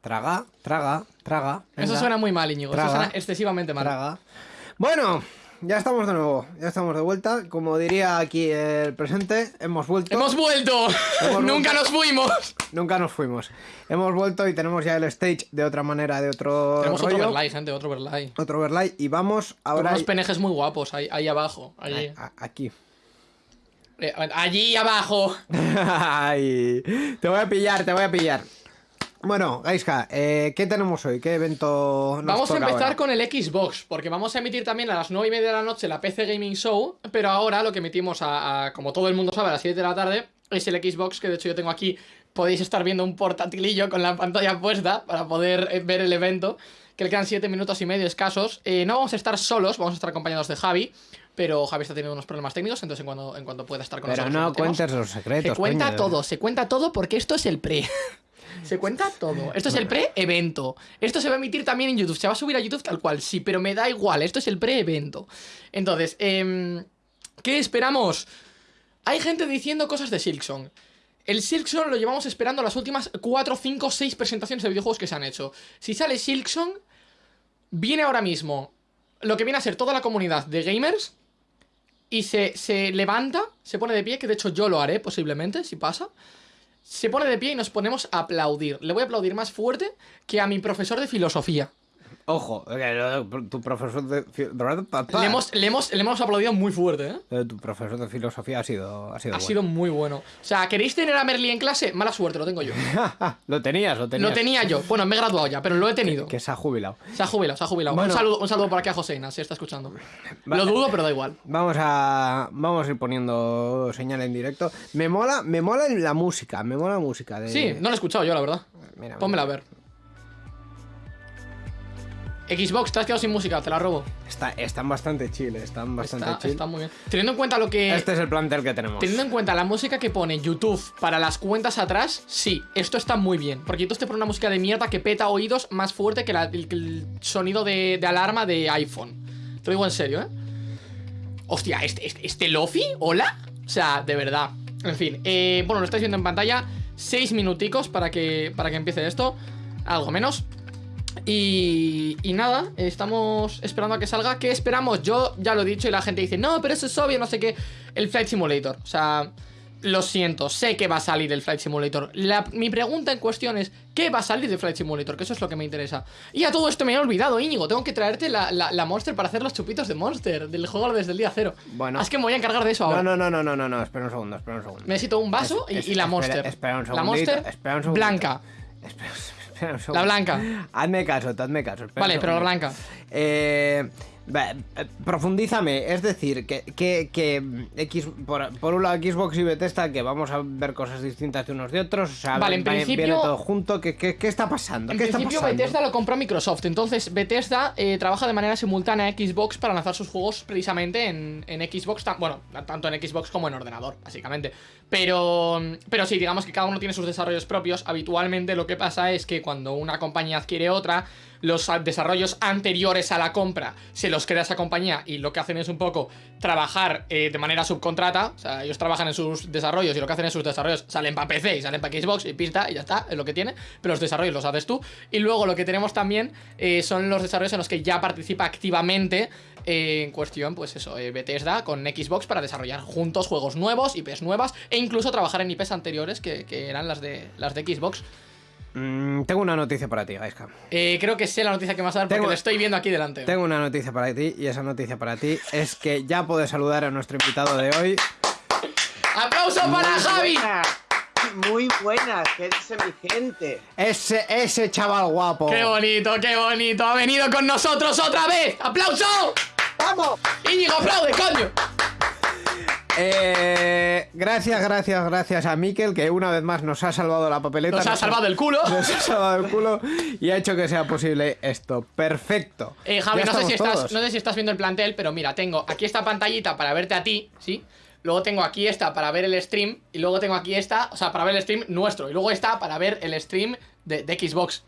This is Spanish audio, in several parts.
Traga, traga, traga. Eso suena muy mal, Íñigo. Eso suena excesivamente mal. Traga. Bueno, ya estamos de nuevo. Ya estamos de vuelta. Como diría aquí el presente, hemos vuelto. ¡Hemos vuelto! Hemos ¡Nunca nos fuimos! Nunca nos fuimos. Hemos vuelto y tenemos ya el stage de otra manera, de otro Tenemos rollo. otro overlay, gente, otro overlay. Otro overlay. Y vamos Con ahora unos penejes muy guapos ahí, ahí abajo. Allí. a- aquí. Eh, allí abajo. Ay, te voy a pillar, te voy a pillar. Bueno, Gaiska, eh, ¿qué tenemos hoy? ¿Qué evento nos Vamos a empezar ahora? con el Xbox, porque vamos a emitir también a las 9 y media de la noche la PC Gaming Show, pero ahora lo que emitimos a, a- como todo el mundo sabe, a las 7 de la tarde, es el Xbox, que de hecho yo tengo aquí, podéis estar viendo un portátilillo con la pantalla puesta para poder eh, ver el evento, que le quedan 7 minutos y medio escasos. Eh, no vamos a estar solos, vamos a estar acompañados de Javi, pero Javi está teniendo unos problemas técnicos, entonces en cuanto, en cuanto pueda estar con Pero nosotros... no lo metemos. cuentes los secretos. Se cuenta coño. todo, se cuenta todo porque esto es el pre. Se cuenta todo. Esto es el pre-evento. Esto se va a emitir también en YouTube. Se va a subir a YouTube tal cual, sí, pero me da igual. Esto es el pre-evento. Entonces, em, ¿qué esperamos? Hay gente diciendo cosas de Silksong. El Silksong lo llevamos esperando las últimas 4, 5, 6 presentaciones de videojuegos que se han hecho. Si sale Silksong, viene ahora mismo lo que viene a ser toda la comunidad de gamers y se, se levanta, se pone de pie, que de hecho yo lo haré posiblemente, si pasa. Se pone de pie y nos ponemos a aplaudir. Le voy a aplaudir más fuerte que a mi profesor de filosofía. Ojo, tu profesor de... Le hemos, le, hemos, le hemos aplaudido muy fuerte, ¿eh? Eh, Tu profesor de filosofía ha sido, ha sido Ha bueno. sido muy bueno. O sea, ¿queréis tener a Merly en clase? Mala suerte, lo tengo yo. lo tenías, lo tenías. Lo tenía yo. Bueno, me he graduado ya, pero lo he tenido. Que se ha jubilado. Se ha jubilado, se ha jubilado. Bueno. Un, saludo, un saludo por aquí a Joseina, si está escuchando. Vale. Lo dudo, pero da igual. Vamos a vamos a ir poniendo señal en directo. Me mola, me mola la música, me mola la música de Sí, no lo he escuchado yo, la verdad. Mira, Pónmela a ver. Xbox, te has quedado sin música, te la robo. Está, están bastante chill, están bastante Está, chill. está muy bien. Teniendo en cuenta lo que. Este es el plantel que tenemos. Teniendo en cuenta la música que pone YouTube para las cuentas atrás, sí, esto está muy bien. Porque YouTube te pone una música de mierda que peta oídos más fuerte que, la- el, sonido de, de alarma de iPhone. Te lo digo en serio, ¿eh? Hostia, ¿este, este, este Lofi? ¿Hola? O sea, de verdad. En fin, eh, bueno, lo estáis viendo en pantalla. Seis minuticos para que, para que empiece esto. Algo menos. Y, y nada, estamos esperando a que salga. ¿Qué esperamos? Yo ya lo he dicho y la gente dice, no, pero eso es obvio, no sé qué. El Flight Simulator. O sea, lo siento, sé que va a salir el Flight Simulator. La- mi pregunta en cuestión es, ¿qué va a salir de Flight Simulator? Que eso es lo que me interesa. Y a todo esto me he olvidado, Íñigo. Tengo que traerte la, la- la Monster para hacer los chupitos de Monster del juego desde el día cero. Bueno. Es que me voy a encargar de eso ahora. No, no, no, no, no, no, espera un segundo, espera un segundo. Necesito un vaso y, Es- y la espera- Monster. Espera un la segundito, Monster espera un blanca. Espera, espera un La blanca. Hazme caso, hazme caso. Vale, pero la blanca. Eh, profundízame, es decir, que, que, que X, por, por un lado Xbox y Bethesda, que vamos a ver cosas distintas de unos de otros, o sea, Vale, en va- principio- viene todo junto, ¿qué, qué, qué está pasando? En ¿Qué está principio pasando? Bethesda lo compró Microsoft, entonces Bethesda eh, trabaja de manera simultánea Xbox para lanzar sus juegos precisamente en, en Xbox, tan- bueno, tanto en Xbox como en ordenador, básicamente. Pero, pero sí, digamos que cada uno tiene sus desarrollos propios. Habitualmente lo que pasa es que cuando una compañía adquiere otra, los desarrollos anteriores a la compra se los queda esa compañía y lo que hacen es un poco trabajar eh, de manera subcontrata. O sea, ellos trabajan en sus desarrollos y lo que hacen en sus desarrollos salen para PC y salen para Xbox y pista y ya está, es lo que tiene. Pero los desarrollos los haces tú. Y luego lo que tenemos también eh, son los desarrollos en los que ya participa activamente eh, en cuestión, pues eso, Bethesda con Xbox para desarrollar juntos juegos nuevos, IPs nuevas e incluso trabajar en IPs anteriores que, que eran las de, las de Xbox. Mm, tengo una noticia para ti, Gaiska. Eh, creo que sé la noticia que vas a dar porque Tengo- lo estoy viendo aquí delante. Tengo una noticia para ti y esa noticia para ti es que ya puedes saludar a nuestro invitado de hoy. ¡Aplauso para Javi! Muy buenas, ¿qué dice mi gente? Ese, ese chaval guapo. ¡Qué bonito, qué bonito! ¡Ha venido con nosotros otra vez! ¡Aplauso! ¡Vamos! ¡Íñigo, aplaude, coño! Eh, gracias, gracias, gracias a Mikel, que una vez más nos ha salvado la papeleta. Nos ha salvado el culo. Nos ha salvado el culo y ha hecho que sea posible esto. Perfecto. Eh, Javi, no sé, si estás, todos. no sé si estás viendo el plantel, pero mira, tengo aquí esta pantallita para verte a ti, ¿sí? Luego tengo aquí esta para ver el stream. Y luego tengo aquí esta, o sea, para ver el stream nuestro. Y luego esta para ver el stream de, de Xbox.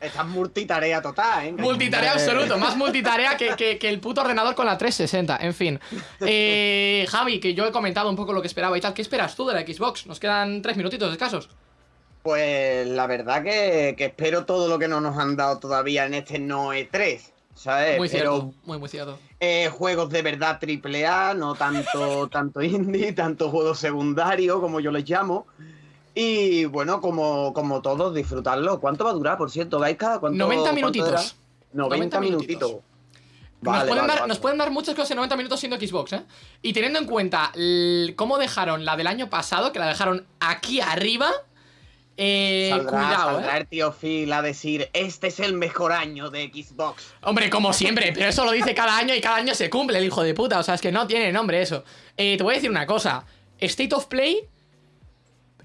Esta es multitarea total, ¿eh? Multitarea absoluto, más multitarea que, que- que el puto ordenador con la 360. En fin. Eh, Javi, que yo he comentado un poco lo que esperaba y tal. ¿Qué esperas tú de la Xbox? Nos quedan tres minutitos escasos. Pues la verdad que, que espero todo lo que no nos han dado todavía en este no E3. ¿Sabes? Muy cierto, muy, muy cierto. eh, juegos de verdad triple A, no tanto, tanto indie, tanto juegos secundarios, como yo les llamo. Y bueno, como, como todos, disfrutarlo. ¿Cuánto va a durar, por cierto, Gaika? ¿Cuánto- 90 cuánto minutitos. era? 90, 90 minutitos. nos, Vale, pueden vale, dar, vale. nos pueden dar muchas cosas en 90 minutos siendo Xbox, ¿eh? Y teniendo en cuenta cómo dejaron la del año pasado, que la dejaron aquí arriba, eh, Saldrá, cuidado, saldrá ¿eh? el tío Phil a decir, este es el mejor año de Xbox. Hombre, como siempre, pero eso lo dice cada año y cada año se cumple el hijo de puta. O sea, es que no tiene nombre eso. Eh, te voy a decir una cosa. State of Play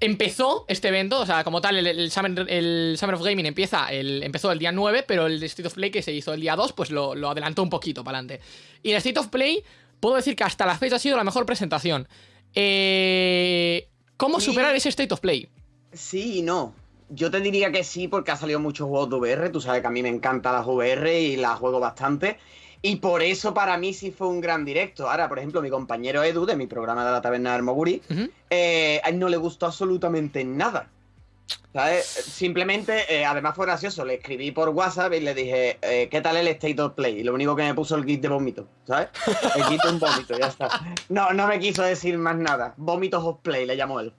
empezó este evento, o sea, como tal, el, el Summer, el Summer of Gaming empieza el, empezó el día 9, pero el State of Play que se hizo el día 2, pues lo, lo adelantó un poquito para adelante. Y el State of Play, puedo decir que hasta la fecha ha sido la mejor presentación. Eh, ¿Cómo Sí. superar ese State of Play? Sí y no. Yo te diría que sí, porque ha salido muchos juegos de VR. Tú sabes que a mí me encantan las VR y las juego bastante. Y por eso para mí sí fue un gran directo. Ahora, por ejemplo, mi compañero Edu, de mi programa de la taberna del Moguri, Ujú. eh, a él no le gustó absolutamente nada. ¿Sabes? Simplemente, eh, además fue gracioso, le escribí por WhatsApp y le dije, eh, ¿qué tal el State of Play? Y lo único que me puso el kit de vómito, ¿sabes? El kit de un vómito, ya está. No, no me quiso decir más nada. Vómitos of Play, le llamó él.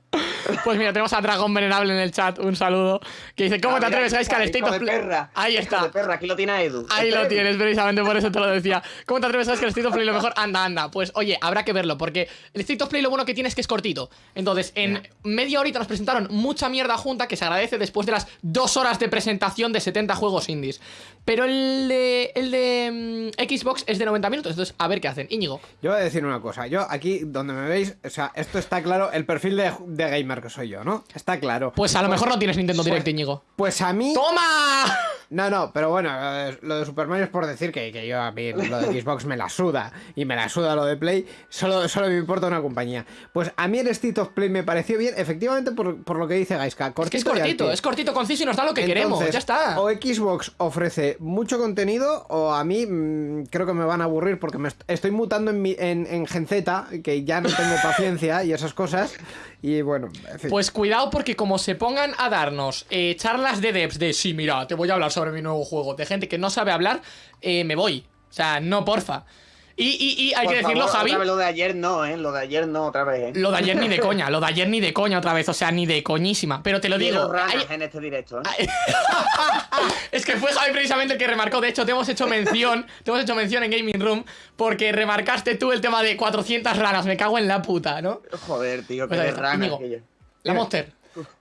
Pues mira, tenemos a Dragón Venerable en el chat, un saludo, que dice, ¿cómo Ah, te mira, atreves a hijo al State of Play? perra. Ahí está. de perra, aquí lo tiene Edu. Ahí lo tienes, precisamente por eso te lo decía. ¿Cómo te atreves a que el State of Play lo mejor? Anda, anda. Pues oye, habrá que verlo, porque el State of Play lo bueno que tiene es que es cortito. Entonces, en media horita nos presentaron mucha mierda junta que se agradece después de las dos horas de presentación de 70 juegos indies. Pero el de, el de mm, Xbox es de 90 minutos, entonces a ver qué hacen. Íñigo. Yo voy a decir una cosa. Yo aquí donde me veis, o sea, esto está claro, el perfil de, de gamer que soy yo, ¿no? Está claro. Pues a lo mejor no tienes Nintendo Direct, Íñigo. Pues a mí... ¡Toma! No, no, pero bueno, lo de Super Mario es por decir que, que yo a mí lo de Xbox me la suda y me la suda lo de Play, solo, solo me importa una compañía. Pues a mí el State of Play me pareció bien, efectivamente por, por lo que dice Gaiska. Es que es cortito es cortito, conciso y nos da lo que queremos. Ya está. O Xbox ofrece mucho contenido o a mí mm, creo que me van a aburrir porque me est- estoy mutando en, mi, en, en Gen Z, que ya no tengo paciencia y esas cosas. Y bueno, en fin. Pues cuidado porque como se pongan a darnos eh, charlas de devs de sí, mira, te voy a hablar sobre mi nuevo juego, de gente que no sabe hablar, eh, me voy. O sea, no, porfa. Y, y, y hay Por que decirlo, favor, Javi. otra vez lo de ayer no, ¿eh? Lo de ayer no, otra vez, ¿eh? Lo de ayer ni de coña, lo de ayer ni de coña otra vez, o sea, ni de coñísima. Pero te lo Quiero digo. ranas hay- en este directo, ¿eh? es que fue Javi precisamente el que remarcó. De hecho, te hemos hecho mención, te hemos hecho mención en Gaming Room porque remarcaste tú el tema de 400 ranas. Me cago en la puta, ¿no? Joder, tío, que Pues de ranas Íñigo. que yo. La Monster.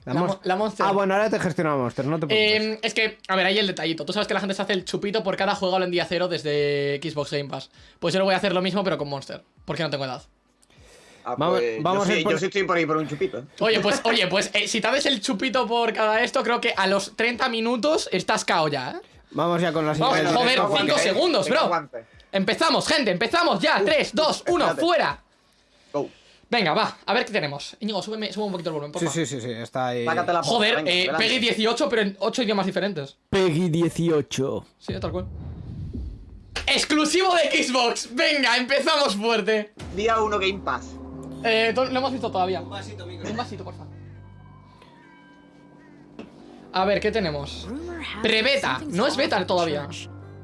La La, la Monster. Ah, bueno, ahora te gestiono Monster, no te preocupes. Eh, es que, a ver, ahí el detallito. Tú sabes que la gente se hace el chupito por cada juego en día cero desde Xbox Game Pass. Pues yo lo voy a hacer lo mismo, pero con Monster. Porque no tengo edad. Ah, Vamos- pues, vamos a yo, sí, por- yo sí estoy por ahí por un chupito, ¿eh? Oye, pues, oye, pues eh, si te haces el chupito por cada esto, creo que a los 30 minutos estás cao ya, ¿eh? Vamos ya con las Vamos, imágenes. joder, tengo cinco guante, ¿eh? segundos, Tengo bro. Empezamos, gente, empezamos ya. 3, 2, 1, espérate. fuera. Venga, va, a ver qué tenemos. Íñigo, súbeme, sube un poquito el volumen, por Sí, favor. sí, sí, sí, está ahí. Sácate la Joder, venga, eh, adelante. Peggy 18, pero en 8 idiomas diferentes. Peggy 18. Sí, tal cual. Exclusivo de Xbox. Venga, empezamos fuerte. Día 1 Game Pass. Eh, to- lo hemos visto todavía. Un vasito, Un vasito, porfa. A ver, ¿qué tenemos? Pre-beta, no es beta todavía.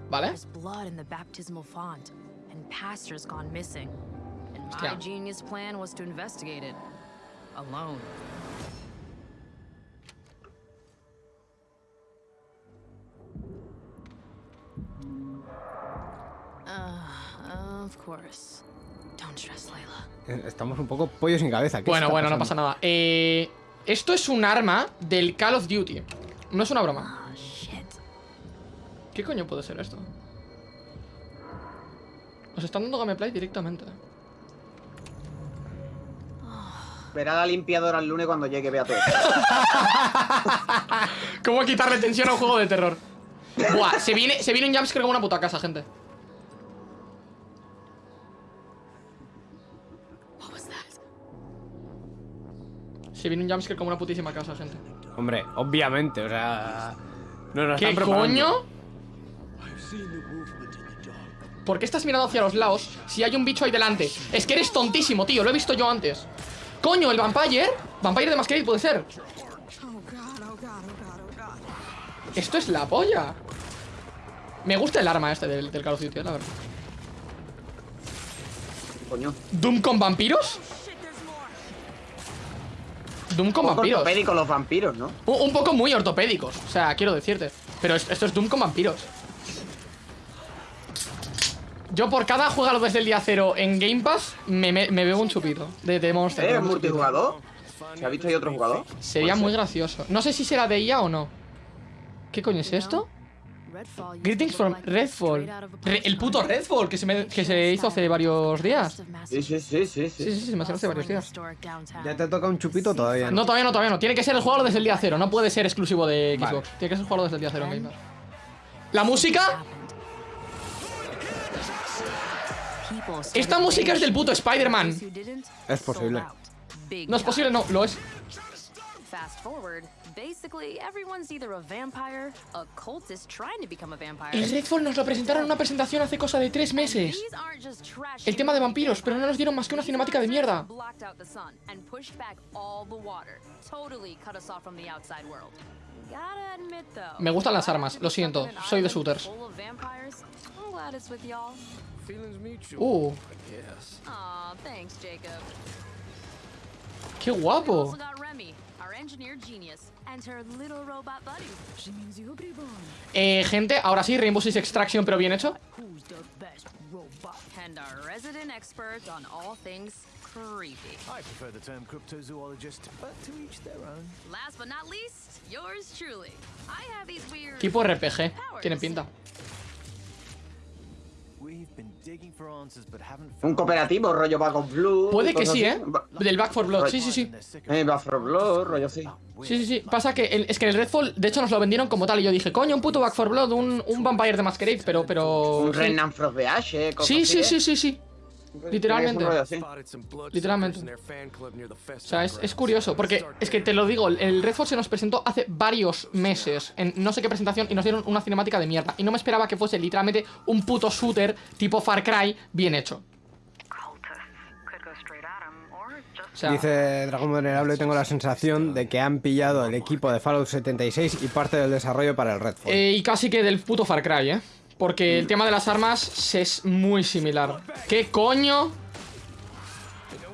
¿Vale? There's blood in the baptismal font, and pastor's gone missing. My Hostia. genius plan was to investigate it alone. Uh, of course. Don't stress, Layla. Eh, Estamos un poco pollo sin cabeza. ¿qué Bueno, bueno, no pasa nada. Eh, esto es un arma del Call of Duty. No es una broma. Oh, shit. ¿Qué coño puede ser esto? Nos están dando gameplay directamente. Verá la limpiadora el lunes cuando llegue vea todo. ¿Cómo quitarle tensión a un juego de terror? Buah, se viene, se viene un jumpscare como una puta casa, gente. Se viene un jumpscare como una putísima casa, gente. Hombre, obviamente, o sea. No ¿Qué coño? ¿Por qué estás mirando hacia los lados si hay un bicho ahí delante? Es que eres tontísimo, tío, lo he visto yo antes. Coño, el Vampire. Vampire de Masquerade puede ser. Esto es la polla. Me gusta el arma este del, del Call of Duty, eh, la verdad. Coño. ¿Doom con vampiros? Doom con Un poco vampiros. ortopédico los vampiros, ¿no? Un, un poco muy ortopédicos, o sea, quiero decirte. Pero es- esto es Doom con vampiros. Yo por cada jugarlo desde el día cero en Game Pass, me, me, me bebo un chupito de, de Monster. ¿Eh? multijugador? ¿Se ha visto ahí otro jugador? Sería muy gracioso. No sé si será de IA o no. ¿Qué coño es esto? Greetings from Redfall. Re- el puto Redfall que se, me- que se hizo hace varios días. Sí, sí, sí, sí, Sí, sí, sí. sí, me hace varios días. ¿Ya te toca un chupito todavía? No, todavía no, todavía no. Tiene que ser el juego desde el día cero. No puede ser exclusivo de Xbox. Tiene que ser juego desde el día cero en Game Pass. La música. Esta música es del puto Spider-Man. Es posible. No es posible, no, lo es. Fast forward, basically everyone's either a vampire, a cultist trying to become a vampire. El Redfall nos lo presentaron en una presentación hace cosa de tres meses. El tema de vampiros, pero no nos dieron más que una cinemática de mierda. Me gustan las armas, lo siento, soy de shooters. Jacob. qué guapo. also got Remy, our engineer genius, and her little robot buddy. Eh, gente, ahora sí, Rainbow Six Extraction, pero bien hecho. Who's the best robot? And our resident expert on all things creepy. I prefer the term cryptozoologist, but to each their own. Last but not least, yours truly. I have these weird. Tipo RPG, tiene pinta. Un cooperativo, rollo Back of Blue. Puede que sí, así. ¿eh? Del Back for Blood, sí, sí, sí. Eh, Back for Blood, rollo así. Sí, sí, sí. Pasa que el- es que el Redfall, de hecho, nos lo vendieron como tal. Y yo dije, coño, un puto Back for Blood, un, un Vampire de Masquerade, pero. pero Un sí. Renan Frost de Ashe, cosas Sí, sí, ¿eh? sí, sí, sí. Literalmente. Literalmente. O sea, es, es curioso, porque es que te lo digo, el Redfall se nos presentó hace varios meses en no sé qué presentación y nos dieron una cinemática de mierda. Y no me esperaba que fuese literalmente un puto shooter tipo Far Cry bien hecho. O sea, Dice Dragón Venerable, tengo la sensación de que han pillado el equipo de Fallout 76 y parte del desarrollo para el Redfall. eh, y casi que del puto Far Cry, ¿eh? Porque el tema de las armas es muy similar. ¿Qué coño?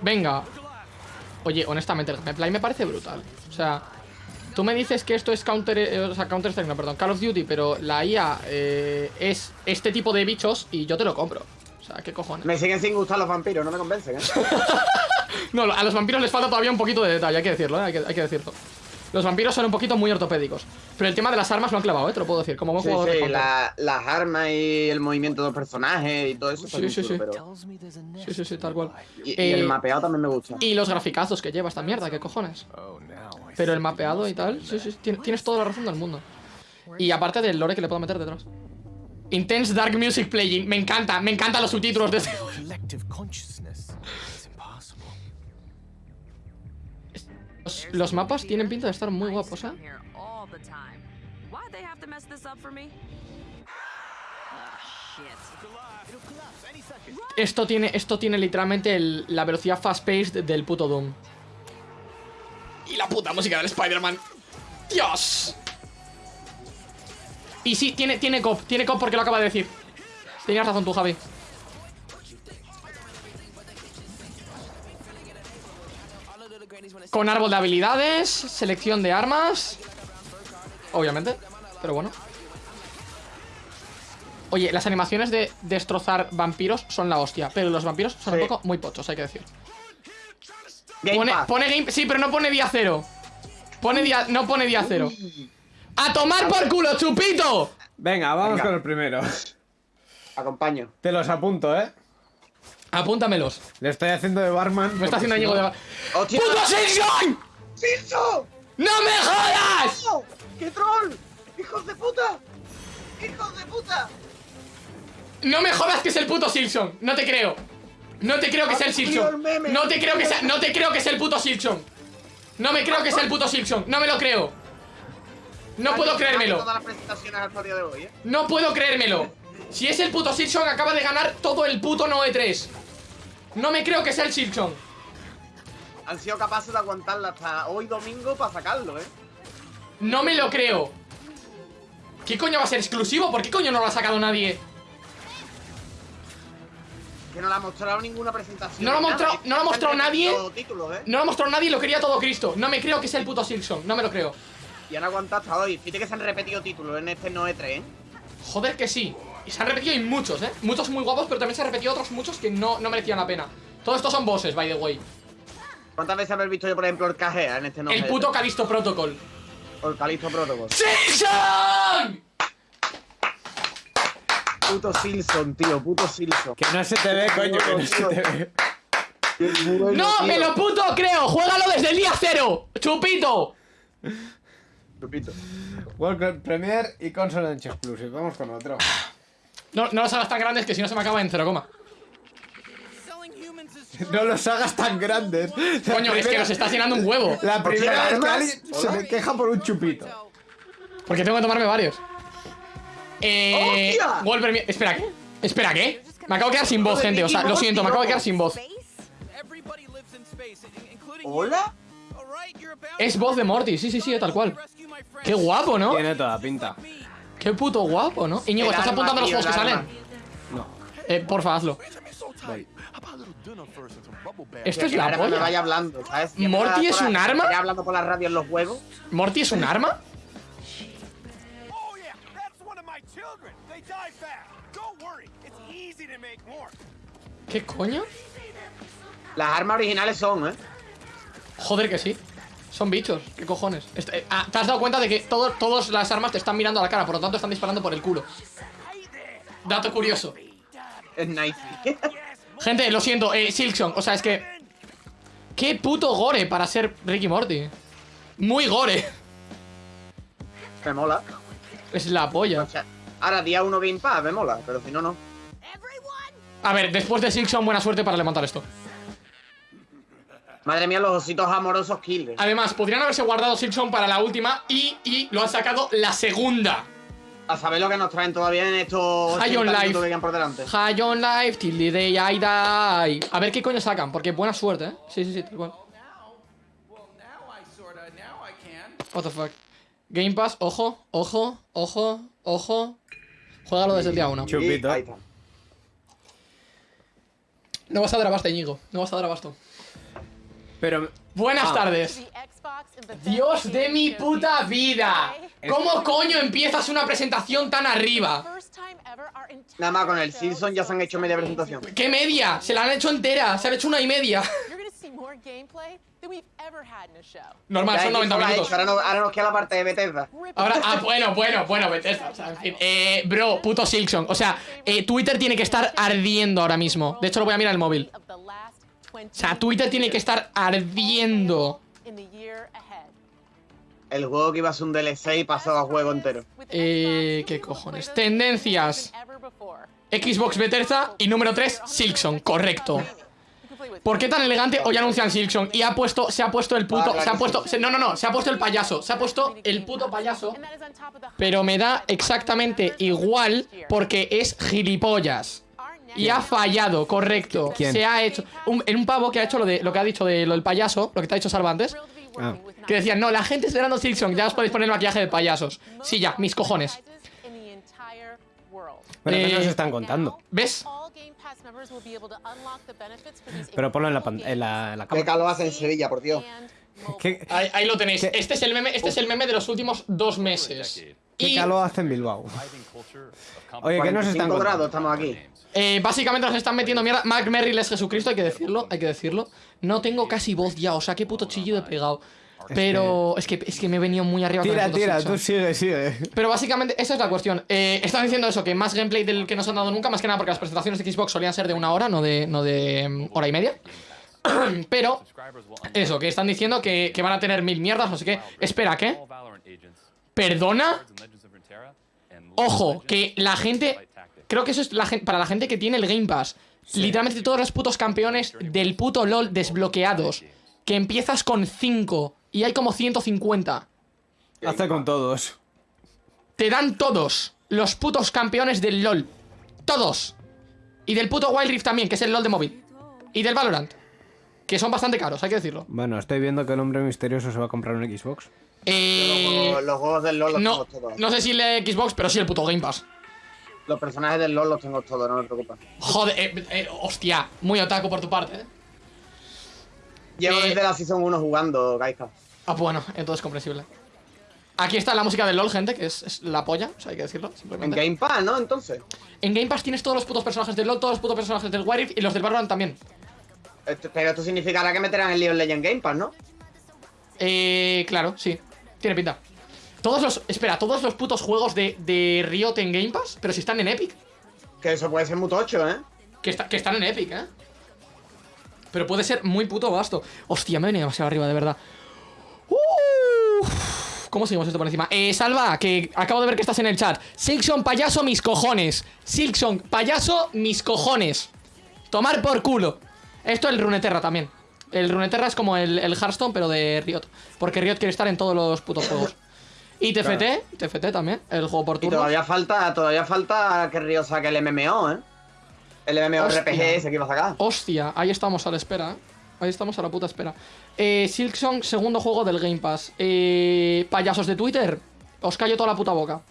Venga. Oye, honestamente, el gameplay me parece brutal. O sea, tú me dices que esto es Counter... eh, o sea, Counter Strike, no, perdón, Call of Duty, pero la IA eh, es este tipo de bichos y yo te lo compro. O sea, ¿qué cojones? Me siguen sin gustar los vampiros, no me convencen, ¿eh? No, a los vampiros les falta todavía un poquito de detalle, hay que decirlo, ¿eh? hay, que, hay que decirlo. Los vampiros son un poquito muy ortopédicos. Pero el tema de las armas lo han clavado, ¿eh? Te lo puedo decir, como buen Sí, jugador de sí, Counter. la- las armas y el movimiento de los personajes y todo eso. Sí, sí, chulo, sí. Pero... Sí, sí, sí, tal cual. Y, y Eh, el mapeado también me gusta. Y los graficazos que lleva esta mierda, ¿qué cojones? Oh, Pero el mapeado y tal, sí, sí, tien- tienes toda la razón del mundo. Y aparte del lore que le puedo meter detrás. Intense Dark Music Playing, me encanta, me encantan los subtítulos de este Los, los mapas tienen pinta de estar muy guapos, ¿eh? Esto tiene, esto tiene literalmente el- la velocidad fast-paced del puto Doom. Y la puta música del Spider-Man. ¡Dios! Y sí, tiene, tiene cop, tiene cop porque lo acaba de decir. Tenías razón tú, Javi. Con árbol de habilidades, selección de armas. Obviamente, pero bueno. Oye, las animaciones de destrozar vampiros son la hostia, pero los vampiros son un poco muy pochos, hay que decir. Game Pone, game. Sí, pero no pone día cero. Pone día. No pone día cero. ¡A tomar por culo, chupito! Venga, vamos Venga. con el primero. Acompaño. Te los apunto, ¿eh? Apúntamelos. Le estoy haciendo de barman. Me está haciendo no- de. ¡Hostia! ¡Puto Simpson! ¡Silso! ¡No me jodas! ¡Oh! ¡Qué troll! ¡Hijos de puta! ¡Hijos de puta! No me jodas que es el puto Silson. No te creo. No te creo que sea el meme. No te creo que sea. No te creo que sea el puto Silson. No me creo que sea el puto Silson. No me lo creo. No puedo creérmelo. ¿eh? No puedo creérmelo. Si es el puto Silson, acaba de ganar todo el puto Noe 3. No me creo que sea el Silson. Han sido capaces de aguantarla hasta hoy domingo para sacarlo, ¿eh? No me lo creo. ¿Qué coño va a ser exclusivo? ¿Por qué coño no lo ha sacado nadie? Que no le ha mostrado ninguna presentación. No lo ha mostrado- no lo ha mostrado nadie. títulos, ¿eh? No lo ha mostrado nadie y lo quería todo Cristo. No me creo que sea el puto Silson. No me lo creo. Y han aguantado hasta hoy. Fíjate que se han repetido títulos en este no E3, ¿eh? Joder que sí. Y se han repetido y muchos, ¿eh? Muchos muy guapos, pero también se han repetido otros muchos que no, no merecían la pena. Todos estos son bosses, by the way. ¿Cuántas veces habéis visto yo, por ejemplo, el KGA en este no el puto Calisto Protocol. O el Calisto Protocol. ¡Silson! Puto Silson, tío, puto Silson. Que no se te ve, coño, que no se te ve. Bueno, ¡No, tío. me lo puto creo! ¡Juégalo desde el día cero! ¡Chupito! Chupito. World Premier y Console Exclusive. Vamos con otro. No, no los hagas tan grandes que si no se me acaba en cero coma. No los hagas tan grandes. La Coño, es que nos está llenando un huevo. La primera vez que alguien se me queja por un chupito. Porque tengo que tomarme varios. Eh. Espera, ¿qué? Espera, ¿qué? Me acabo de quedar sin voz, gente. O sea, lo siento, me acabo de quedar sin voz. ¿Hola? Es voz de Morty, sí, sí, sí, tal cual. Qué guapo, ¿no? Tiene toda pinta. Qué puto guapo, ¿no? Íñigo, El ¿estás arma, apuntando a los tío, juegos que salen? No. Eh, porfa, hazlo. ¿Esto es Que la me polla? vaya hablando, ¿sabes? ¿Morty es un la- arma? vaya hablando por la radio en los juegos. ¿Morty es un arma? Oh yeah, that's one of my children. They die fast. Don't worry, it's easy to make more. ¿Qué coño? Las armas originales son, ¿eh? Joder que sí. Son bichos, ¿qué cojones? Eh, ah, ¿Te has dado cuenta de que todo- todas las armas te están mirando a la cara, por lo tanto están disparando por el culo? Dato curioso. Es nice. Gente, lo siento, eh, Silkson, o sea, es que... Qué puto gore para ser Ricky Morty. Muy gore. me mola. Es la polla. O sea, ahora día uno Game Pass, me mola, pero si no, no. A ver, después de Silkson, buena suerte para levantar esto. Madre mía, los ositos amorosos killers. Además, podrían haberse guardado Silkson para la última y, y lo han sacado la segunda. A saber lo que nos traen todavía en estos High 80 on life. que por delante. High on life till the day I die. A ver qué coño sacan, porque buena suerte, ¿eh? Sí, sí, sí, tal cual. What the fuck. Game Pass, ojo, ojo, ojo, ojo. Juégalo desde el día 1. Chupito. No vas a dar abasto, Íñigo. No vas a dar abasto. Pero. Buenas Ah. tardes. Dios de mi puta vida. ¿Cómo coño empiezas una presentación tan arriba? Nada más con el Silson ya se han hecho media presentación. ¿Qué media? Se la han hecho entera. Se han hecho una y media. Normal, son Xbox 90 lo ha minutos. Ahora, no- ahora nos queda la parte de Bethesda. Ahora, ah, bueno, bueno, bueno, Bethesda, o sea, en fin. Eh, bro, puto Silkson. O sea, eh, Twitter tiene que estar ardiendo ahora mismo. De hecho, lo voy a mirar en el móvil. O sea, Twitter tiene que estar ardiendo. El juego que iba a ser un DLC y pasó a juego entero. Eh, ¿qué cojones? Tendencias. Xbox Bethesda y número 3, Silkson, correcto. ¿Por qué tan elegante hoy anuncian Silkson? Y ha puesto, se ha puesto el puto, Ah, se ha puesto, se- no, no, no, se ha puesto el payaso, se ha puesto el puto payaso, pero me da exactamente igual porque es gilipollas. Y ha fallado, correcto. ¿Quién? Se ha hecho. Un, en un pavo que ha hecho lo, de, lo que ha dicho de lo del payaso, lo que te ha dicho Salva antes. Ah. Que decían, no, la gente esperando Silkson, ya os podéis poner maquillaje de payasos. Sí, ya, mis cojones. Pero ¿qué Eh, nos están contando? ¿Ves? Pero ponlo en la, pan- en la, en la Qué cámara. calor hace en Sevilla, por Dios. ¿Qué, Ahí, ahí lo tenéis. ¿Qué? Este es el meme, este es el meme de los últimos dos meses. Qué Y calor hace en Bilbao? Oye, ¿qué nos están 45 grados estamos aquí. eh, básicamente nos están metiendo mierda. Mark Merrill es Jesucristo, hay que decirlo, hay que decirlo. No tengo casi voz ya, o sea, qué puto chillido he pegado. Pero es que, es que me he venido muy arriba con el Tira, puto tira, Silkson. tú sigue, sigue. Pero básicamente, esa es la cuestión. Eh, están diciendo eso, que más gameplay del que nos han dado nunca, más que nada porque las presentaciones de Xbox solían ser de una hora, no de, no de mm, hora y media. Pero, eso, que están diciendo que, que van a tener mil mierdas, no sé qué. Espera, ¿qué? ¿Perdona? Ojo, que la gente. Creo que eso es la para la gente que tiene el Game Pass. Literalmente todos los putos campeones del puto LOL desbloqueados. Que empiezas con 5 y hay como 150. Hace con todos. Te dan todos los putos campeones del LOL. Todos. Y del puto Wild Rift también, que es el LOL de móvil. Y del Valorant. Que son bastante caros, hay que decirlo. Bueno, estoy viendo que el hombre misterioso se va a comprar un Xbox. Eh, los, juegos, los juegos del LoL los no, tengo todos. no sé si el Xbox, pero sí el puto Game Pass. Los personajes del LoL los tengo todos, no me preocupes. Joder, eh, eh, hostia, muy otaku por tu parte, ¿eh? Llevo Eh, desde la Season 1 jugando, Gaika. Ah, bueno, entonces comprensible. Aquí está la música del LOL, gente, que es, es la polla, o sea, hay que decirlo, En simplemente. Game Pass, ¿no? Entonces. En Game Pass tienes todos los putos personajes del LOL, todos los putos personajes del Warrior y los del Valorant también. Esto- pero esto significará que meterán el League of Legends Game Pass, ¿no? Eh, claro, sí. Tiene pinta. Todos los. Espera, todos los putos juegos de, de Riot en Game Pass, pero si están en Epic. Que eso puede ser muy tocho, ¿eh? Que, está- que están en Epic, ¿eh? Pero puede ser muy puto vasto. Hostia, me he venido demasiado arriba, de verdad. Uf. ¿Cómo seguimos esto por encima? Eh, Salva, que acabo de ver que estás en el chat. Silkson, payaso, mis cojones. Silkson, payaso, mis cojones. Tomar por culo. Esto es el Runeterra también. El Runeterra es como el, el Hearthstone, pero de Riot. Porque Riot quiere estar en todos los putos juegos. Y TFT, TFT también, el juego por Y turnos. todavía falta, todavía falta que Río saque el MMO, ¿eh? El MMO Hostia. RPG ese que iba a sacar. Hostia, ahí estamos a la espera. ¿eh? Ahí estamos a la puta espera. Eh, Silksong, segundo juego del Game Pass. Eh, payasos de Twitter, os callo toda la puta boca.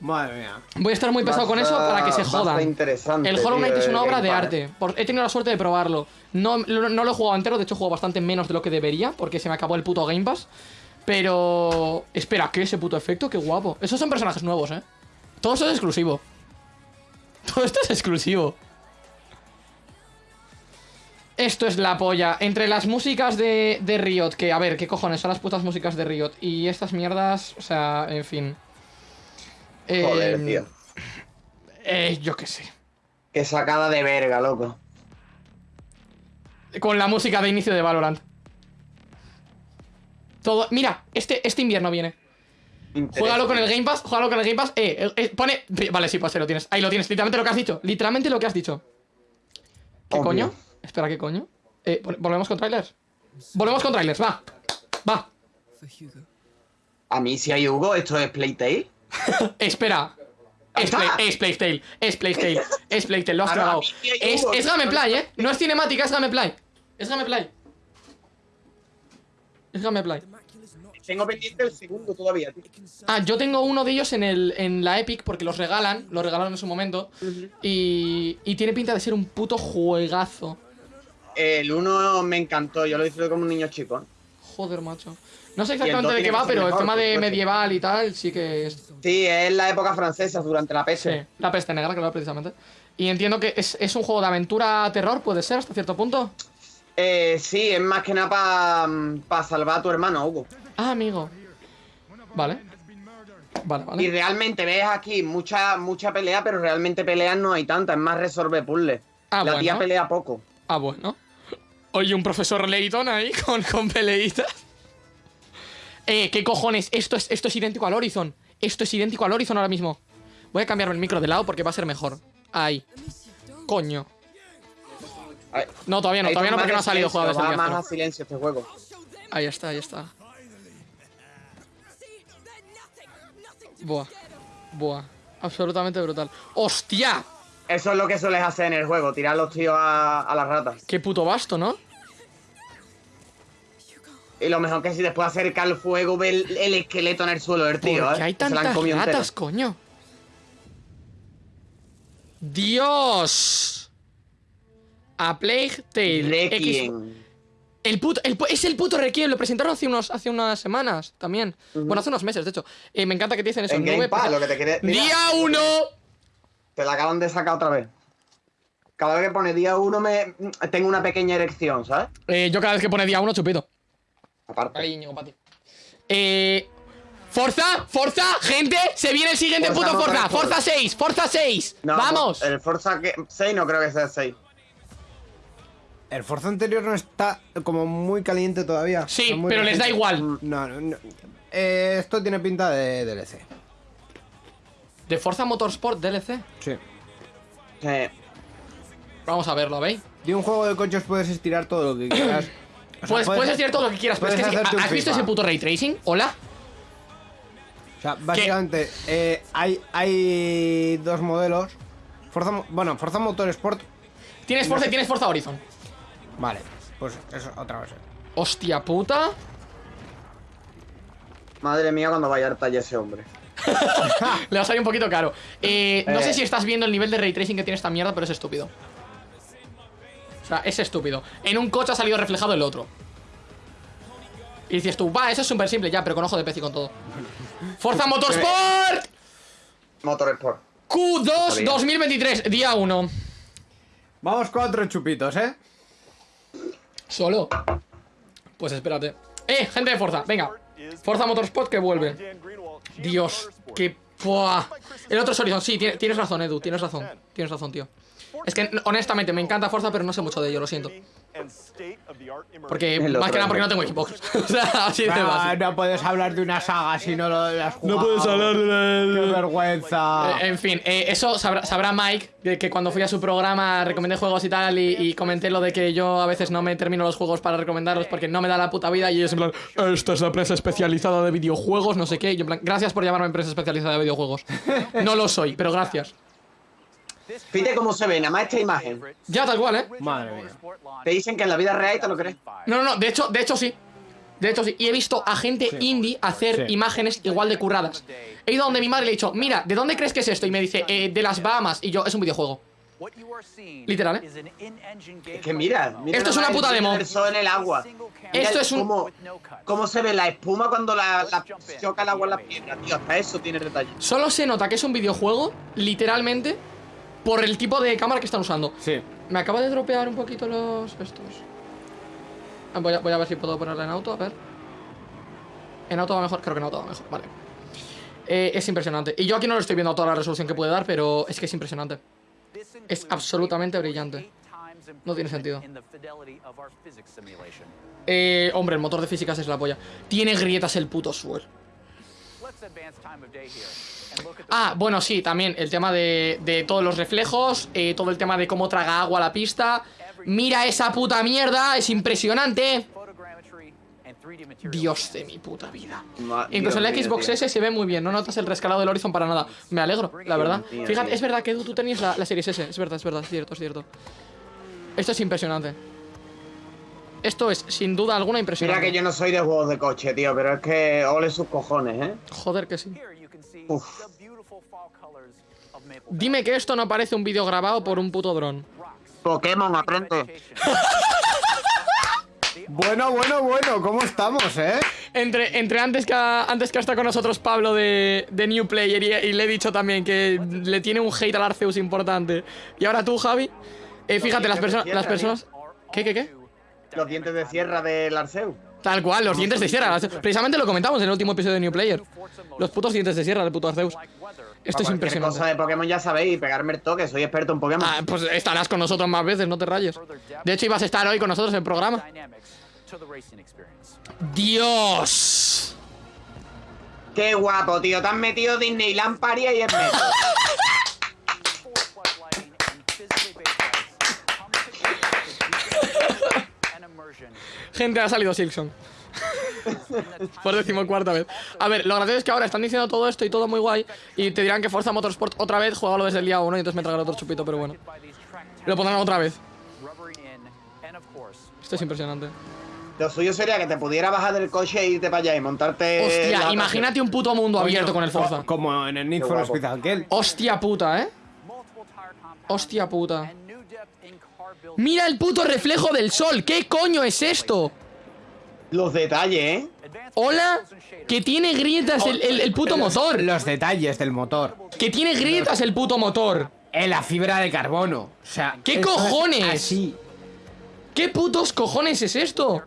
Madre mía. Voy a estar muy pesado con eso para que se jodan. interesante, El Hollow Knight tío, es una obra de arte. Por- he tenido la suerte de probarlo. No, lo- no lo he jugado entero, de hecho he jugado bastante menos de lo que debería, porque se me acabó el puto Game Pass. Pero... Espera, ¿qué? Ese puto efecto, qué guapo. Esos son personajes nuevos, ¿eh? Todo esto es exclusivo. Todo esto es exclusivo. Esto es la polla. Entre las músicas de, de Riot, que a ver, ¿qué cojones son las putas músicas de Riot? Y estas mierdas, o sea, en fin. Joder, tío. eh, yo qué sé. Qué sacada de verga, loco. Con la música de inicio de Valorant. Todo. Mira, este, este invierno viene. Juégalo con el Game Pass, juégalo con el Game Pass. Eh, pone. Vale, sí, pues ahí lo tienes. Ahí lo tienes, literalmente lo que has dicho. Literalmente lo que has dicho. ¿Qué Obvio. coño? Espera, ¿qué coño? Eh, vol- ¿volvemos con trailers? Volvemos con trailers, va. Va. A mí si hay Hugo, esto es Playtale. Espera. Es, play, es Playtale, es Playtale, es Playtale, lo has hay Es, es. Gameplay, eh. No es cinemática, es Gameplay. Es Gameplay. Es Gameplay. Tengo pendiente el segundo todavía, tío. Ah, yo tengo uno de ellos en, el, en la Epic porque los regalan, los regalaron en su momento. y, y tiene pinta de ser un puto juegazo. El uno me encantó, yo lo disfruté como un niño chico. ¿eh? Joder, macho. No sé exactamente de qué va, pero el tema de medieval y tal sí que es. Sí, es la época francesa durante la Sí, peste. la peste negra, claro, precisamente. Y entiendo que es, es un juego de aventura-terror, puede ser, hasta cierto punto. Eh, sí, es más que nada para salvar a tu hermano, Hugo. Ah, amigo. Vale. Vale, Y vale. realmente ves aquí mucha, mucha pelea, pero realmente peleas no hay tanta, es más resolver puzzles. Ah, la tía pelea poco. Ah, bueno. Oye, un profesor Layton ahí con, con peleitas. Eh, ¿qué cojones? Esto es, esto es idéntico al Horizon. Esto es idéntico al Horizon ahora mismo. Voy a cambiarme el micro de lado porque va a ser mejor. Ahí. Coño. No, todavía no, ahí todavía no porque no ha salido el va más a silencio este juego. Ahí está, ahí está. Buah. Buah. Absolutamente brutal. ¡Hostia! Eso es lo que sueles hacer en el juego, tirar los tíos a, a las ratas. Qué puto basto, ¿no? Y lo mejor que si después acerca el fuego, ve el, el esqueleto en el suelo del tío, ¿Por ¿eh? qué hay la han tantas ratas, coño? ¡Dios! A Plague Tale. X. Requiem. El puto, el es el puto Requiem, lo presentaron hace, unos, hace unas semanas también. Bueno, hace unos meses, de hecho. Eh, me encanta que te dicen eso. En Game nube, Pass, lo que te quiere... mira, ¡Día 1! Te la acaban de sacar otra vez. Cada vez que pone día uno me tengo una pequeña erección, ¿sabes? Eh, yo cada vez que pone día 1, chupito. Aparte. Ti. Eh. ¡Forza! ¡Forza! ¡Gente! ¡Se viene el siguiente Forza puto Forza! Motorsport. ¡Forza 6! ¡Forza 6! No, ¡Vamos! El Forza que- 6 no creo que sea 6. El Forza anterior no está como muy caliente todavía. Sí, pero les da igual. No, no, no. Eh, esto tiene pinta de DLC. De Forza Motorsport DLC. Sí. Eh, Vamos a verlo, ¿veis? De un juego de coches puedes estirar todo lo que quieras. O sea, Pues puedes decir todo lo que quieras, pero es que un ¿has visto ese puto ray tracing? ¿Hola? O sea, básicamente, eh, hay, hay dos modelos. Forza, bueno, Forza Motorsport. Tienes fuerza y tienes fuerza Horizon. Vale, pues eso, otra vez. Hostia puta. Madre mía, cuando vaya a talla ese hombre. Le va a salir un poquito caro. Eh, no Eh. sé si estás viendo el nivel de ray tracing que tiene esta mierda, pero es estúpido. O sea, es estúpido. En un coche ha salido reflejado el otro. Y dices tú, va, eso es súper simple, ya, pero con ojo de pez y con todo. Forza Motorsport Motorsport. Q2 Está bien. 2023, día 1. Vamos cuatro chupitos, ¿eh? ¿Solo? Pues espérate. Eh, gente de Forza, venga. Forza Motorsport que vuelve. Dios, qué... Buah. El otro es Horizon, sí, tiene- tienes razón, Edu, tienes razón. Tienes razón, tío. Es que, honestamente, me encanta Forza, pero no sé mucho de ello, lo siento. Porque, más que nada, porque no tengo Xbox. o sea, así de básico. no puedes hablar de una saga si no lo has jugado. de ¡Qué vergüenza! Eh, en fin, eh, eso sabrá, sabrá Mike, que, que cuando fui a su programa recomendé juegos y tal, y, y comenté lo de que yo a veces no me termino los juegos para recomendarlos porque no me da la puta vida, y ellos en plan, esta es la empresa especializada de videojuegos, no sé qué, y yo en plan, gracias por llamarme empresa especializada de videojuegos. No lo soy, pero gracias. Fíjate cómo se ve, nada más esta imagen. Ya, tal cual, ¿eh? Madre mía. Te dicen que en la vida real y te lo crees. No, no, no, de hecho, de hecho sí. De hecho sí. Y he visto a gente indie hacer Sí. imágenes igual de curradas. He ido donde mi madre y le he dicho, mira, ¿de dónde crees que es esto? Y me dice, "Eh, de las Bahamas. Y yo, es un videojuego. Literal, ¿eh? Es que mira, mira Esto es una puta demo. del sol en el agua. Mira Esto es un- Cómo, cómo se ve la espuma cuando la, la choca el agua en la piedra, tío. Hasta eso tiene detalle. Solo se nota que es un videojuego, literalmente, por el tipo de cámara que están usando. Sí. Me acaba de dropear un poquito los estos. Ah, Voy a, voy a ver si puedo ponerla en auto, a ver. En auto va mejor, creo que en auto va mejor, vale. Eh, es impresionante. Y yo aquí no lo estoy viendo a toda la resolución que puede dar, pero es que es impresionante. Es absolutamente brillante. No tiene sentido. sentido. Eh, hombre, el motor de físicas es la polla. Tiene grietas el puto suelo. Ah, bueno, sí, también el tema de, de todos los reflejos, eh, todo el tema de cómo traga agua la pista. Mira esa puta mierda, es impresionante. Dios de mi puta vida. Ma- Incluso en la Xbox tío. S se ve muy bien, no notas el rescalado del Horizon para nada. Me alegro, la verdad. Fíjate, es verdad que tú tenías la, la Series S, es verdad, es verdad, es cierto, es cierto. Esto es impresionante. Esto es, sin duda alguna, impresionante. Mira que yo no soy de juegos de coche, tío, pero es que ole sus cojones, ¿eh? Joder que sí. Uf. Dime que esto no parece un vídeo grabado por un puto dron. Pokémon, aprende. Bueno, bueno, bueno, ¿cómo estamos, eh? Entre, entre antes que ha, antes que ha estado con nosotros Pablo de, de New Player y, y le he dicho también que le tiene un hate al Arceus importante. Y ahora tú, Javi. eh, fíjate, las personas. Las personas. ¿Qué, qué, qué? Los dientes de sierra del Arceus. Tal cual, los dientes de sierra. Precisamente lo comentamos en el último episodio de New Player. Los putos dientes de sierra del puto Arceus. Esto es impresionante. cosa de Pokémon ya sabéis, pegarme el toque, soy experto en Pokémon. Ah, pues estarás con nosotros más veces, no te rayes. De hecho, ibas a estar hoy con nosotros en el programa. Dios. Qué guapo, tío. Te has metido Disneyland Paris y es medio. Gente, ha salido Silkson. Por decimocuarta vez. A ver, lo gracioso es que ahora están diciendo todo esto y todo muy guay. Y te dirán que Forza Motorsport otra vez, juégalo desde el día 1 y entonces me tragaré otro chupito, pero bueno. Lo pondrán otra vez. Esto es impresionante. Lo suyo sería que te pudiera bajar del coche e irte para allá y montarte. Hostia, imagínate un puto mundo abierto con el Forza. Como en el Need for. Speed. Hostia puta, ¿eh? Hostia puta. Mira el puto reflejo del sol. ¿Qué coño es esto? Los detalles, ¿eh? Hola. Que tiene grietas el, el- el puto motor. Los detalles del motor. Que tiene grietas el puto motor. En la fibra de carbono. O sea, ¿Qué cojones? Así. ¿Qué putos cojones es esto?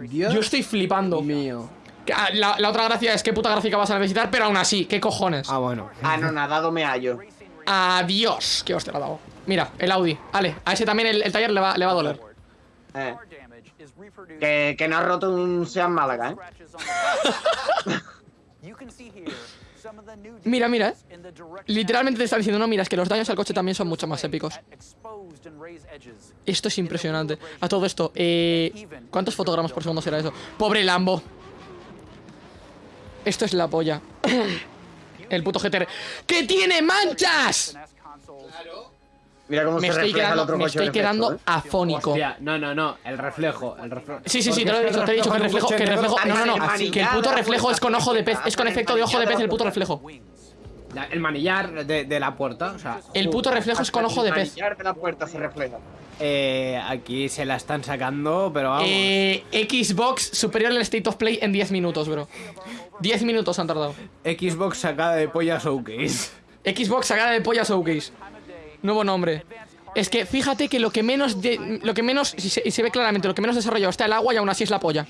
Dios Yo estoy flipando. mío. Ah, La, la otra gracia es qué puta gráfica vas a necesitar, pero aún así, ¿qué cojones? Ah, bueno. Anonadado me hallo. Adiós. Qué hostia le ha dado. Mira, el Audi. Vale, a ese también el, el taller le va, le va a doler. Eh. Que, que no ha roto un Seat Málaga, ¿eh? Mira, mira, eh. Literalmente te están diciendo, no, mira, es que los daños al coche también son mucho más épicos. Esto es impresionante. A todo esto, eh, ¿cuántos fotogramas por segundo será eso? Pobre Lambo. Esto es la polla. El puto GTR. ¡Que tiene manchas! Mira cómo Me se estoy refleja el quedando, otro me estoy quedando ¿eh? afónico. Hostia, no, no, no, el reflejo, el reflejo. Sí, sí, sí, te lo he dicho, te he dicho que el reflejo, que el reflejo, no, no, no, que el puto reflejo es con ojo de pez, es con efecto de ojo de pez el puto reflejo. El manillar de, de la puerta, o sea. El puto reflejo es con ojo de El pez. manillar de la puerta se refleja. Eh, aquí se la están sacando, pero vamos. Eh, Xbox superior al State of Play en 10 minutos, bro. 10 minutos han tardado. Xbox sacada de polla showcase. Xbox sacada de polla showcase. Nuevo nombre. Es que fíjate que lo que menos de, lo que menos y se, y se ve claramente lo que menos desarrollado está el agua y aún así es la polla.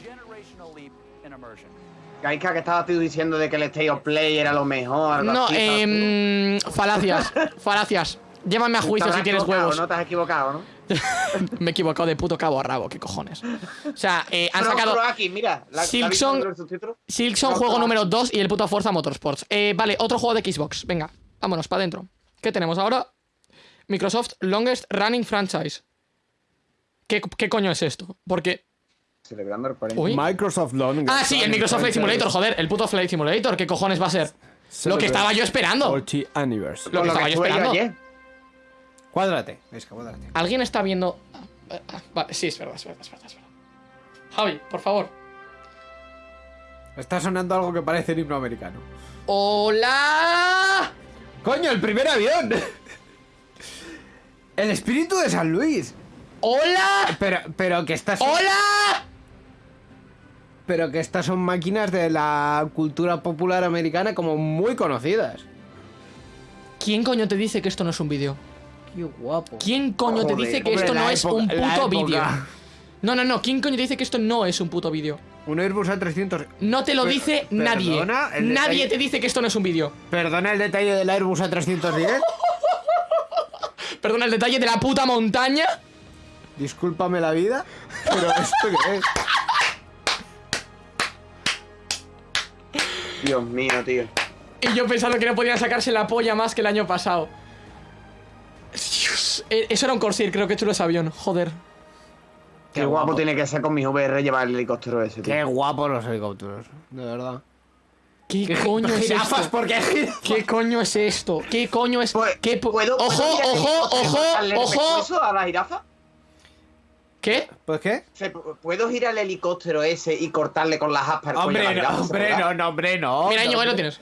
Gaika, que estabas tú diciendo de que el State of Play era lo mejor. No, eh, falacias, falacias. Llévame a juicio si tienes huevos. No te has equivocado, ¿no? Me he equivocado de puto cabo a rabo, qué cojones. O sea, eh, han sacado No, juego no. número 2 y el puto Forza Motorsports. Eh, vale, otro juego de Xbox. Venga, vámonos para adentro. ¿Qué tenemos ahora? Microsoft Longest Running Franchise. ¿Qué, qué coño es esto? Porque. Celebrando el 40. Uy. Microsoft Long. Ah, sí, el Microsoft Flight Simulator, joder, el puto Flight Simulator. ¿Qué cojones va a ser? Lo que estaba yo esperando. Lo que estaba yo esperando. ayer. Cuádrate, es que cuádrate. ¿Alguien está viendo.? Vale, sí, es verdad, es verdad, es verdad, es verdad. Javi, por favor. Está sonando algo que parece el himno americano. ¡Hola! ¡Coño, el primer avión! El espíritu de San Luis. ¡Hola! Pero, pero que estas. ¡Hola! Pero que estas son máquinas de la cultura popular americana como muy conocidas. ¿Quién coño te dice que esto no es un vídeo? Qué guapo. ¿Quién coño te dice que hombre, esto no es época- un puto vídeo? No, no, no. ¿Quién coño te dice que esto no es un puto vídeo? Un Airbus A300. No te lo Per- dice perdona, nadie. Nadie detalle- te dice que esto no es un vídeo. Perdona el detalle del Airbus A310. Perdona el detalle de la puta montaña. Discúlpame la vida. Pero esto qué es. Dios mío, tío. Y yo pensando que no podían sacarse la polla más que el año pasado. Eh, eso era un Corsair, creo que esto es avión. Joder. Qué, guapo. tiene que ser con mis VR llevar el helicóptero ese, tío. Qué guapos los helicópteros. De verdad. ¿Qué coño es Jirafas, esto? ¿por qué coño es esto? ¿Qué coño es? Pues, ¿Qué pu- ¿puedo- ojo, puedo ojo, ¿puedo ojo, ojo. pescuezo a la jirafa? ¿Qué? ¿Pues qué? ¿Puedo ir al helicóptero ese y cortarle con las aspas Hombre, jirafa, no, hombre, no, no, hombre, no. Mira, no, Íñigo, ahí lo tienes.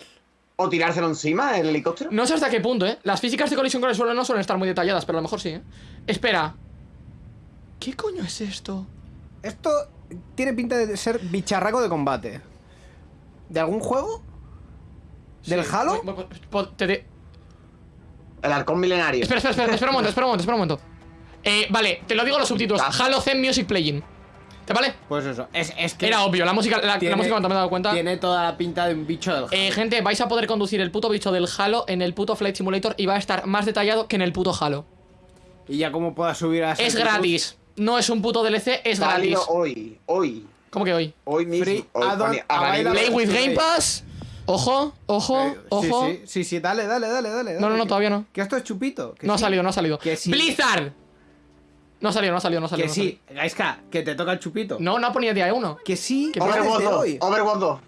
¿O tirárselo encima el helicóptero? No sé hasta qué punto, ¿eh? Las físicas de colisión con el suelo no suelen estar muy detalladas, pero a lo mejor sí, ¿eh? Espera. ¿Qué coño es esto? Esto tiene pinta de ser bicharraco de combate. ¿De algún juego? ¿Del Sí, Halo? voy- voy- voy- te de- El halcón milenario. Espera, espera, espera, espera un momento, espera un momento, espera un momento. Eh, vale, te lo digo los subtítulos. Halo Zen Music Playing. ¿Te vale? Pues eso. Es, es que. Era obvio, la música, la, la tiene- música cuando me he dado cuenta. Tiene toda la pinta de un bicho del Halo. Eh, gente, vais a poder conducir el puto bicho del Halo en el puto Flight Simulator y va a estar más detallado que en el puto Halo. Y ya como pueda subir a. Es gratis. No es un puto DLC, es gratis. Hoy, hoy, ¿Cómo que hoy? hoy mismo. Free hoy, pone- available. available- Play with. Game Pass. Ojo, ojo, eh, ojo. Sí, sí, sí, sí, dale, dale, dale, dale. No, no, no, todavía no. Que esto es chupito. que No ha salido, no ha salido. Que sí. ¡Blizzard! No ha salido, no ha salido, no ha salido. Que no sí, Gaiska, que te toca el chupito. No, no ha ponido día 1. Que sí, Que Overwatch desde 2, hoy. Overwatch 2.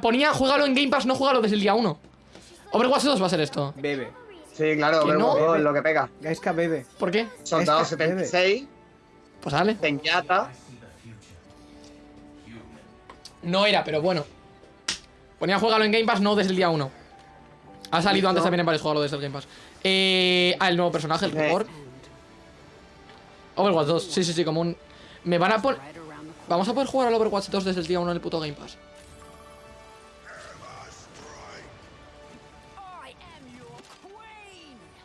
ponía, juégalo en Game Pass, no juégalo desde el día 1. Overwatch 2 va a ser esto. Bebe. Sí, claro, Overwatch no. 2 es lo que pega. Gaiska, bebe. ¿Por qué? Soldado Es que- 76, Pues dale. Zenyatta. No era, pero bueno. Ponía juégalo en Game Pass, no desde el día 1. Ha salido antes Listo. también en varios juegos desde el Game Pass. Eh, ah, el nuevo personaje, el rumor. Overwatch 2, sí, sí, sí, como un. Me van a poner. Vamos a poder jugar al Overwatch 2 desde el día 1 en el puto Game Pass.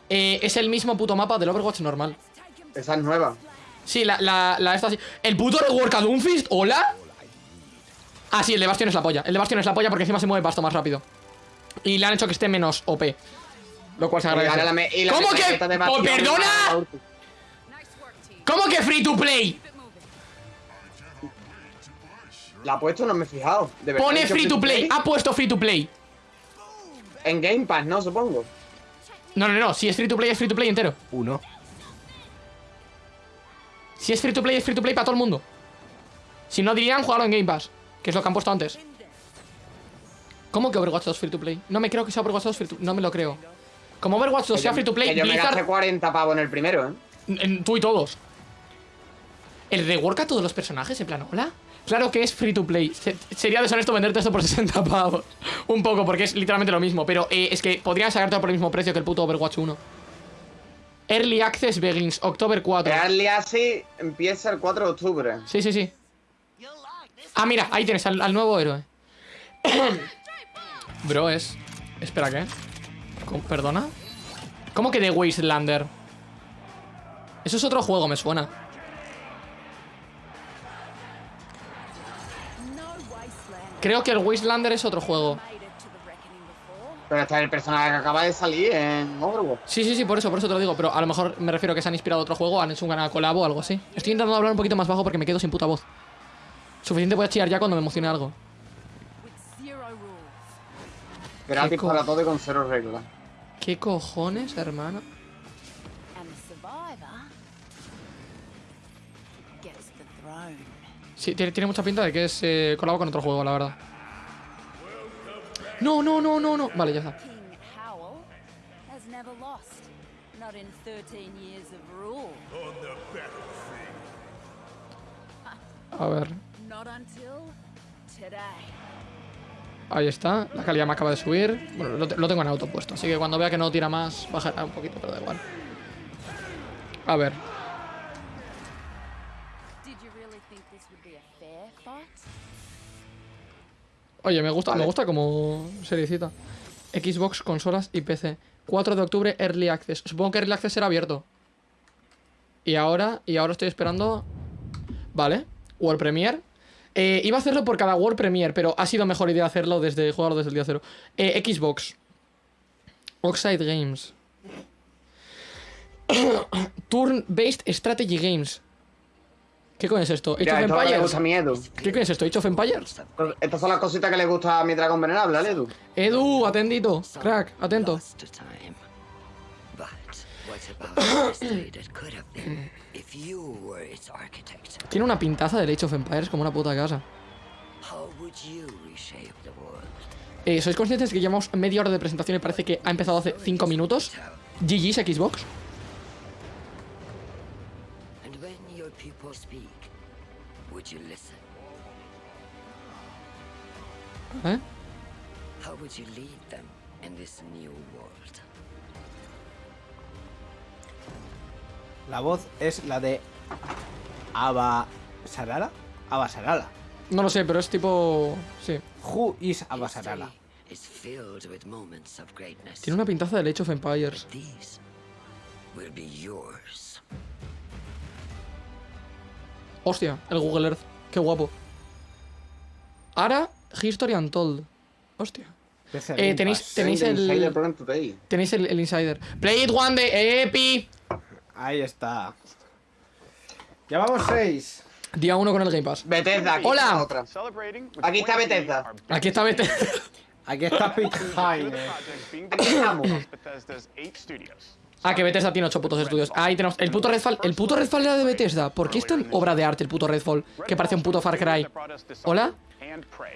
Eh, es el mismo puto mapa del Overwatch normal. Esa es nueva. Sí, la, la, la esta sí. ¿El puto rework a Doomfist? ¿Hola? Ah, sí, el de Bastion es la polla. El de Bastion es la polla porque encima se mueve pasto más rápido. Y le han hecho que esté menos OP. Lo cual se agradece. y la ¿Cómo que? ¡Oh, perdona! ¿Cómo que free to play? La ha puesto, no me he fijado. ¿De verdad ha Pone free to play. Ha puesto free to play. En Game Pass, ¿no? Supongo. No, no, no. Si es free to play, es free to play entero. Uno. Si es free to play, es free to play para todo el mundo. Si no dirían, jugarlo en Game Pass. Que es lo que han puesto antes. ¿Cómo que Overwatch 2 free to play? No me creo que sea Overwatch 2 free to No me lo creo. Como Overwatch 2 Que sea yo- free to play, que yo me gasté Blizzard. 40 pavos en el primero, ¿eh? en- tú y todos. ¿El rework a todos los personajes? En plan, ¿hola? Claro que es free to play. Se- sería deshonesto venderte esto por 60 pavos. Un poco, porque es literalmente lo mismo. Pero eh, es que podrían sacarte por el mismo precio que el puto Overwatch 1. Early Access begins October 4. Early Access empieza el 4 de octubre. Sí, sí, sí. Ah, mira, ahí tienes al, al nuevo héroe. Bro, es. Espera, ¿qué? ¿Cómo- ¿Perdona? ¿Cómo que de Wastelander? Eso es otro juego, me suena. Creo que el Wastelander es otro juego. Pero este es el personaje que acaba de salir en Overwatch. Sí, sí, sí, por eso, por eso te lo digo. Pero a lo mejor me refiero a que se han inspirado de otro juego, han hecho un canal colabo o algo así. Estoy intentando hablar un poquito más bajo porque me quedo sin puta voz. Suficiente voy a chillar ya cuando me emocione algo. Gratis para todo y con cero reglas. ¿Qué cojones, hermano? Sí, tiene, mucha pinta de que es eh, con otro juego, la verdad. No, no, no, no, no. Vale, ya está. King Howell has never lost. Not in 13 years of rule. A ver, ahí está. La calidad me acaba de subir. Bueno, lo tengo en auto puesto, así que cuando vea que no tira más, bajará un poquito, pero da igual. A ver, Oye, me gusta, me Vale. gusta como seriecita. Xbox, consolas y PC. 4 de octubre, Early Access. Supongo que Early Access será abierto. Y ahora, y ahora estoy esperando. Vale, World Premiere. Eh, iba a hacerlo por cada World Premiere, pero ha sido mejor idea hacerlo desde jugarlo desde el día cero. Eh, Xbox. Oxide Games. Turn-based Strategy Games. ¿Qué coño es esto? ¿Age Mira, of le Empires? gusta a mi Edu. ¿Qué coño es esto? ¿Age of Empires? Estas son las cositas que le gusta a mi dragón venerable, ¿vale, Edu? Edu, atendito. Crack, atento. Tiene una pintaza de Age of Empires como una puta casa. How would you reshape the world? Eh, ¿Sois conscientes de que llevamos media hora de presentación y parece que ha empezado hace 5 minutos? GG's Xbox. Would you listen? ¿Eh? How would you lead them in this new world? La voz es la de Ava Sarala. Ava Sarala. No lo sé, pero es tipo... Sí. Who is Ava Sarala? Tiene una pintaza de Age of Empires. These will be yours. Hostia, el Google Earth. Qué guapo. Ahora, History Untold. Hostia. Eh, tenéis, tenéis el... Program Today. Tenéis el, el Insider. Play it one day, Epi. Ahí está. Ya vamos seis. Día 1 con el Game Pass. Bethesda, aquí Hola. está otra. Aquí está 20 Bethesda. Aquí está Bete. Aquí está being Aquí estamos. Ah, que Bethesda tiene 8 putos estudios. Ahí tenemos. El puto Redfall. El puto Redfall era de Bethesda. ¿Por qué es tan obra de arte el puto Redfall? Que parece un puto Far Cry. ¿Hola?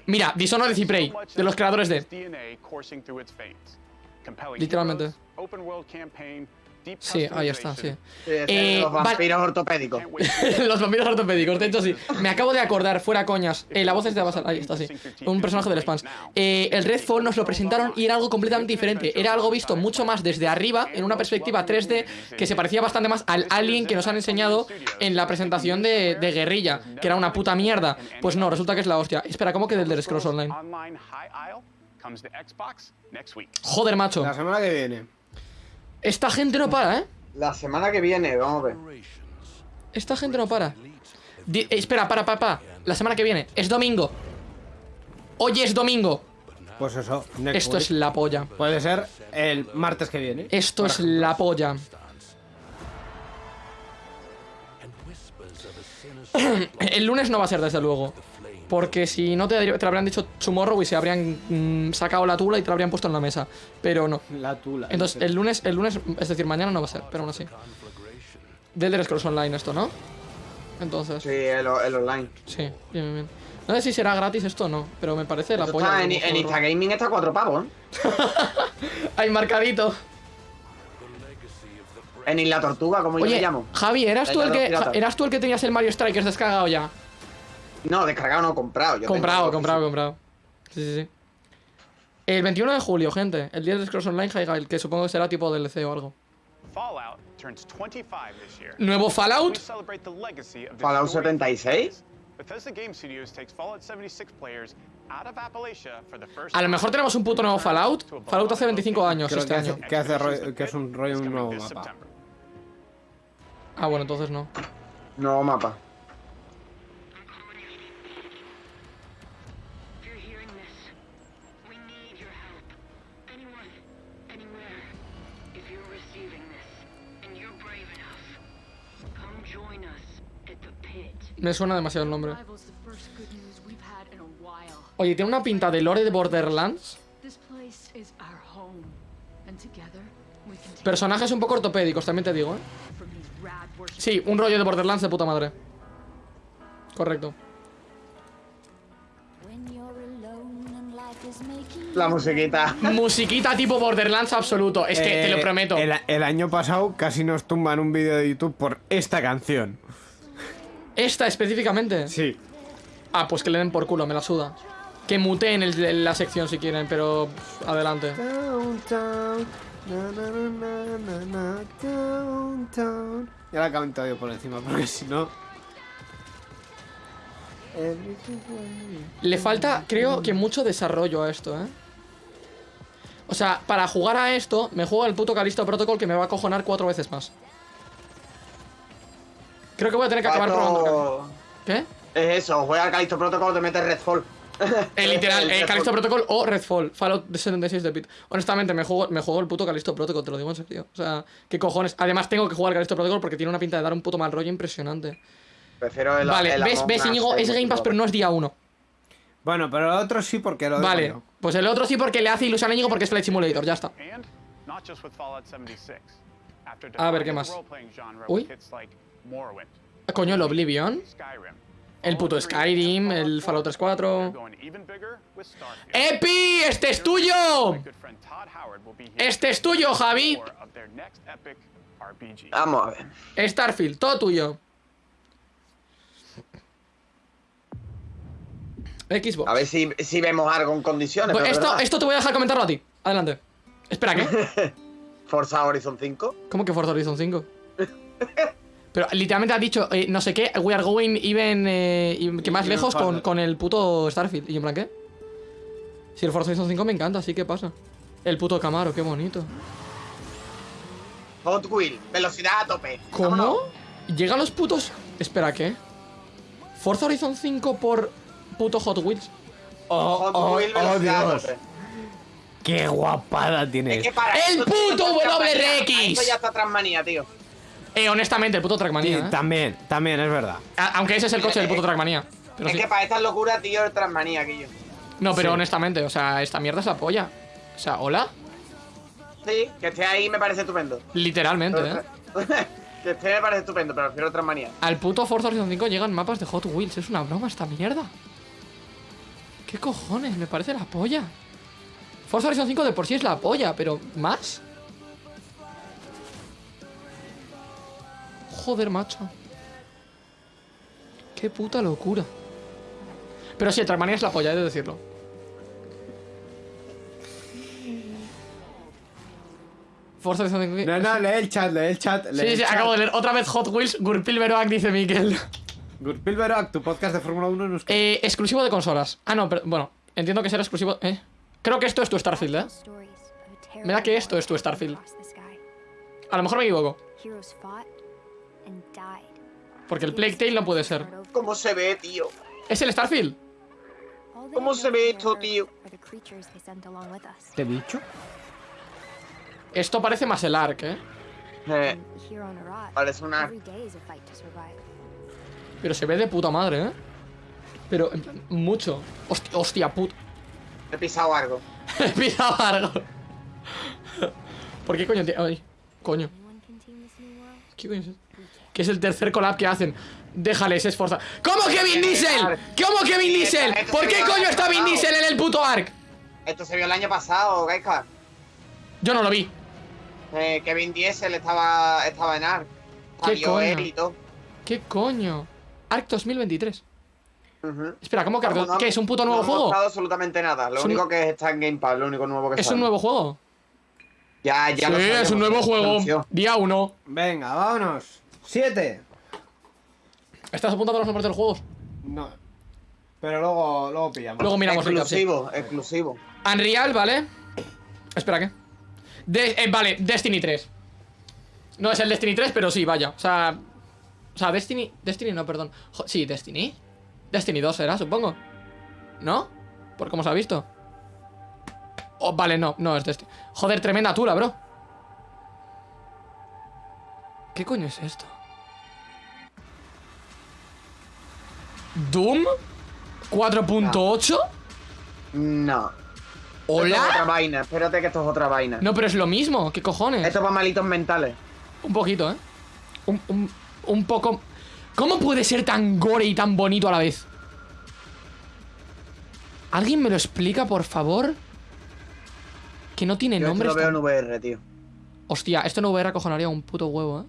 Mira, Dishonored y Prey, de los creadores de. Literalmente. Sí, ahí está, sí. Eh, los vale. vampiros ortopédicos. los vampiros ortopédicos, de hecho sí. Me acabo de acordar, fuera coñas. Eh, la voz es de Basal, ahí está, sí. Un personaje del Spans. Eh, el Redfall nos lo presentaron y era algo completamente diferente. Era algo visto mucho más desde arriba, en una perspectiva 3D, que se parecía bastante más al Alien que nos han enseñado en la presentación de, de Guerrilla, que era una puta mierda. Pues no, resulta que es la hostia. Espera, ¿cómo que del Elder Scrolls Online? Joder, macho. La semana que viene. Esta gente no para, ¿eh? La semana que viene, vamos a ver. Esta gente no para. Di- eh, espera, para, para, para. La semana que viene. Es domingo. Hoy es domingo. Pues eso. next Esto es la polla. Puede ser el martes que viene. Esto es la polla. El lunes no va a ser, desde luego. Porque si no te, te lo habrían dicho tomorrow y se habrían mm, sacado la tula y te la habrían puesto en la mesa. Pero no. La tula. Entonces, el lunes, el lunes, es decir, mañana no va a ser, pero aún así. Del Elder Scrolls Online esto, ¿no? Entonces, Sí, el, el online. sí, bien, bien, bien. No sé si será gratis esto o no, pero me parece la polla. está de en, en. Instagaming está a cuatro pavos, ¿eh? Hay marcadito. En Isla Tortuga, como yo le llamo. Javi, ¿eras tú, el que. ¿eras tú el que tenías el Mario Strikers descargado ya? No, descargado no, comprado. Yo comprado, tengo- comprado, comprado. Sí, sí, sí. El 21 de julio, gente. El día de Scrolls Online High que supongo que será tipo DLC o algo. Fallout turns 25 this year. Nuevo Fallout. Fallout storied 76? franchise. Bethesda Game Studios takes Fallout 76 players out of Appalachia for the first A lo mejor tenemos un puto nuevo Fallout. Fallout hace 25 años Creo este que hace- año. que hace rollo- que es un rollo un nuevo mapa. Ah, bueno, entonces no. Nuevo mapa. Me suena demasiado el nombre. Oye, tiene una pinta de lore de Borderlands. Personajes un poco ortopédicos, también te digo, ¿eh? Sí, un rollo de Borderlands de puta madre. Correcto. La musiquita. Musiquita tipo Borderlands absoluto. Es que te lo Eh, prometo. El, el año pasado casi nos tumban un vídeo de YouTube por esta canción. Esta específicamente. Sí. Ah, pues que le den por culo, me la suda. Que muteen el- en la sección si quieren, pero pff, adelante. Downtown, na, na, na, na, na, na, downtown. Ya la canto yo por encima, porque si no. Le falta, creo que mucho desarrollo a esto, ¿eh? O sea, para jugar a esto, me juego el puto Calisto Protocol que me va a cojonar cuatro veces más. Creo que voy a tener que acabar probando. ¿Qué? Es eso, juega al Callisto Protocol, te metes Redfall. Eh, literal, El eh. Callisto Protocol o Redfall, Fallout de 76 de Pit. Honestamente, me juego, me juego el puto Callisto Protocol, te lo digo en serio. O sea, qué cojones. Además, tengo que jugar al Callisto Protocol porque tiene una pinta de dar un puto mal rollo impresionante. Prefiero el Vale, el ves, ves, Íñigo, es Game Pass, pero no es día uno. Bueno, pero el otro sí porque lo Vale, yo. pues el otro sí porque le hace ilusión a Íñigo porque es Flight Simulator, ya está. And not just with Fallout 76. After A ver, ¿qué más? Uy. Coño, el Oblivion, el puto 3, Skyrim, el Fallout 3.4. they're going even bigger with Starfield. ¡Epi! ¡Este es tuyo! Este es tuyo, Javi. Vamos a ver. Starfield, todo tuyo. Xbox. A ver si, si vemos algo en condiciones. Pues esto, verdad. esto te voy a dejar comentarlo a ti. Adelante. Espera, ¿qué? Forza Horizon 5. ¿Cómo que Forza Horizon 5? Pero literalmente has dicho, eh, no sé qué, we are going even, eh, que más lejos con, con el puto Starfield. ¿Y en plan qué? Si el Forza Horizon 5 me encanta, ¿sí? ¿Qué pasa? El puto Camaro, qué bonito. Hot Wheel, velocidad a tope. ¿Cómo? Vámonos. ¿Llegan los putos...? Espera, ¿qué? ¿Forza Horizon 5 por puto Hot Wheels? Oh, Hot oh, Wheel, oh, velocidad a Dios. tope. ¡Qué guapada Es tienes! que para ¡El puto WRX! Eso ya está Transmanía, tío. Eh, honestamente, el puto Sí, Trackmania, ¿eh? también, también, es verdad. A- Aunque ese es el coche del puto Trackmania. Pero es sí. que para estas locuras, tío, el Transmanía, Guillo. No, pero Sí. honestamente, o sea, esta mierda es la polla. O sea, hola. Sí, que esté ahí me parece estupendo. Literalmente, ¿eh? que esté me parece estupendo, pero prefiero Transmanía. Al puto Forza Horizon 5 llegan mapas de Hot Wheels. Es una broma esta mierda. ¿Qué cojones? Me parece la polla. Forza Horizon 5 de por sí es la polla, pero ¿más? Joder, macho. Qué puta locura. Pero sí, el Trackmania es la polla, he de decirlo. Forza Horizon 5... No, no, lee el chat, lee el chat. lee Sí, el sí, chat. acabo de leer. Otra vez Hot Wheels, Gurpil Veroac, dice Miquel. Gurpil Veroac, tu podcast de Fórmula 1 nos... Eh, exclusivo de consolas. Ah, no, pero bueno, entiendo que será exclusivo. Eh. Creo que esto es tu Starfield, ¿eh? Me da que esto es tu Starfield. A lo mejor me equivoco. Porque el Plague Tale no puede ser. ¿Cómo se ve, tío? ¿Es el Starfield? ¿Cómo se ve esto, tío? ¿Te he dicho? Esto parece más el Ark, ¿eh? Eh, parece una... Pero se ve de puta madre, ¿eh? Pero, en plan, mucho. Hostia, hostia put. He pisado algo. He pisado algo. ¿Por qué coño? Ay, coño. ¿Qué coño es esto? Que es el tercer collab que hacen. Déjales, esforza. ¿Cómo que Vin Diesel? ¿Cómo que Vin Diesel? ¿Por qué coño está Vin Diesel en el puto Ark? Esto se vio el año pasado, Gaika. Yo no lo vi. Eh, Kevin Diesel estaba, estaba en ARK. ¿Qué Salió él coño? y todo. ¿Qué coño? Arc 2023. Ujú. Espera, ¿cómo que Arc- no- ¿Qué es un puto no nuevo han juego? mostrado absolutamente nada. Lo Es un- único que está en Game Pass, lo único nuevo que ¿Es sale. un nuevo juego? Ya, ya sí, lo es un nuevo juego. Día 1. Venga, vámonos. Siete. ¿Estás apuntando los nombres de los juegos? No. Pero luego, luego pillamos. Luego miramos recap, sí. Exclusivo, exclusivo. Unreal, ¿vale? Espera, ¿qué? De- eh, vale, Destiny 3. No es el Destiny 3, pero sí, vaya. O sea. O sea, Destiny. Destiny no, perdón. Jo- sí, Destiny. Destiny 2 será, supongo. ¿No? Por cómo se ha visto. Oh, vale, no, no es Destiny. Joder, tremenda tula, bro. ¿Qué coño es esto? ¿Doom? ¿4.8? No. Esto es otra ¿Hola? vaina, espérate que esto es otra vaina. No, pero es lo mismo, ¿qué cojones? Esto es para malitos mentales. Un poquito, ¿eh? Un, un, un poco... ¿Cómo puede ser tan gore y tan bonito a la vez? ¿Alguien me lo explica, por favor? Que no tiene Yo esto nombre. lo veo en VR, tío. Hostia, esto en VR acojonaría un puto huevo, ¿eh?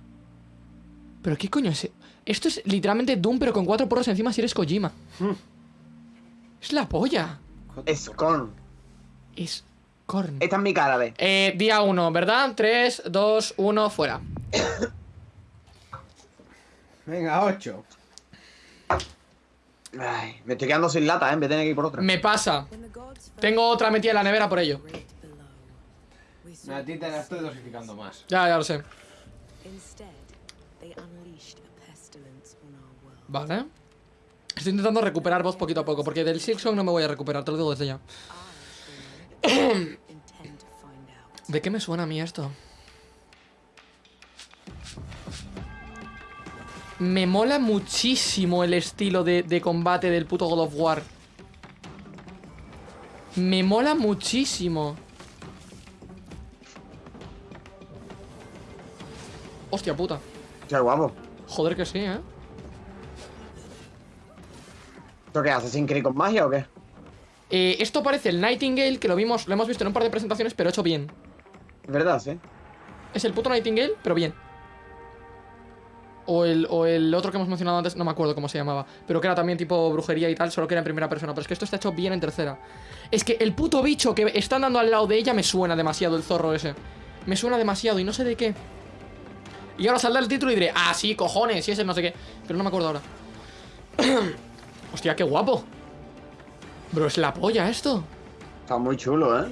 ¿Pero qué coño es? Esto es literalmente Doom, pero con cuatro porros encima si eres Kojima. Es la polla. Es con. Es corn. Esta es mi cara, ve. Eh, día 1, ¿verdad? 3, 2, 1, fuera. Venga, ocho. Ay, me estoy quedando sin lata, ¿eh? En vez de tener que ir por otra. Me pasa. Tengo otra metida en la nevera por ello. A ti te la estoy dosificando más. Ya, ya lo sé. Instead, they unleashed a pestilence on our world. Vale. Estoy intentando recuperar voz poquito a poco, porque del Silksong no me voy a recuperar, te lo digo desde ya. ¿De qué me suena a mí esto? Me mola muchísimo el estilo de, de combate del puto God of War. Me mola muchísimo. Hostia puta. Qué guapo. Joder que sí, ¿eh? ¿Esto qué hace? ¿Sin Creed con magia o qué? Eh, Esto parece el Nightingale, que lo vimos, lo hemos visto en un par de presentaciones, pero hecho bien. Es verdad, sí. Es el puto Nightingale, pero bien. O el, o el otro que hemos mencionado antes, no me acuerdo cómo se llamaba. Pero que era también tipo brujería y tal, solo que era en primera persona. Pero es que esto está hecho bien en tercera. Es que el puto bicho que está andando al lado de ella me suena demasiado, el zorro ese. Me suena demasiado y no sé de qué. Y ahora saldrá el título y diré, ah, sí, cojones, y ese no sé qué. Pero no me acuerdo ahora. Hostia, qué guapo. Bro, es la polla esto. Está muy chulo, ¿eh?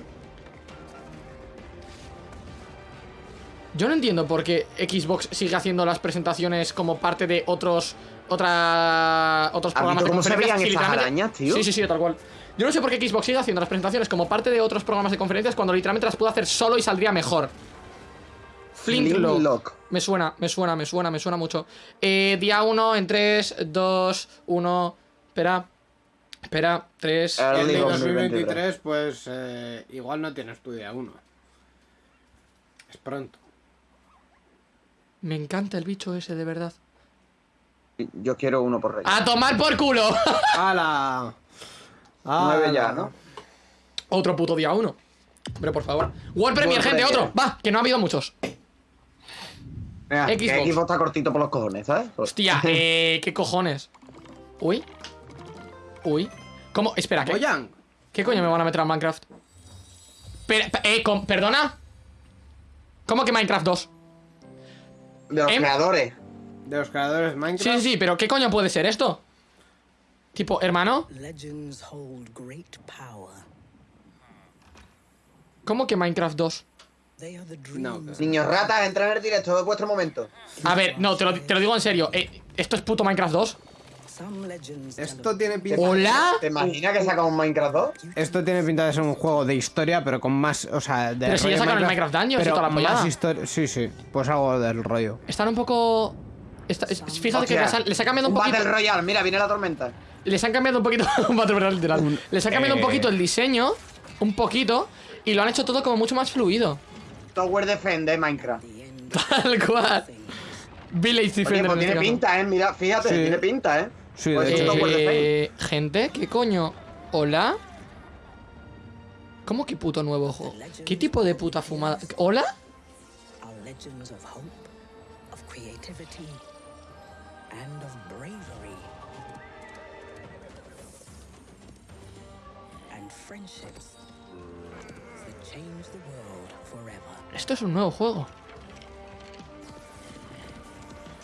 Yo no entiendo por qué Xbox sigue haciendo las presentaciones como parte de otros otra, otros ¿Has programas de cómo se conferencias. veían si esas arañas, tío? Sí, sí, sí, tal cual. Yo no sé por qué Xbox sigue haciendo las presentaciones como parte de otros programas de conferencias cuando literalmente las puedo hacer solo y saldría mejor. Flintlock. Flintlock. Me suena, me suena, me suena, me suena mucho. Eh, día 1 en 3, 2, 1. Espera. Espera, 3. Early El de 2023. 2023, pues eh, igual no tienes tu día uno. Es pronto. Me encanta el bicho ese, de verdad. Yo quiero uno por rey. ¡A tomar por culo! ¡Hala! Nueve ya. ¿no? Otro puto día uno. Hombre, por favor. World Premier, World gente, Premier. otro. Va, que no ha habido muchos. Mira, que. Xbox está cortito por los cojones, ¿sabes? Hostia, eh, ¿qué cojones? Uy. Uy. ¿Cómo? Espera, ¿qué. ¿qué coño me van a meter a Minecraft? Pero, eh, con- ¿perdona? ¿Cómo que Minecraft 2? De los creadores. De los creadores Minecraft. sí, sí, pero ¿qué coño puede ser esto? Tipo, hermano, Legends hold great power. ¿cómo que Minecraft 2? They are the No. Niños ratas, entran en el directo, es vuestro momento. A ver, no, te lo, te lo digo en serio. eh, ¿Esto es puto Minecraft 2? Esto tiene pinta. ¿Hola? ¿Te imaginas que saca un Minecraft 2? Esto tiene pinta de ser un juego de historia, pero con más. O sea, de. Pero si ya sacaron el Minecraft Dungeons y pero toda la más historia. Sí, sí. Pues algo del rollo. Están un poco... está- es- fíjate que Hostia, les han, les han cambiado un un poquito... Battle Royale, mira, viene la tormenta. Les han cambiado un poquito. un Battle Royale literal. Les han cambiado un eh. poquito el diseño. Un poquito. Y lo han hecho todo como mucho más fluido. Tower Defend de Minecraft. Tal cual. Village Oye, Defender. pues en tiene pinta, eh. Mira, fíjate, Sí. tiene pinta, eh. Sí, de hecho. Eh, gente, ¿qué coño? ¿Hola? ¿Cómo que puto nuevo juego? ¿Qué tipo de puta fumada? ¿Hola? legends of hope, of creativity, and of bravery. And friendships that change the world forever. Esto es un nuevo juego.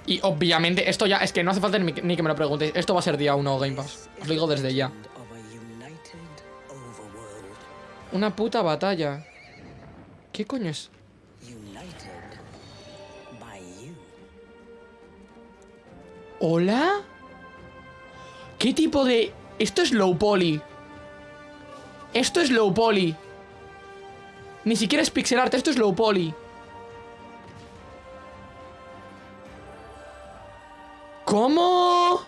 Y obviamente, esto ya, es que no hace falta ni, que me lo preguntéis. Esto va a ser día 1 Game Pass. Os lo digo desde ya. Una puta batalla. ¿Qué coño es? ¿Hola? ¿Qué tipo de...? Esto es low poly. Esto es low poly. Ni siquiera es pixel art, esto es low poly. ¿Cómo?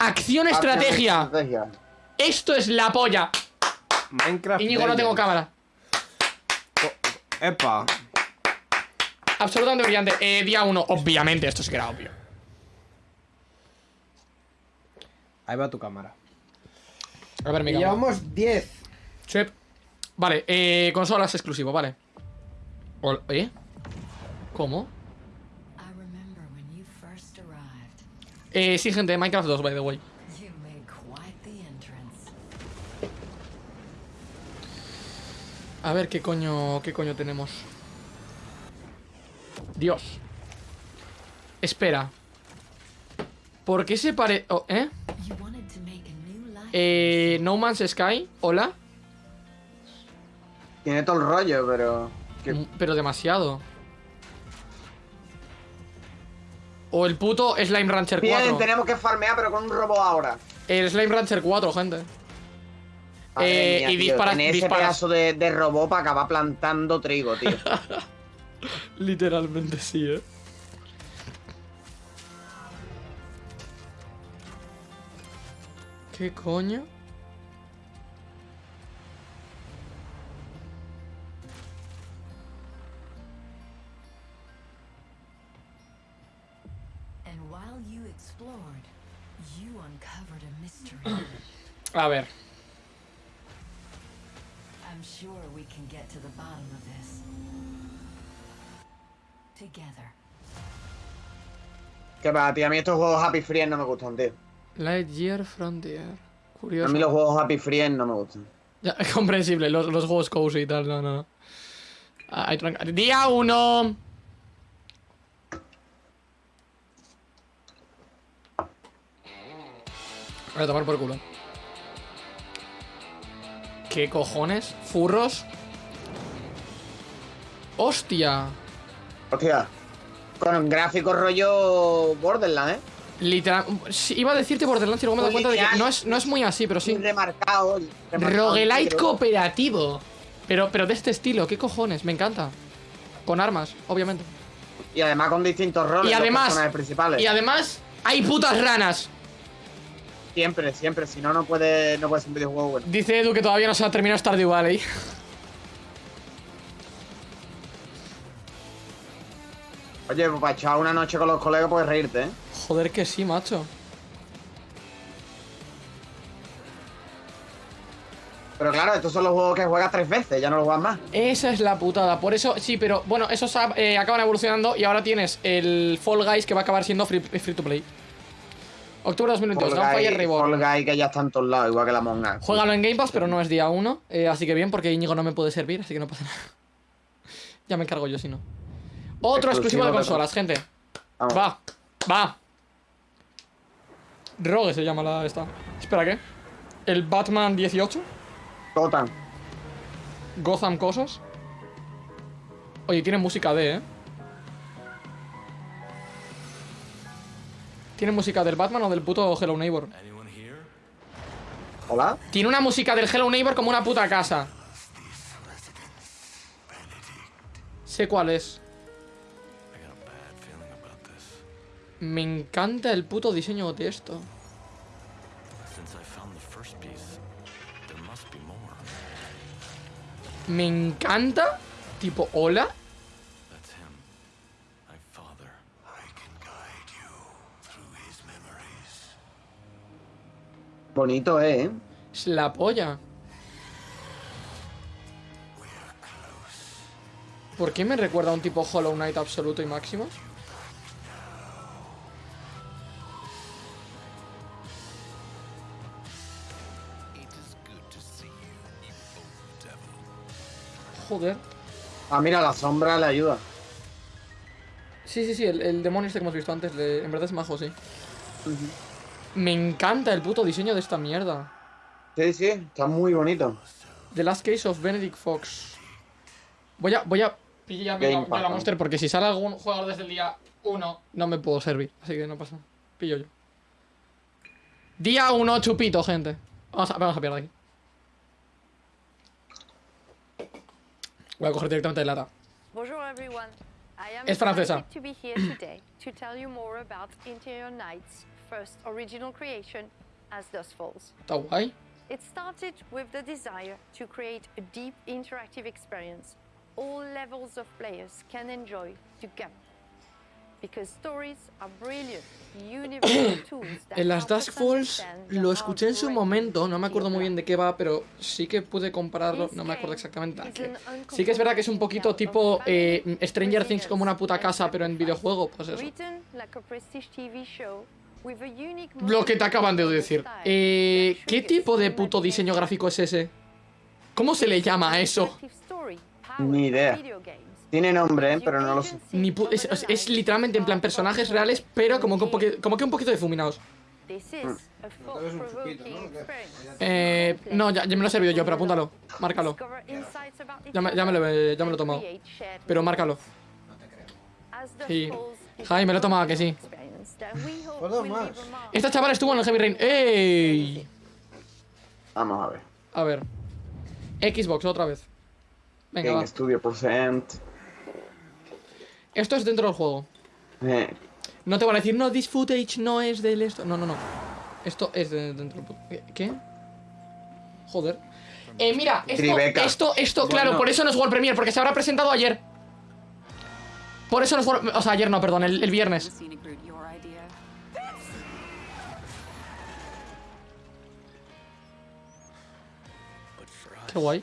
Acción estrategia. Estrategia. Esto es la polla. Minecraft. Íñigo, no tengo cámara. Epa. Absolutamente brillante. Eh, día 1, obviamente, esto sí que era obvio. Ahí va tu cámara. A ver, mi cámara. llevamos 10. Chep. Vale, eh, consolas exclusivo, vale. ¿Eh? ¿Cómo? I remember when you first arrived. Eh, sí, gente, Minecraft 2, by the way. A ver qué coño, qué coño tenemos. Dios. Espera. ¿Por qué se pare... oh, ¿Eh? Eh, No Man's Sky, hola. Tiene todo el rollo, pero. Mm, Pero demasiado. O el puto Slime Rancher Bien, 4. tenemos que farmear, pero con un robot ahora. El Slime Rancher 4, gente. Madre Eh, mía, y tío, disparas- ese disparas. pedazo de, de robot para acabar plantando trigo, tío. Literalmente sí, eh. ¿Qué coño? This. Together. que va, tío, a mí estos juegos Happy Free no me gustan, tío. Lightyear Frontier. A Curioso. mí los juegos Happy Free no me gustan. Ya, es comprensible, los, los juegos cozy y tal, no, no. no. Ah, tranca- Día 1. Voy a tomar por culo. ¿Qué cojones? ¿Furros? ¡Hostia! Hostia. Con un gráfico rollo Borderlands, ¿eh? Literal. sí, iba a decirte Borderlands y luego me he dado cuenta de que no es, no es muy así, pero sí. Remarcado. remarcado Roguelite cooperativo. Pero, pero de este estilo, ¿qué cojones? Me encanta. Con armas, obviamente. Y además con distintos roles. Y los además- personajes principales. Y además, hay putas ranas. Siempre, siempre. Si no, no puede, no puede ser un videojuego bueno. Dice Edu que todavía no se ha terminado Stardew Valley. Oye, pues para echar una noche con los colegas puedes reírte, ¿eh? Joder que sí, macho. Pero claro, estos son los juegos que juegas tres veces, ya no los juegas más. Esa es la putada. Por eso, sí, pero bueno, esos eh, acaban evolucionando y ahora tienes el Fall Guys que va a acabar siendo free, free to play. Octubre de 2022, Fall Guy, Reborn. Fall Guy que ya está en todos lados, igual que la Monga. Juégalo en Game Pass, pero no es día 1. así que bien, porque Íñigo no me puede servir, así que no pasa nada. ya me encargo yo si no. Otro exclusivo Exclusivo de consolas, gente. Vamos. Va, va. Rogue se llama la esta. Espera, ¿qué? El Batman 18. Totan. Gotham Cosas. Oye, tiene música de, ¿eh? ¿Tiene música del Batman o del puto Hello Neighbor? Hola. Tiene una música del Hello Neighbor como una puta casa. Sé cuál es. Me encanta el puto diseño de esto. Me encanta. Tipo, hola. Bonito, ¿eh? Es la polla. ¿Por qué me recuerda a un tipo Hollow Knight absoluto y máximo? Joder. Ah, mira, la sombra le ayuda. Sí, sí, sí, el, el demonio este que hemos visto antes, le- en verdad es majo, sí. Me encanta el puto diseño de esta mierda. Sí, sí, está muy bonito. The Last Case of Benedict Fox. Voy a, voy a pillarme la, la. Monster porque si sale algún jugador desde el día 1 no me puedo servir. Así que no pasa. Pillo yo. Día 1 chupito, gente. Vamos a, vamos a pillar de aquí. Voy a coger directamente de lata. Bonjour everyone. I am Es francesa. excited to be here today to tell you more about Interior Nights' first original creation as Dusk Falls. Está guay. It started with the desire to create a deep interactive experience all levels of players can enjoy together. Because stories are brilliant, En las Dusk Falls lo escuché en su momento, no me acuerdo muy bien de qué va, pero sí que pude compararlo, no me acuerdo exactamente. a qué. Sí que es verdad que es un poquito tipo eh, Stranger Things como una puta casa, pero en videojuego, pues eso. Lo que te acaban de decir. Eh, ¿Qué tipo de puto diseño gráfico es ese? ¿Cómo se le llama a eso? Ni idea. Tiene nombre, ¿eh? pero no lo sé. Ni es, es- es literalmente en plan personajes reales, pero como que, un poqui- como que un poquito difuminados. This is a thought-provoking experience. Eh, no, ya, ya me lo he servido yo, pero apúntalo. Márcalo. Ya me, ya me lo, ya me lo he tomado. Pero márcalo. Sí. Jaime, me lo he tomado, que sí. A mark Esta chavala estuvo en el Heavy Rain. ¡Ey! Vamos a ver. A ver. Xbox otra vez. Venga, Game va. Studio Percent. Esto es dentro del juego. Eh, No te van a decir, no, this footage no es del esto. No, no, no. Esto es de dentro del ¿Qué? Joder. Eh, mira, esto, Tribeca. esto, esto, claro, por eso no es World Premiere, porque se habrá presentado ayer. Por eso no es World... O sea, ayer no, perdón, el, el viernes. Qué guay.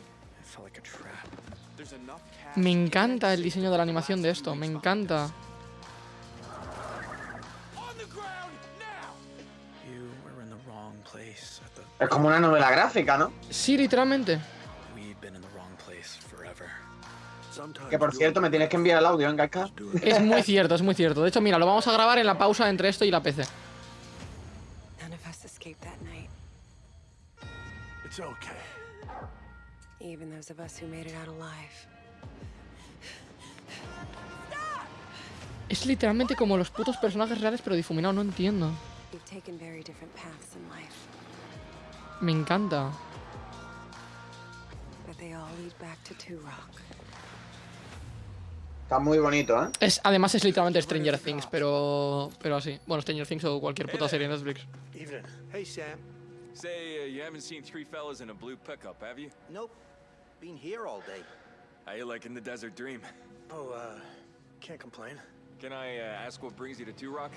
Me encanta el diseño de la animación de esto, me encanta. Es como una novela gráfica, ¿no? Sí, literalmente. Que por cierto, me tienes que enviar el audio en Gaika. Es muy cierto, es muy cierto. De hecho, mira, lo vamos a grabar en la pausa entre esto y la PC. None of us escaped that night, It's okay. Even those of us who made it out alive. Es literalmente como los putos personajes reales, pero difuminado, no entiendo. We've taken very different paths in life, Me encanta. but they all lead back to Two Rock. Está muy bonito, ¿eh? Es, además es literalmente Stranger Things, pero pero así. Bueno, Stranger Things o cualquier puta serie en Netflix. Evening. Hey, Sam. Say, uh, you haven't seen three fellas in a blue pickup, have you? Nope. Been here all day. How you liking the desert dream? Oh, uh, can't complain. Can I uh, ask what brings you to Two Rock?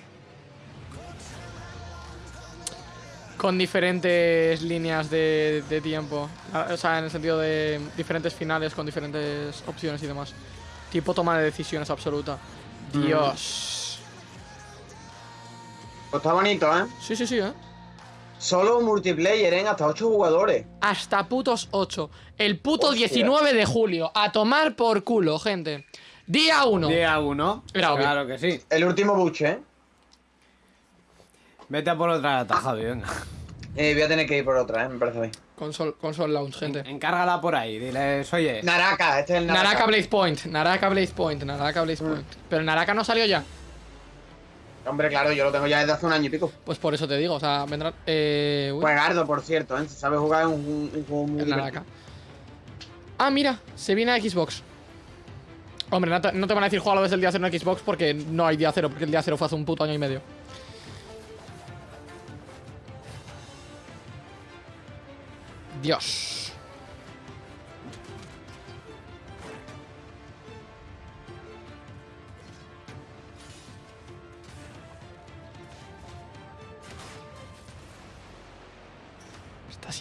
Con diferentes líneas de, de tiempo. Ah, O sea, en el sentido de diferentes finales con diferentes opciones y demás. Tipo toma de decisiones absoluta. Dios. Pues está bonito, ¿eh? Sí, sí, sí, ¿eh? Solo multiplayer, ¿eh? Hasta 8 jugadores. Hasta putos 8. El puto Hostia. 19 de julio. A tomar por culo, gente. Día 1. Día 1. Era obvio. Claro que sí. El último buche, ¿eh? Vete a por otra lata, Javi, venga. Eh, voy a tener que ir por otra, ¿eh? Me parece bien. Console, console Launch, gente. Encárgala por ahí, diles, oye. Naraka, este es el Naraka. Naraka Blaze Point. Naraka Blaze Point. Naraka Blaze Point. Pero Naraka no salió ya. Hombre, claro, yo lo tengo ya desde hace un año y pico. Pues por eso te digo. O sea, vendrán. Eh. uy, Juegardo, por cierto, ¿eh? Si sabes jugar es un, un juego muy el divertido. Naraka. Ah, mira. Se viene a Xbox. Hombre, no te, no te van a decir jugarlo desde el día 0 en Xbox porque no hay día 0. Porque el día 0 fue hace un puto año y medio. Dios.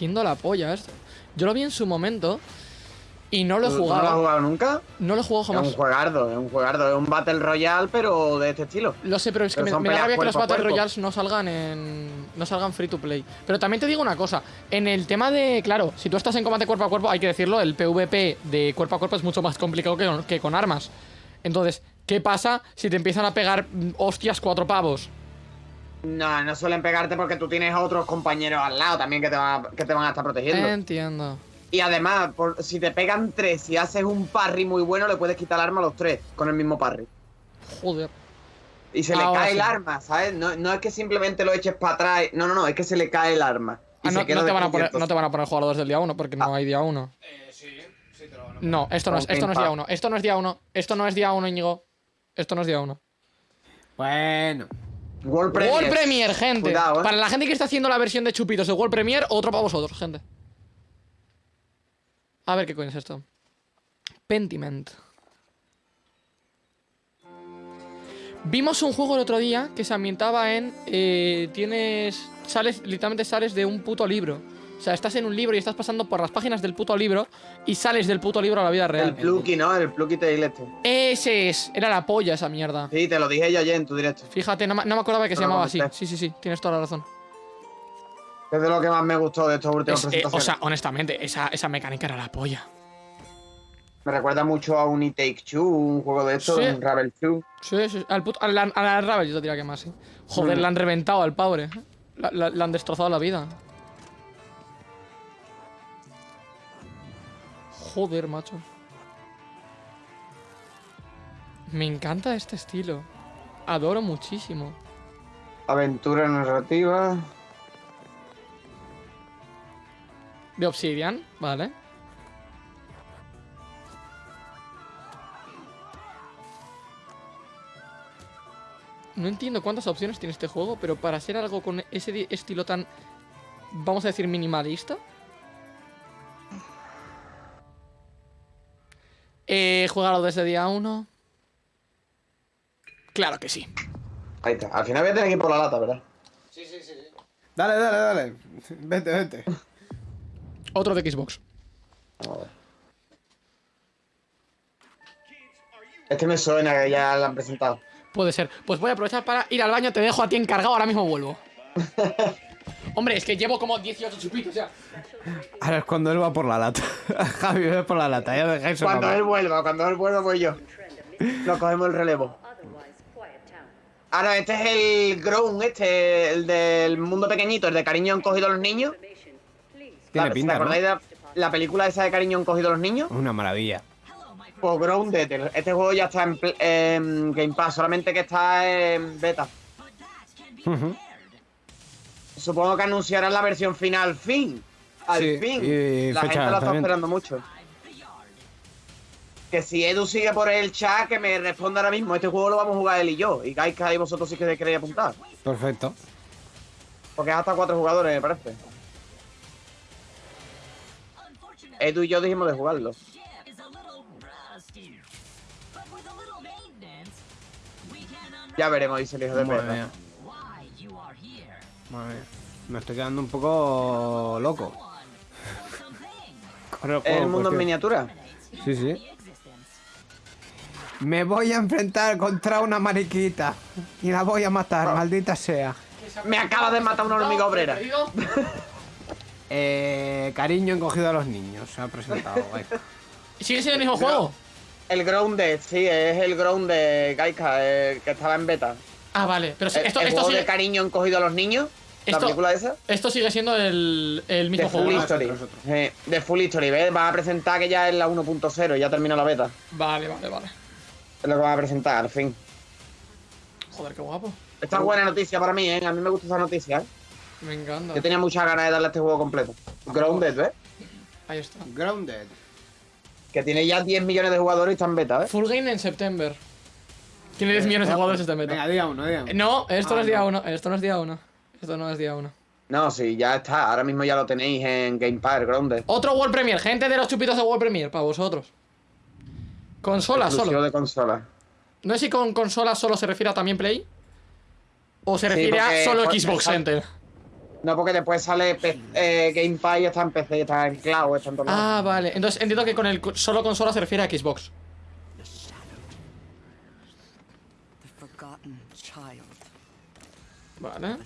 Siendo la polla esto. Yo lo vi en su momento. Y no lo he ¿Tú- tú ¿No lo has jugado. jugado nunca? No lo he jugado Es un jamás. juegardo, es un juegardo, es un Battle Royale, pero de este estilo. Lo sé, pero es que me, da rabia que los Battle. Royales no salgan en. no salgan free to play. Pero también te digo una cosa. En el tema de. Claro, si tú estás en combate cuerpo a cuerpo, hay que decirlo, el PvP de cuerpo a cuerpo es mucho más complicado que con, que con armas. Entonces, ¿qué pasa si te empiezan a pegar hostias cuatro pavos? No, no suelen pegarte porque tú tienes a otros compañeros al lado también que te van a, que te van a estar protegiendo. Entiendo. Y además, por- si te pegan tres y haces un parry muy bueno, le puedes quitar el arma a los tres con el mismo parry. Joder. Y se le cae sí. el arma, ¿sabes? No, no es que simplemente lo eches para atrás. No, no, no, es que se le cae el arma. Y Ah, no, te van a poner, no te van a poner jugadores del día 1 porque no hay día 1. No, esto no, es, esto no es día Pass. 1. Esto no es día 1. Esto no es día 1, Íñigo. Esto no es día 1. Bueno. World Premier. World Premier, gente. Cuidado, ¿eh? Para la gente que está haciendo la versión de chupitos de World Premier, otro para vosotros, gente. A ver qué coño es esto. Pentiment. Vimos un juego el otro día que se ambientaba en. eh, tienes. Sales, literalmente sales de un puto libro. O sea, estás en un libro y estás pasando por las páginas del puto libro y sales del puto libro a la vida El real. Plucky, ¿no? El Plucky Tale este. Ese es. Era la polla esa mierda. Sí, te lo dije yo ayer en tu directo. Fíjate, no, me- no me acordaba que se Te llamaba así. Sí, sí, sí. Tienes toda la razón. Es de lo que más me gustó de estos últimos Es- eh, o sea, honestamente, esa, esa mecánica era la polla. Me recuerda mucho a un It Take Two, un juego de estos, Sí. un Ravel 2. Sí, sí. Al, puto, al, al, al Ravel yo te diría que más, sí. Joder, Mm. le han reventado al pobre. La- la- Le han destrozado la vida. Joder, macho. Me encanta este estilo. Adoro muchísimo. Aventura narrativa. De Obsidian, vale. No entiendo cuántas opciones tiene este juego, pero para ser algo con ese estilo tan, vamos a decir, minimalista. Eh, jugarlo desde día 1. Claro que sí. Ahí está. Al final voy a tener que ir por la lata, ¿verdad? Dale, dale, dale. Vete, vete. Otro de Xbox. Este me suena que ya lo han presentado. Puede ser. Pues voy a aprovechar para ir al baño, te dejo a ti encargado, ahora mismo vuelvo. Hombre, es que llevo como 18 chupitos ya. Ahora es cuando él va por la lata. Javi, ve por la lata, ya dejáis Cuando él vuelva, cuando él vuelva voy yo. Lo cogemos el relevo. Ah, no, este es el Grown, este, el del mundo pequeñito, el de cariño encogido a los niños. Tiene ¿Te pinta, ¿no? acordáis de la película esa de cariño encogido a los niños? Una maravilla. Pues Grounded, este juego ya está en, Game Pass, solamente que está en beta. Ujú. Supongo que anunciarán la versión final, fin. Al Sí, fin. y la fecha gente la está esperando mucho. Que si Edu sigue por el chat, que me responda ahora mismo. Este juego lo vamos a jugar él y yo. Y Gaika y vosotros sí que queréis apuntar. Perfecto. Porque es hasta cuatro jugadores, me parece. Edu y yo dijimos de jugarlo. Ya veremos, dice el hijo de perra. Madre mía. Me estoy quedando un poco loco. Con el ¿El mundo en miniatura? Sí, sí. Me voy a enfrentar contra una mariquita. Y la voy a matar, maldita sea. Me acaba de matar una hormiga obrera. Eh, cariño encogido a los niños. Se ha presentado. ¿Sigue siendo el mismo juego? El Grounded, sí, es el Ground de Gaika, el que estaba en beta. Ah, vale. Pero El- esto, el esto juego sigue, de cariño encogido a los niños. Esto- película esa. esto sigue siendo el, el mismo De Full juego. ¿no? History. De Full History, ¿ves? Van a presentar que ya es la 1.0, ya terminó la beta. Vale, vale, vale. Es lo que van a presentar, al fin. Joder, qué guapo. Esta es buena noticia para mí, ¿eh? A mí me gusta esa noticia, ¿eh? Me encanta. Yo tenía muchas ganas de darle a este juego completo. Grounded, ¿ves? Ahí está. Grounded. Que tiene ya 10 millones de jugadores y está en beta, ¿ves? Full Game en septiembre. Tiene 10 millones de jugadores este meta. Venga, día uno, día uno. No, esto Ah, no es día no. 1. Esto no es día 1. Esto no es día 1. No, sí, ya está. Ahora mismo ya lo tenéis en Game Pass, Grounded. Otro World Premier. Gente de los chupitos de World Premier, para vosotros. Consola Exclusivo solo. de consola. No sé si con consola solo se refiere a también Play. O se Sí, refiere a solo Xbox Center. No, porque después sale eh, Game Pass y está en PC, está en cloud, está en lados. Ah, vale. Entonces entiendo que con el solo consola se refiere a Xbox. The forgotten child. Vale.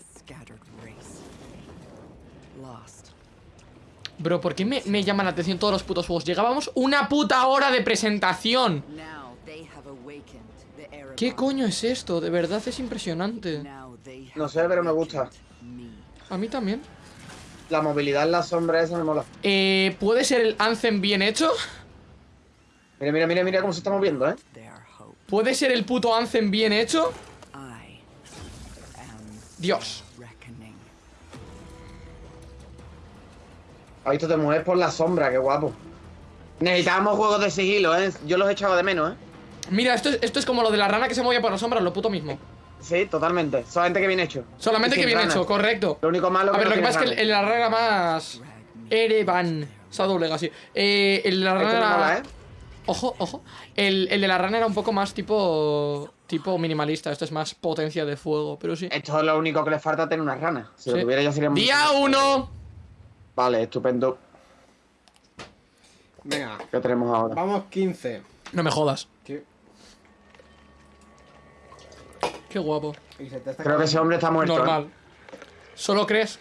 Bro, ¿por qué me, me llaman la atención todos los putos juegos? Llegábamos una puta hora de presentación. ¿Qué coño es esto? De verdad es impresionante. No sé, pero me gusta. A mí también. La movilidad en la sombra esa me mola. Eh, ¿Puede ser el Anthem bien hecho? Mira, mira, mira, mira cómo se está moviendo, ¿eh? ¿Puede ser el puto Anthem bien hecho? Dios. Ahí visto te mueves por la sombra, qué guapo. Necesitábamos juegos de sigilo, ¿eh? Yo los echaba de menos, ¿eh? Mira, esto es, esto es como lo de la rana que se movía por las sombras, lo puto mismo. Sí, totalmente. Solamente que bien hecho. Solamente que bien ranas. hecho, correcto. Lo único malo A ver, lo no que pasa es que de la rana era más. Erevan. Shadow Legacy. Eh, el de la Este rana era. mola, ¿eh? Ojo, ojo. El, el de la rana era un poco más tipo. Tipo minimalista. Esto es más potencia de fuego, pero sí. Esto es lo único que le falta tener una rana. Si lo tuviera ya sería muy... Día 1. Vale, estupendo. Venga, ¿Qué tenemos ahora? vamos 15. No me jodas. Sí. Qué guapo. Creo que ese hombre está muerto. ¿eh? Normal. ¿Solo crees?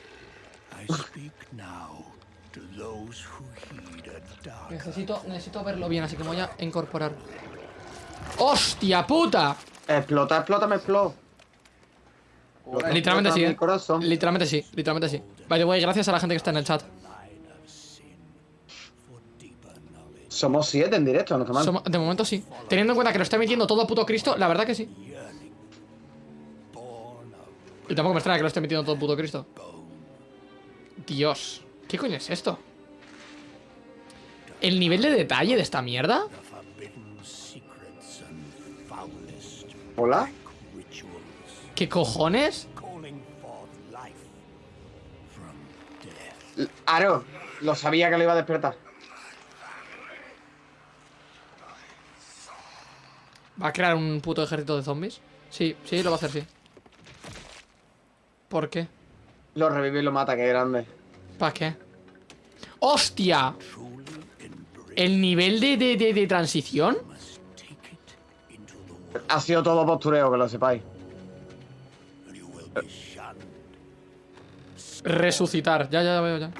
I speak now to those who heed a dark. Necesito, necesito verlo bien, así que me voy a incorporar. ¡Hostia puta! Explota, explota, me explota. Literalmente sí, eh. Literalmente sí, literalmente sí. Vale, voy, gracias a la gente que está en el chat. Somos siete en directo, no. Somos- de momento sí. Teniendo en cuenta que lo está emitiendo todo puto Cristo, la verdad que sí. Y tampoco me extraña que lo esté emitiendo todo puto Cristo. Dios. ¿Qué coño es esto? ¿El nivel de detalle de esta mierda? ¿Hola? ¿Qué cojones? Aro, lo sabía que lo iba a despertar. ¿Va a crear un puto ejército de zombies? Sí, sí, lo va a hacer, sí. ¿Por qué? Lo revive y lo mata, qué grande. ¿Para qué? ¡Hostia! ¿El nivel de, de, de, de transición? Ha sido todo postureo, que lo sepáis. Resucitar. Ya, ya, ya veo, ya.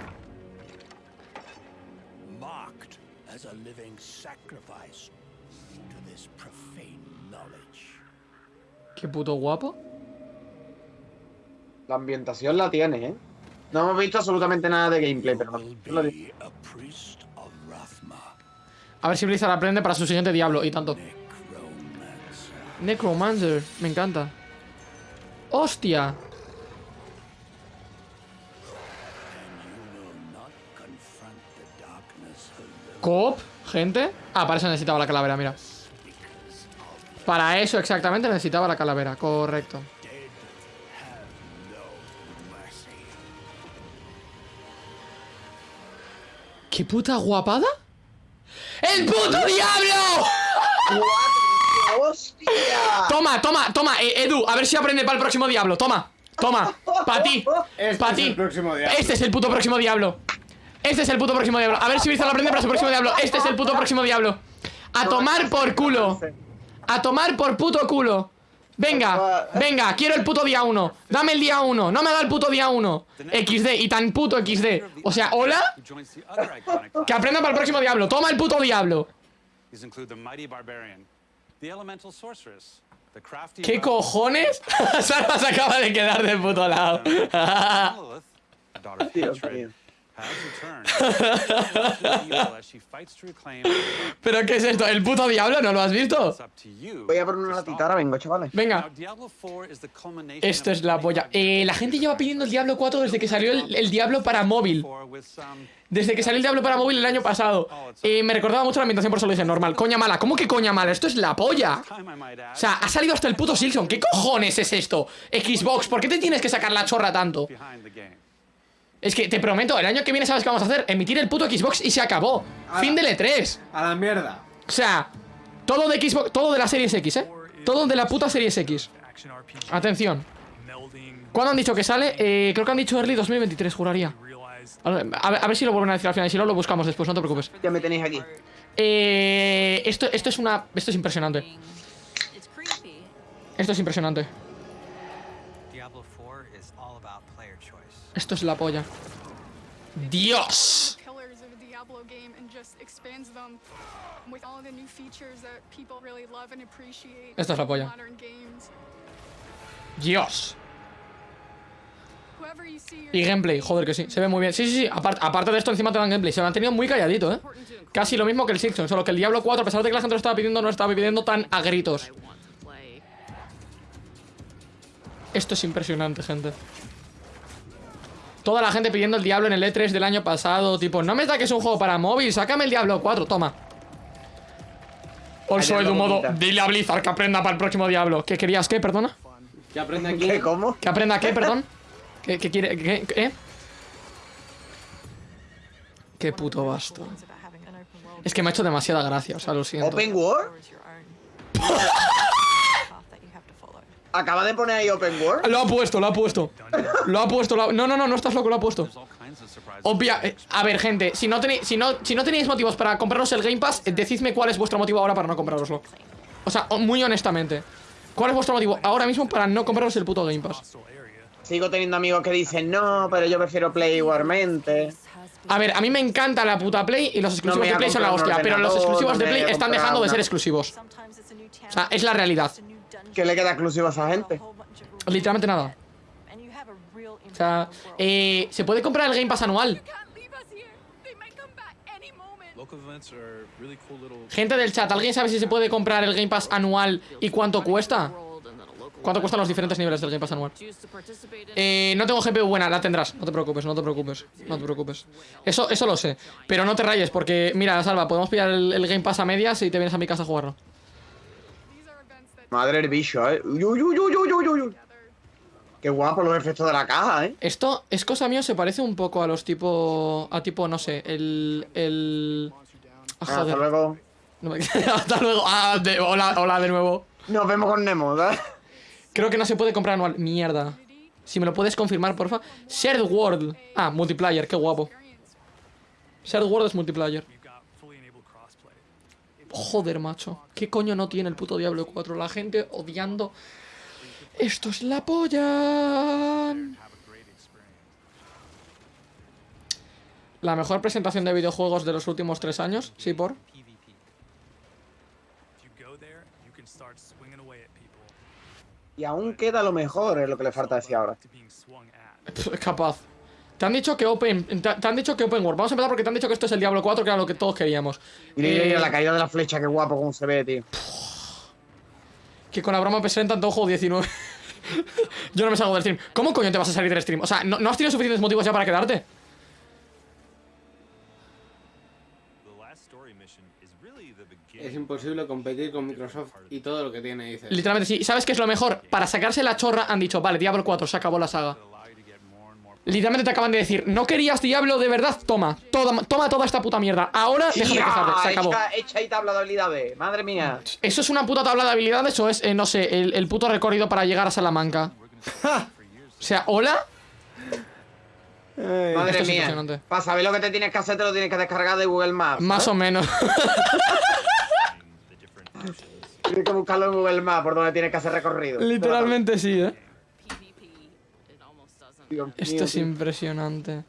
Marked as a living sacrifice to this profane knowledge. Qué puto guapo. La ambientación la tiene, ¿eh? No hemos visto absolutamente nada de gameplay, pero no. lo digo. A ver si Blizzard aprende para su siguiente diablo. Y tanto. Necromancer. Me encanta. ¡Hostia! ¿Coop? ¿Gente? Ah, para eso necesitaba la calavera, mira. Para eso exactamente necesitaba la calavera. Correcto. ¿Qué puta guapada? ¡El puto diablo! ¡Hostia! Toma, toma, toma, eh, Edu, a ver si aprende para el próximo diablo. Toma, toma, para ti, Este para es ti. el próximo diablo. Este es el puto próximo diablo. Este es el puto próximo diablo. A ver si Blizzard lo aprende para su próximo diablo. Este es el puto próximo diablo. A tomar por culo. A tomar por puto culo. Venga, venga, quiero el puto día 1. Dame el día 1. No me da el puto día 1. XD y tan puto XD. O sea, hola. Que aprenda para el próximo diablo. Toma el puto diablo. ¿Qué cojones? Salva se acaba de quedar del puto lado. ¿Pero qué es esto? ¿El puto diablo? ¿No lo has visto? Voy a poner una ratita, ahora vengo, chavales. Venga. Now, Diablo 4 is the culmination Esto es la polla. Eh, la gente lleva pidiendo el Diablo 4 desde que salió el, el Diablo para móvil. 4 with some Desde que salió el Diablo para móvil el año pasado. Eh, me recordaba mucho la ambientación, por eso lo dije normal. Coña mala. ¿Cómo que coña mala? Esto es la polla. O sea, ha salido hasta el puto Silson. ¿Qué cojones es esto? Xbox, ¿por qué te tienes que sacar la chorra tanto? Es que te prometo, el año que viene, ¿sabes qué vamos a hacer? Emitir el puto Xbox y se acabó. Fin del E3. A la mierda. O sea, todo de Xbox, todo de la Series X, ¿eh? Todo de la puta Series X. Atención. ¿Cuándo han dicho que sale? Eh, creo que han dicho early 2023, juraría. A ver, a ver- a ver si lo vuelven a decir al final. Si no, lo buscamos después, no te preocupes. Ya me tenéis aquí. Eh, esto, esto es una. Esto es impresionante. Esto es impresionante. Diablo 4 is all about player choice. Esto es la polla. ¡Dios! pillars of a Diablo game and just expands them with all the new features that people really love and appreciate. Esta es la polla. Modern games. ¡Dios! Y gameplay, joder que sí, se ve muy bien. Sí, sí, sí, aparte, aparte de esto encima te dan gameplay. Se lo han tenido muy calladito, ¿eh? Casi lo mismo que el Sixon, solo que el Diablo 4, a pesar de que la gente lo estaba pidiendo, no lo estaba pidiendo tan a gritos. Esto es impresionante, gente. Toda la gente pidiendo el Diablo en el E3 del año pasado, tipo, no me saques un juego para móvil, sácame el Diablo 4, toma. Also, de un modo, dile a Blizzard que aprenda para el próximo Diablo. ¿Qué querías qué, perdona? ¿Que aprende aquí? ¿Qué? ¿Cómo? ¿Que aprenda qué, perdón? ¿Qué, qué quiere? ¿Qué? qué- ¿Eh? Qué puto basto. Es que me ha hecho demasiada gracia, o sea, lo siento. ¿Open World? Acaba de poner ahí Open World. Lo ha puesto, lo ha puesto. Lo ha puesto, lo ha- No, no, no, no estás loco, lo ha puesto. Obvia... eh, A ver, gente, si no, tenéis, si, no, si no tenéis motivos para compraros el Game Pass, eh, decidme cuál es vuestro motivo ahora para no compraroslo. O sea, muy honestamente. ¿Cuál es vuestro motivo ahora mismo para no compraros el puto Game Pass? Sigo teniendo amigos que dicen, no, pero yo prefiero Play igualmente. A ver, a mí me encanta la puta Play y los exclusivos de Play son la hostia, pero los exclusivos no de Play están dejando de ser exclusivos. O sea, es la realidad. ¿Qué le queda exclusivo a esa gente? Literalmente nada. O sea, eh, se puede comprar el Game Pass anual. Gente del chat, ¿alguien sabe si se puede comprar el Game Pass anual y cuánto cuesta? ¿Cuánto cuestan los diferentes niveles del Game Pass anual? Eh, no tengo GPU buena, la tendrás. No te preocupes, no te preocupes. No te preocupes. Eso, eso lo sé. Pero no te rayes, porque, mira, Salva, podemos pillar el, el Game Pass a medias y te vienes a mi casa a jugarlo. Madre el bicho, eh. Uy, uy, uy. Qué guapo los efectos de la caja, eh. Esto es cosa mío, se parece un poco a los tipo. A tipo, no sé, el. el. Ah, Hasta joder. luego. No me- Hasta luego. Ah, de- hola, hola de nuevo. Nos vemos con Nemo, ¿verdad? Creo que no se puede comprar anual. Mierda. Si me lo puedes confirmar, porfa. Shared World. Ah, multiplayer, qué guapo. Shared World es multiplayer. Joder, macho. ¿Qué coño no tiene el puto Diablo 4? La gente odiando. Esto es la polla. La mejor presentación de videojuegos de los últimos tres años. Sí, por. Y aún queda lo mejor, es lo que le falta decir ahora. Es capaz. Te han dicho que Open. Te, te han dicho que Open World. Vamos a empezar porque te han dicho que esto es el Diablo 4, que era lo que todos queríamos. Y mira, Eh, mira, la caída de la flecha, qué guapo cómo se ve, tío. Que con la broma presentan todo juego 19. Yo no me salgo del stream. ¿Cómo coño te vas a salir del stream? O sea, ¿no, no has tenido suficientes motivos ya para quedarte? Es imposible competir con Microsoft y todo lo que tiene, dice. Literalmente sí. ¿Sabes qué es lo mejor? Para sacarse la chorra han dicho, vale, Diablo 4, se acabó la saga. Literalmente te acaban de decir, no querías Diablo de verdad, toma, toda, toma toda esta puta mierda. Ahora déjame quejarte, se acabó. Echa, echa ahí tabla de habilidades, madre mía. ¿Eso es una puta tabla de habilidades o es, eh, no sé, el, el puto recorrido para llegar a Salamanca? o sea, ¿hola? Madre mía. Para saber lo que te tienes que hacer, te lo tienes que descargar de Google Maps. Más o menos. Tienes que buscarlo en Google Maps por donde tienes que hacer recorrido. Literalmente sí, ¿eh? Esto es impresionante.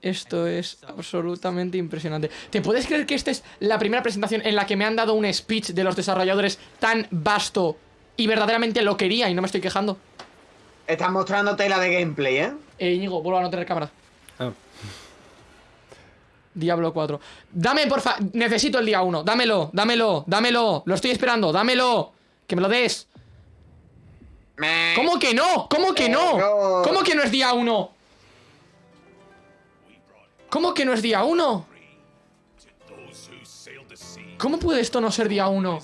Esto es absolutamente impresionante. ¿Te puedes creer que esta es la primera presentación en la que me han dado un speech de los desarrolladores tan vasto y verdaderamente lo quería y no me estoy quejando? Estás mostrando tela de gameplay, ¿eh? Eh, Íñigo, vuelvo a no tener cámara. Ah. Diablo 4. Dame, porfa. Necesito el día 1. Dámelo, dámelo, dámelo. Lo estoy esperando, dámelo. Que me lo des. ¿Cómo que no? ¿Cómo que no? ¿Cómo que no es día 1? ¿Cómo que no es día 1? ¿Cómo puede esto no ser día 1?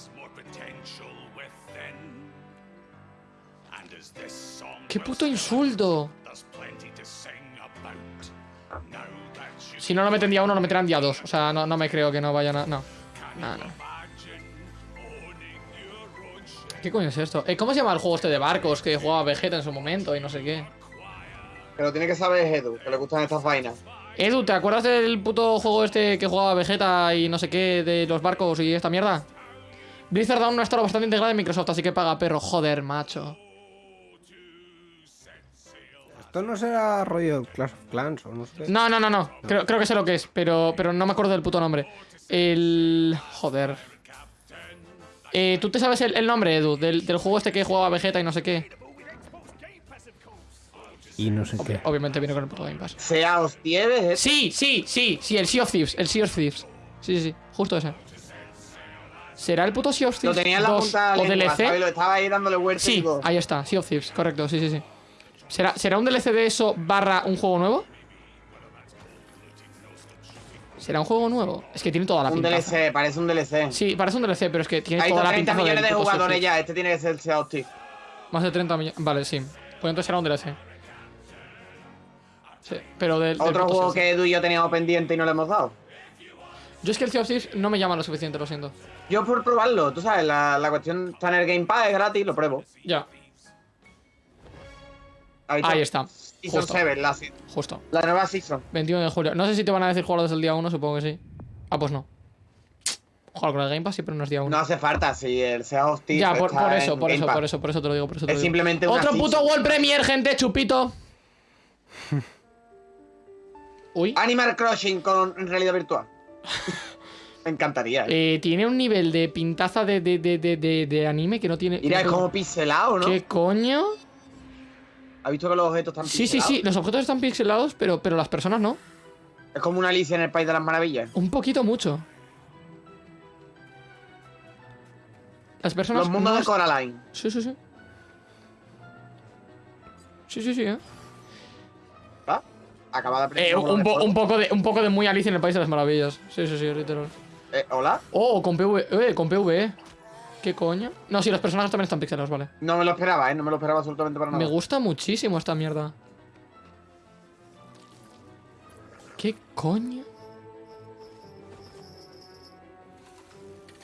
¡Qué puto insulto! Si no lo meten día 1, lo meterán día 2. O sea, no, no me creo que no vayan a... No. No, no. ¿Qué coño es esto? Eh, ¿Cómo se llama el juego este de barcos que jugaba Vegeta en su momento y no sé qué? Pero tiene que saber Edu, que le gustan estas vainas. Edu, ¿te acuerdas del puto juego este que jugaba Vegeta y no sé qué de los barcos y esta mierda? Blizzard da una historia bastante integrada en Microsoft, así que paga perro. Joder, macho. Esto no será rollo Clash of Clans o no sé. No, no, no, no. Creo, creo que sé lo que es, pero, pero no me acuerdo del puto nombre. El... Joder. Eh, ¿Tú te sabes el, el nombre, Edu? Del, del juego este que jugaba Vegeta y no sé qué. Y no sé qué. Obviamente viene con el puto Game Pass. Sea hostieves, ¿eh? Sí, sí, sí, sí, el Sea of Thieves. El Sea of Thieves. Sí, sí, sí. Justo ese. ¿Será el puto Sea of Lo Thieves tenía en la 2 punta de o la lengua. Lo estaba ahí dándole vueltas y Sí, digo, ahí está, Sea of Thieves, correcto, sí, sí, sí. ¿Será, ¿Será un DLC de eso barra un juego nuevo? ¿Será un juego nuevo? Es que tiene toda la un pinta. DLC, parece un DLC. Sí, parece un DLC, pero es que tiene Hay toda la 30 pinta millones de jugadores ya, este tiene que ser el Sea of Thieves. Más de 30 millones. Vale, sí. Pues entonces será un DLC. Sí, pero del. Otro juego que Edu y yo teníamos pendiente y no le hemos dado. Yo es que el Sea of Thieves no me llama lo suficiente, lo siento. Yo por probarlo, tú sabes, la, la cuestión está en el Game Pass, es gratis, lo pruebo. Ya. Ahí está. Ahí está. Season Justo. 7, la, Justo. la nueva Season. 21 de julio. No sé si te van a decir jugarlo desde el día 1, supongo que sí. Ah, pues no. Jugar con el Game Pass siempre no es día 1. No hace falta, si el Sea of Thieves Ya, por, eso, por eso, por eso, por eso te lo digo, por eso te Es lo digo. simplemente Otro puto. World Premier, gente, chupito. Uy. Animal Crossing con realidad virtual. Me encantaría. ¿eh? Eh, tiene un nivel de pintaza de, de, de, de, anime que no tiene. Mira, es como pixelado, ¿no? ¿Qué coño? ¿Has visto que los objetos están Sí, sí, pixelados? sí, los objetos están pixelados, pero, pero las personas no. Es como una Alicia en el País de las Maravillas. Un poquito mucho. Las personas. Los mundos no de Coraline. Sí, sí, sí. Sí, sí, sí, eh. ¿Va? Acaba de aprender Eh, un, po- un poco de, un poco de muy Alicia en el País de las Maravillas. Sí, sí, sí, literal. Eh, ¿Hola? Oh, con PV. Eh, con PV. ¿Qué coño? No, sí, los personajes también están pixelados, vale. No me lo esperaba, ¿eh? No me lo esperaba absolutamente para nada. Me gusta muchísimo esta mierda. ¿Qué coño?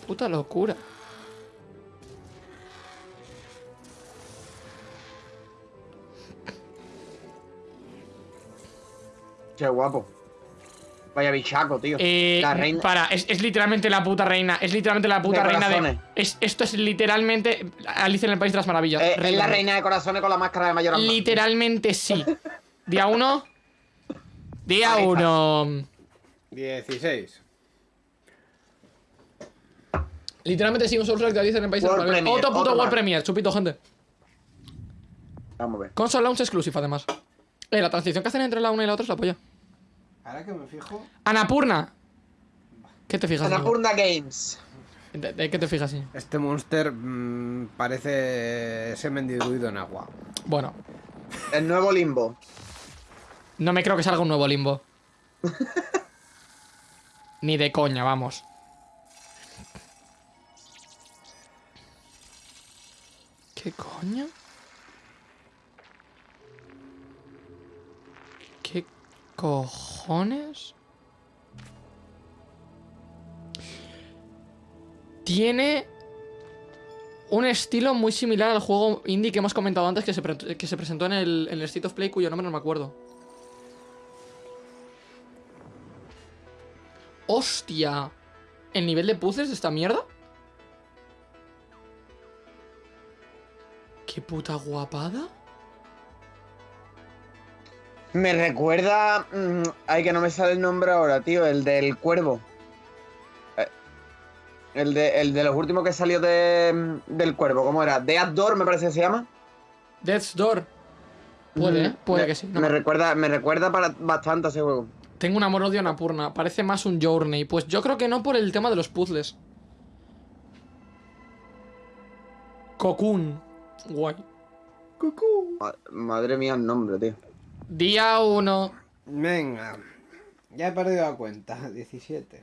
Puta locura. Qué guapo. Vaya bichaco, tío. Eh, la reina. Para, es, es literalmente la puta reina. Es literalmente la puta De reina de. corazones. Es, esto es literalmente Alicia en el País de las Maravillas. Eh, es la reina de corazones con la máscara de mayor Literalmente sí. Día uno. Día Ahí está. uno. 16. Literalmente sí, un Souls de Alicia en el País de las Maravillas. Otro puto otro World. Premier, chupito, gente. Vamos a ver. Console Launch Exclusive, además. Eh, la transición que hacen entre la una y la otra es la polla. Ahora que me fijo. Anapurna. ¿Qué te fijas? amigo? Anapurna Games. ¿De, de qué te fijas, sí? Este monster mm, parece semen diluido en agua. Bueno, El nuevo Limbo. no me creo que salga un nuevo limbo. Ni de coña, vamos. ¿Qué coño? Cojones? Tiene un estilo muy similar al juego indie que hemos comentado antes que se, que se presentó en el, en el State of Play, cuyo nombre no me acuerdo. ¡Hostia! ¿El nivel de puzzles de esta mierda? ¡Qué puta guapada! Me recuerda. mm, ay, que no me sale el nombre ahora, tío. El del cuervo. Eh, El de, el de los últimos que salió de, mm, del cuervo. ¿Cómo era? Death Door, me parece que se llama. Death's Door. Puede, ¿eh? Mm, Puede me- que sí. no me, recuerda, me recuerda para bastante a ese juego. Tengo un amor odio a Napurna. Parece más un Journey. Pues yo creo que no por el tema de los puzzles. Cocoon. Guay. Ma- madre mía, el nombre, tío. Día 1. Venga. Ya he perdido la cuenta. 17.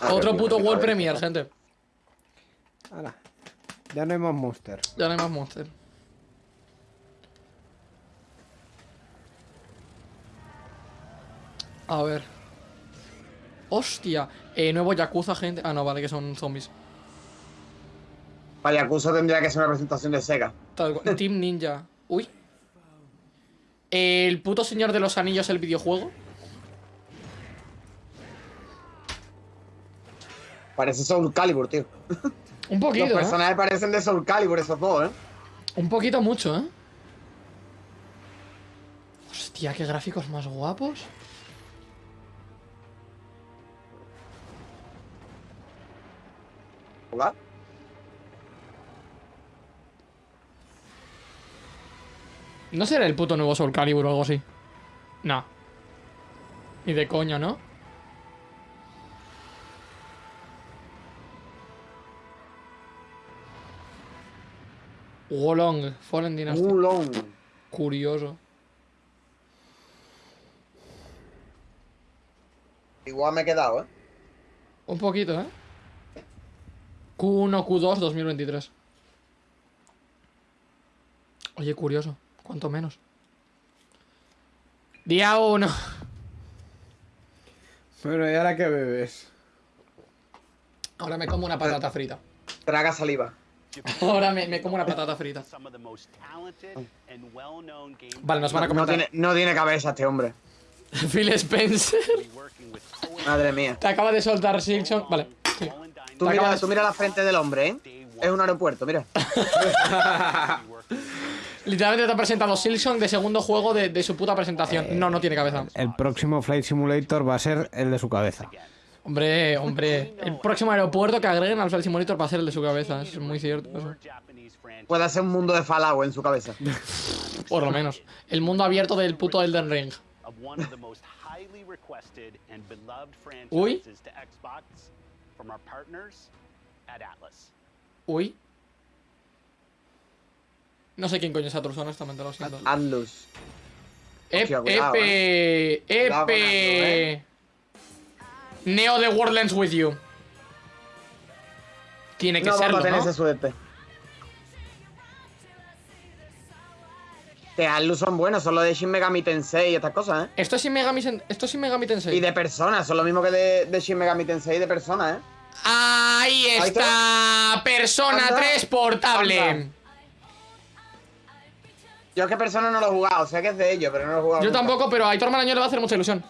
Ah, Otro puto World qué Premier, cabeza. gente. Ahora. Ya no hay más monster. Ya no hay más monster. A ver. Hostia. Eh, nuevo Yakuza, gente. Ah, no, vale, que son zombies. Para Yakuza tendría que ser una presentación de Sega. Tal cual. Team Ninja. Uy. El puto señor de los anillos, el videojuego. Parece Soul Calibur, tío. Un poquito. Los ¿eh? personajes parecen de Soul Calibur, esos dos, ¿eh? Un poquito mucho, ¿eh? Hostia, qué gráficos más guapos. ¿Jugar? ¿No será el puto nuevo Soul Calibur o algo así? No. Ni de coña, ¿no? Wolong, Fallen Dynasty. Wulong. Curioso. Igual me he quedado, ¿eh? Un poquito, ¿eh? Q1, Q2, 2023. Oye, curioso. ¿Cuánto menos? Día 1. Bueno, ¿y ahora qué bebes? Ahora me como una patata frita. Traga saliva. Ahora me, me como una patata frita. Vale, nos van a No comentar. tiene, no tiene cabeza este hombre. Phil Spencer. Madre mía. Te acaba de soltar Silson. Vale. sí. Tú mira, tú mira la frente del hombre, ¿eh? Es un aeropuerto, mira. Literalmente te ha presentado Silson de segundo juego de, de su puta presentación. No, no tiene cabeza. El próximo Flight Simulator va a ser el de su cabeza. Hombre, hombre. El próximo aeropuerto que agreguen al Flight Simulator va a ser el de su cabeza. Es muy cierto. eso. Puede hacer un mundo de Fallout en su cabeza. Por lo menos. El mundo abierto del puto Elden Ring. of one of the most highly requested and beloved Uy. franchises to Xbox from our partners at Atlas. Uy. No sé quién coño es Atlus, honestamente, lo siento. Atlus. Cuidado, Epe. Epe. Atlus, Neo de Worldlands with you. Tiene que no serlo, vamos a tener ¿no? ese suerte. Que Atlus son buenos, son los de Shin Megami Tensei y estas cosas, ¿eh? Esto es Shin Megami, esto es Shin Megami Tensei. Y de personas, son lo mismo que de, de Shin Megami Tensei de personas, ¿eh? Ahí está. Persona Anda. 3 portable. Anda. Yo es que persona no lo he jugado, sé que es de ellos, pero no lo he jugado. Yo nunca. tampoco, pero a Aitor Marañón le va a hacer mucha ilusión.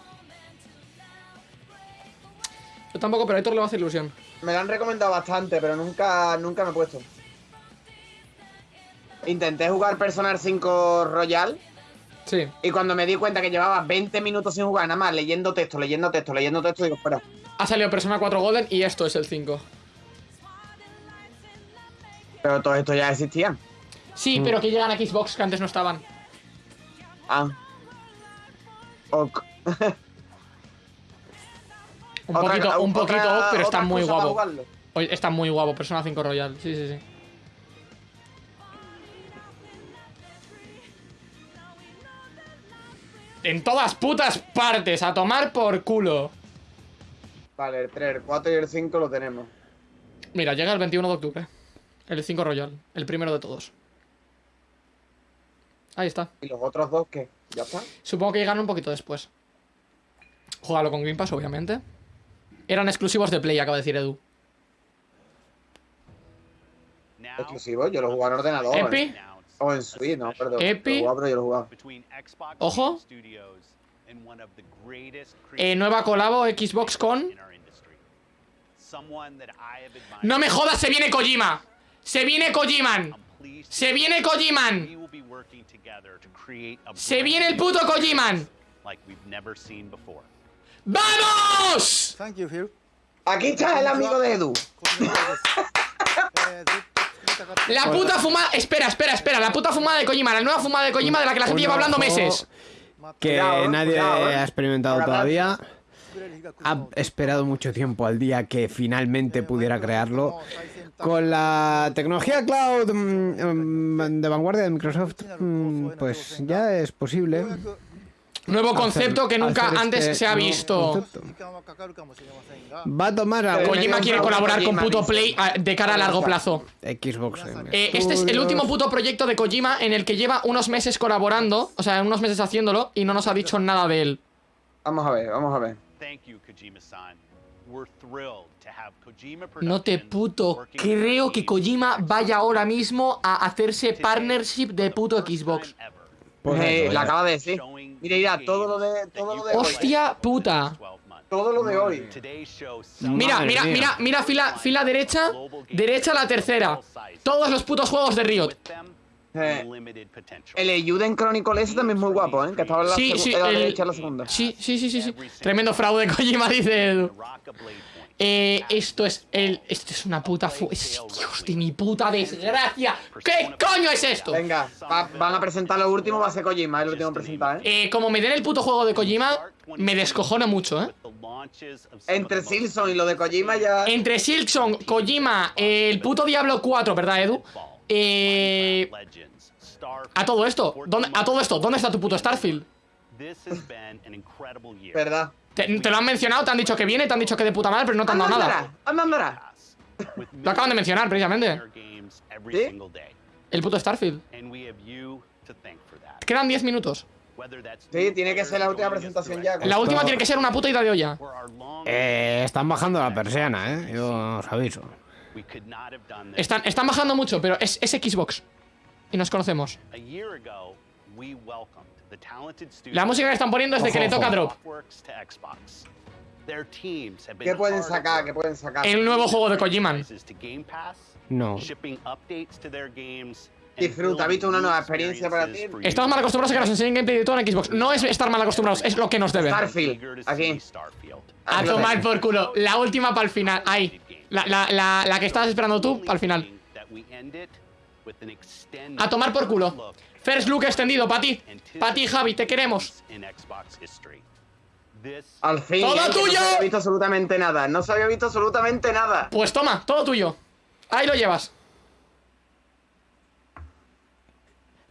Yo tampoco, pero a Aitor le va a hacer ilusión. Me lo han recomendado bastante, pero nunca, nunca me he puesto. Intenté jugar Persona 5 Royal Sí. y cuando me di cuenta que llevaba 20 minutos sin jugar, nada más leyendo texto, leyendo texto, leyendo texto, digo, espera. Ha salido Persona 4 Golden y esto es el 5. Pero todo esto ya existía. Mm. Sí, pero que llegan a Xbox que antes no estaban. Ah. Ok. Un Otra- poquito, un otra- poquito, pero está muy guapo. está muy guapo, Persona 5 Royal. Sí, sí, sí. En todas putas partes, a tomar por culo. Vale, el 3, el 4 y el 5 lo tenemos. Mira, llega el 21 de octubre. El 5 Royal, el primero de todos. Ahí está. ¿Y los otros dos qué? ¿Ya está? Supongo que llegan un poquito después. Júgalo con Game Pass, obviamente. Eran exclusivos de Play, acaba de decir Edu. Exclusivo, yo lo jugaba en ordenador. Epi. O en Switch, no, perdón. Epi. Lo jugaba, pero yo lo jugaba. Ojo. Studios and one of the greatest Eh, nueva colabo Xbox con... ¡No me jodas! ¡Se viene Kojima! ¡Se viene Kojiman! ¡Se viene Kojiman! ¡Se viene el puto Kojiman! ¡Vamos! Aquí está el amigo de Edu. La puta fumada... Espera, espera, espera. La puta fumada de Kojima. La nueva fumada de Kojima de la que la gente lleva hablando meses. Que Cuidado, nadie cuidado, eh. ha experimentado todavía. Ha esperado mucho tiempo al día que finalmente pudiera crearlo. Con la tecnología cloud mm, mm, de vanguardia de Microsoft, mm, pues ya es posible. Nuevo concepto que nunca antes este se ha visto. concepto. Va a tomar a Kojima quiere colaborar con puto Play ah, de cara a largo plazo. Xbox. Eh, este es el último puto proyecto de Kojima en el que lleva unos meses colaborando, o sea, unos meses haciéndolo y no nos ha dicho nada de él. Vamos a ver, vamos a ver. No te puto creo que Kojima vaya ahora mismo a hacerse partnership de puto Xbox. Pues Eh, acaba de decir. Mira, mira, todo lo de, todo lo de hoy. Hostia puta. Todo lo de hoy. Mira, mira, mira, mira, fila, fila derecha, derecha la tercera. Todos los putos juegos de Riot. Eh, el Eiyuden Chronicle ese también es muy guapo, ¿eh? Que estaba en la, Sí, sí, en la el- derecha en la segunda. Sí, sí, sí, sí, sí. Tremendo fraude Kojima, dice Edu. Eh, esto es el. Esto es una puta fu es- Dios de mi puta desgracia. ¿Qué coño es esto? Venga, va- van a presentar lo último, va a ser Kojima, es lo último que presentar, ¿eh? Eh, como me den el puto juego de Kojima, me descojono mucho, ¿eh? Entre Silson y lo de Kojima ya. Entre Silksong, Kojima, el puto Diablo 4, ¿verdad, Edu? Eh. A todo esto, ¿dónde, a todo esto, ¿dónde está tu puto Starfield? ¿Verdad? Te, te lo han mencionado, te han dicho que viene, te han dicho que de puta madre, pero no te han dado nada. Lo acaban de mencionar, precisamente. ¿Sí? El puto Starfield. Quedan 10 minutos. Sí, tiene que ser la última presentación ya. La última tiene que ser una puta ida de olla. Eh, están bajando la persiana, ¿eh? Yo os aviso. Están, están bajando mucho, pero es, es Xbox. Y nos conocemos. La música que están poniendo es de que le toca drop. ¿Qué pueden sacar? ¿Qué pueden sacar? El nuevo juego de Kojima. No. Disfruta, ¿has visto una nueva experiencia para ti? Estamos mal acostumbrados a que nos enseñen gameplay de todo en Xbox. No es estar mal acostumbrados, es lo que nos deben. Starfield, aquí. A tomar por culo. La última para el final. Ahí. La, la, la, la que estabas esperando tú, para el final. A tomar por culo. First look extendido, para ti. Para ti, Javi, te queremos. Al fin, ¡Todo tuyo! No se había visto absolutamente nada. No se había visto absolutamente nada. Pues toma, todo tuyo. Ahí lo llevas.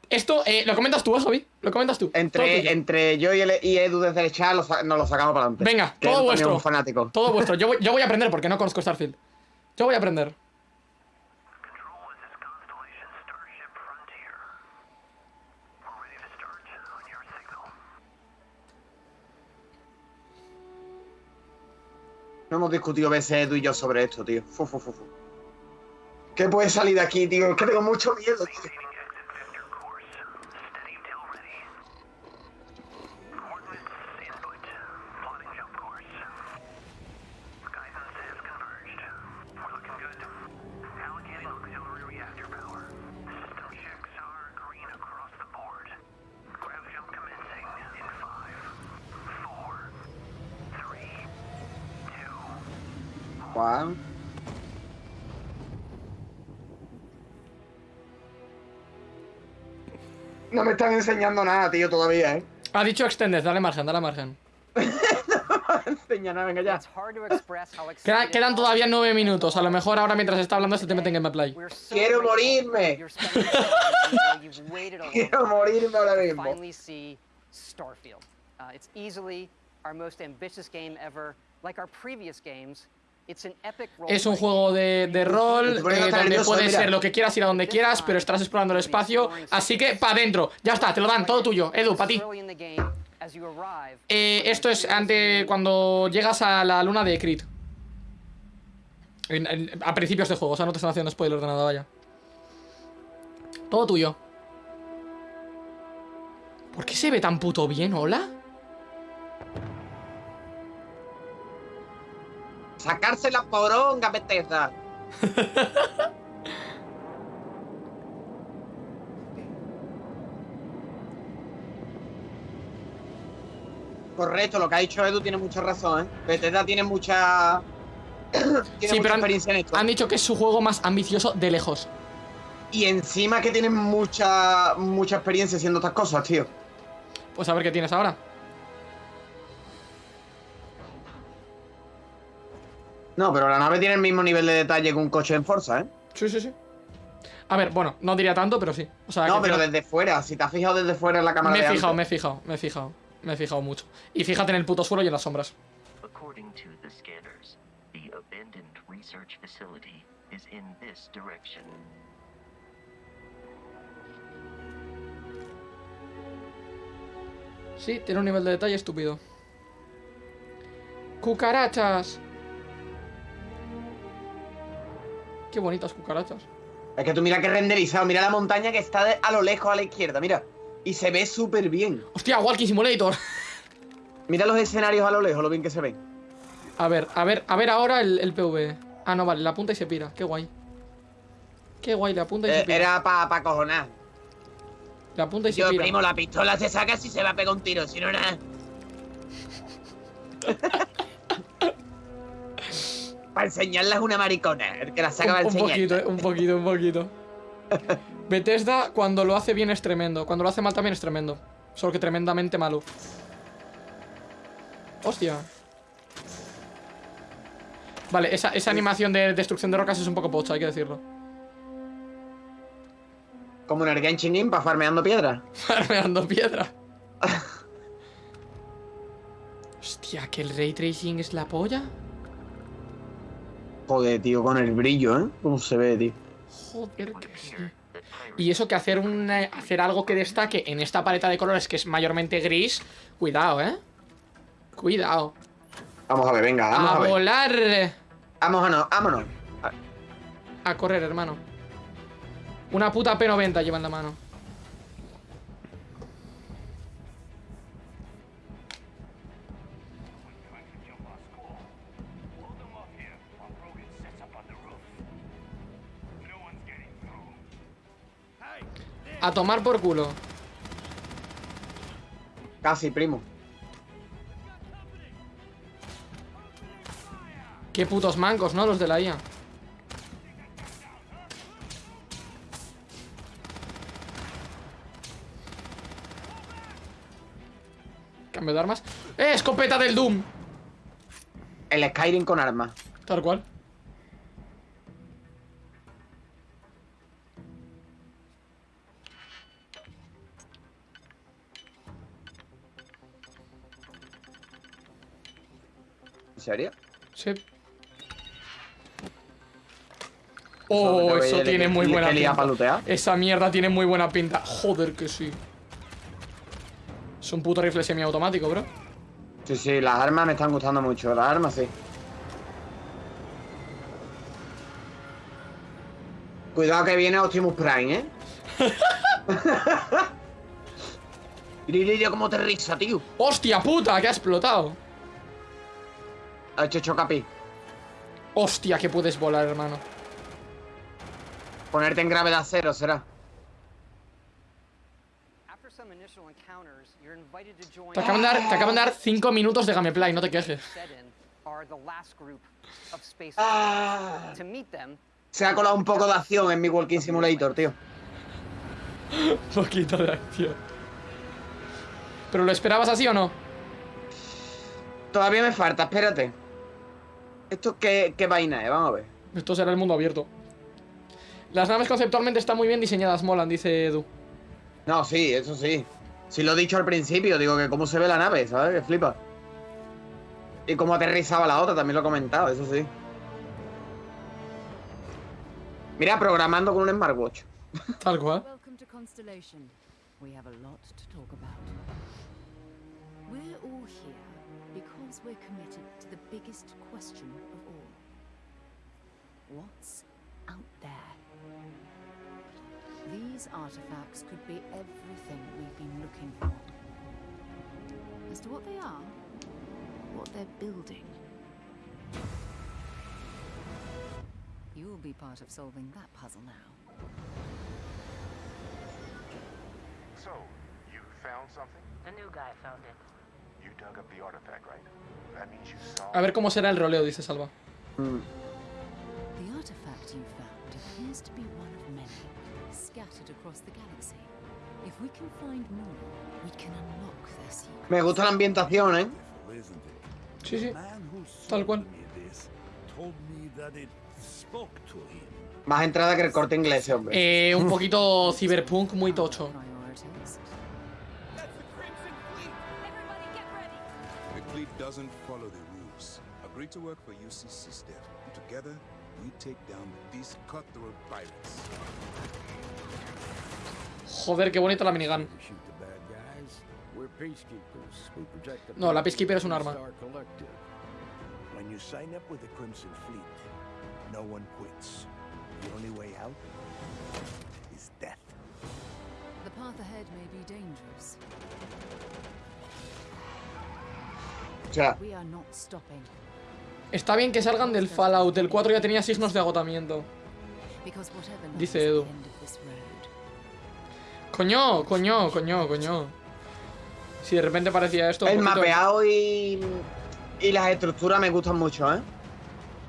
Esto, eh, ¿lo comentas tú, Javi? ¿Lo comentas tú? Entre, entre yo y, el- y Edu desde el chat lo nos lo sacamos para adelante. Venga, todo vuestro. un fanático. Todo vuestro. Yo voy, yo voy a aprender porque no conozco Starfield. Yo voy a aprender. No hemos discutido veces Edu y yo sobre esto, tío. Fu. ¿Qué puede salir de aquí, tío? Es que tengo mucho miedo, tío. Guau. No me están enseñando nada, tío, todavía, ¿eh? Ha dicho extended, dale margen, dale margen. Enseña nada, venga ya. Quedan, quedan todavía nueve minutos. A lo mejor ahora mientras está hablando este te meten en gameplay. Quiero morirme. Quiero morirme ahora mismo. Starfield. Uh, it's easily our most ambitious game ever. Like our previous games, it's an epic role Es un juego de, de rol eh, donde puedes ser lo que quieras, ir a donde quieras, pero estás explorando el espacio. Así que pa' adentro. Ya está, te lo dan, todo tuyo. Edu, para ti. early in the game as you arrive. Eh, esto es ante cuando llegas a la luna de Crit. En- en- a principios de juego, o sea, no te están haciendo spoiler de nada, vaya. Todo tuyo. ¿Por qué se ve tan puto bien, hola? Sacarse la poronga, Bethesda. Correcto, lo que ha dicho Edu tiene mucha razón, ¿eh? Bethesda tiene mucha... tiene Sí, mucha pero han, experiencia en esto. han dicho que es su juego más ambicioso de lejos. Y encima que tienen mucha, mucha experiencia haciendo estas cosas, tío. Pues a ver qué tienes ahora. No, pero la nave tiene el mismo nivel de detalle que un coche en Forza, ¿eh? Sí, sí, sí. A ver, bueno, no diría tanto, pero sí. O sea, No, que pero desde fuera, si te has fijado desde fuera en la cámara Me he de fijado, me he fijado, me he fijado. Me he fijado mucho. Y fíjate en el puto suelo y en las sombras. According to the scanners, the abandoned research facility is in this direction. Sí, tiene un nivel de detalle estúpido. ¡Cucarachas! Qué bonitas cucarachas. Es que tú mira que renderizado, mira la montaña que está de- a lo lejos a la izquierda, mira. Y se ve súper bien. Hostia, Walking Simulator. Mira los escenarios a lo lejos, lo bien que se ven. A ver, a ver, a ver ahora el, el PV. Ah, no, vale, la apunta y se pira. Qué guay. Qué guay, le apunta y se Eh, pira. era para pa cojonar. Le apunta y se Yo, pira. primo, la pistola se saca si se va a pegar un tiro, si no nada. para enseñarla es una maricona. El que la saca un, un enseñar. poquito, un poquito, un poquito. Bethesda, cuando lo hace bien es tremendo. Cuando lo hace mal también es tremendo. Solo que tremendamente malo. Hostia. Vale, esa, esa animación de destrucción de rocas es un poco pocha, hay que decirlo. Como en el Genshin Impact farmeando piedras. Farmeando piedra. Hostia, que el ray tracing es la polla. Joder, tío, con el brillo, ¿eh? Cómo se ve, tío. Joder, sí. Y eso que hacer, una, hacer algo que destaque en esta paleta de colores que es mayormente gris, cuidado, ¿eh? Cuidado. Vamos a ver, venga, vamos a, a ver. volar. Vámonos, vámonos. A correr, hermano. Una puta P90 lleva en la mano. A tomar por culo. Casi, primo. Qué putos mancos, ¿no? Los de la IA. Cambio de armas. ¡Eh! ¡Escopeta del Doom! El Skyrim con armas. Tal cual. Serio? Sí. Oh, eso tiene muy buena pinta. Esa mierda tiene muy buena pinta. Joder que sí. Es un puto rifle semiautomático, bro. Sí, sí, las armas me están gustando mucho. Las armas sí. Cuidado que viene Optimus Prime, ¿eh? Mira cómo te risa, tío. ¡Hostia puta! Que ha explotado. Ha hecho chocapi. Hostia, que puedes volar, hermano. Ponerte en gravedad cero, será. Te acaban de dar, te acaban de dar 5 minutos de gameplay, no te quejes. Ah. to meet them Se ha colado un poco de acción en mi Walking Simulator, tío. Poquito de acción. ¿Pero lo esperabas así o no? Todavía me falta, espérate. ¿Esto qué, qué vaina es? Vamos a ver. Esto será el mundo abierto. Las naves conceptualmente están muy bien diseñadas, molan, dice Edu. No, sí, eso sí. Sí lo he dicho al principio, digo que cómo se ve la nave, ¿sabes? Que flipa. Y cómo aterrizaba la otra, también lo he comentado, eso sí. Mira, programando con un smartwatch. Tal cual. We're all here because we're committed to the biggest question of all. What's out there? These artifacts could be everything we've been looking for. As to what they are, what they're building. You'll be part of solving that puzzle now. So, you found something? The new guy found it. A ver cómo será el roleo, dice Salva. The artifact you found appears to be one of many, scattered across the galaxy. If we can find more, we can unlock their secret. Me gusta la ambientación, ¿eh? Sí, sí. Tal cual. Más entrada que el corte inglés, hombre. Eh, un poquito cyberpunk muy tocho. Fleet doesn't follow the rules. Agree to work for UCC instead. Together, we take down these cutthroat pirates. Joder, qué bonita la minigun. Shoot the bad guys. We're peacekeepers. We protect the No, la peacekeeper es un arma. When you sign up with the Crimson Fleet, no one quits. The only way out is death. The path ahead may be dangerous. O sea, Está bien que salgan del Fallout. El 4 ya tenía signos de agotamiento. Dice Edu. Coño, coño, coño, coño. Si de repente parecía esto. el poquito- mapeado y, y las estructuras me gustan mucho, ¿eh?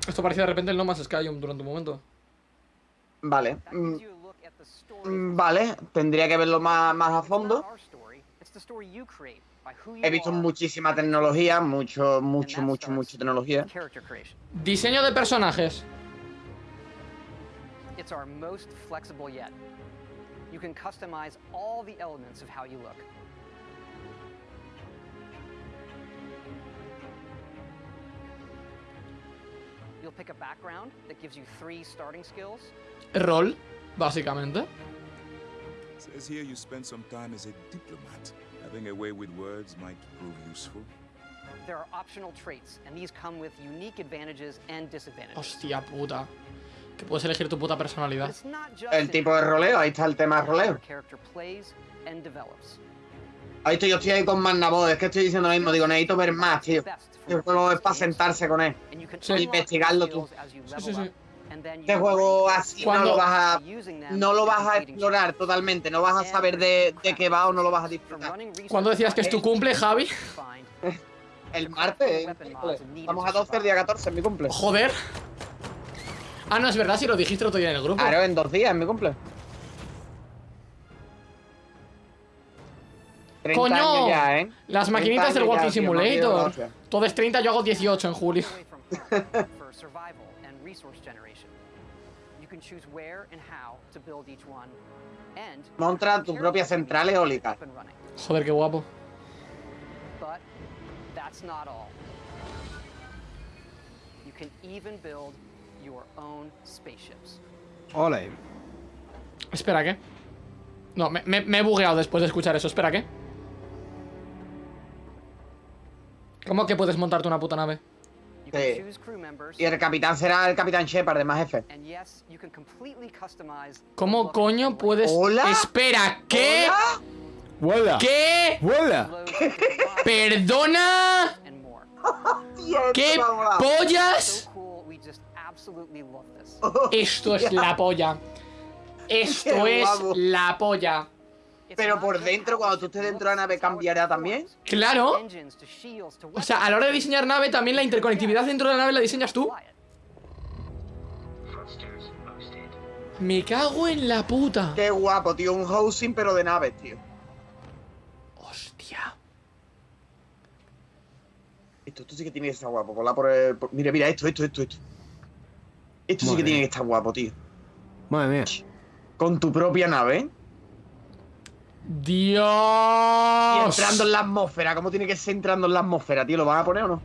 Esto parecía de repente el No Man's Sky durante un momento. Vale. Mm, Vale, tendría que verlo más, más a fondo. He visto muchísima tecnología, mucho, mucho, mucho, mucha tecnología. and character creation. Diseño de personajes. It's our most flexible yet. You can customize all the elements of how you look. You'll pick a background that gives you three starting skills. Rol, básicamente. Says here you spent some time as a diplomat. Having a way with words might prove useful. There are optional traits, and these come with unique advantages and disadvantages. Hostia puta. Que puedes elegir tu puta personalidad. El tipo de roleo, ahí está el tema de roleo. Ahí estoy, yo estoy ahí con Magnavox, es que estoy diciendo lo mismo, digo, necesito ver más, tío. El juego es para sentarse con él. Sí. Y investigarlo tú. Sí, sí, sí. Este juego así no Cuando- lo vas a no lo vas a explorar totalmente, no vas a saber de, de qué va o no lo vas a disfrutar. ¿Cuándo decías que es tu cumple, Javi? El martes, miércoles. Estamos a 12, el día 14, es mi cumple. Joder. Ah, no, es verdad, si lo dijiste el otro día en el grupo. Claro, en dos días, es mi cumple. 30 ¡Coño! ya, ¿eh? Las 30 maquinitas del Walking Simulator. Todo es 30, yo hago 18 en julio. resource generation. You can choose where and how to build each one, and Monta tu propia central eólica. Joder, qué guapo. But that's not all. You can even build your own spaceships. Ole. Espera, ¿qué? No, me, me- me he bugueado después de escuchar eso. Espera, ¿qué? ¿Cómo que puedes montarte una puta nave? Sí. Y el capitán será el capitán Shepard de más jefe. And yes, you can completely customize ¿Cómo coño puedes...? ¿Hola? Espera, ¿qué? ¡Vuela! ¿Qué? ¡Vuela! ¿Perdona? ¿Qué pollas? so cool. We just absolutely love this. Esto es la polla. Esto es la polla. Pero por dentro, cuando tú estés dentro de la nave, cambiará también. Claro. O sea, a la hora de diseñar nave, también la interconectividad dentro de la nave la diseñas tú. Me cago en la puta. Qué guapo, tío. Un housing, pero de naves, tío. Hostia. Esto, esto sí que tiene que estar guapo. Por el. por- Mira, mira, esto, esto, esto, esto. Esto sí que tiene que estar guapo, tío. Madre mía. Con tu propia nave. ¿eh? Y Dios. entrando en la atmósfera. ¿Cómo tiene que ser entrando en la atmósfera, tío? ¿Lo van a poner o no?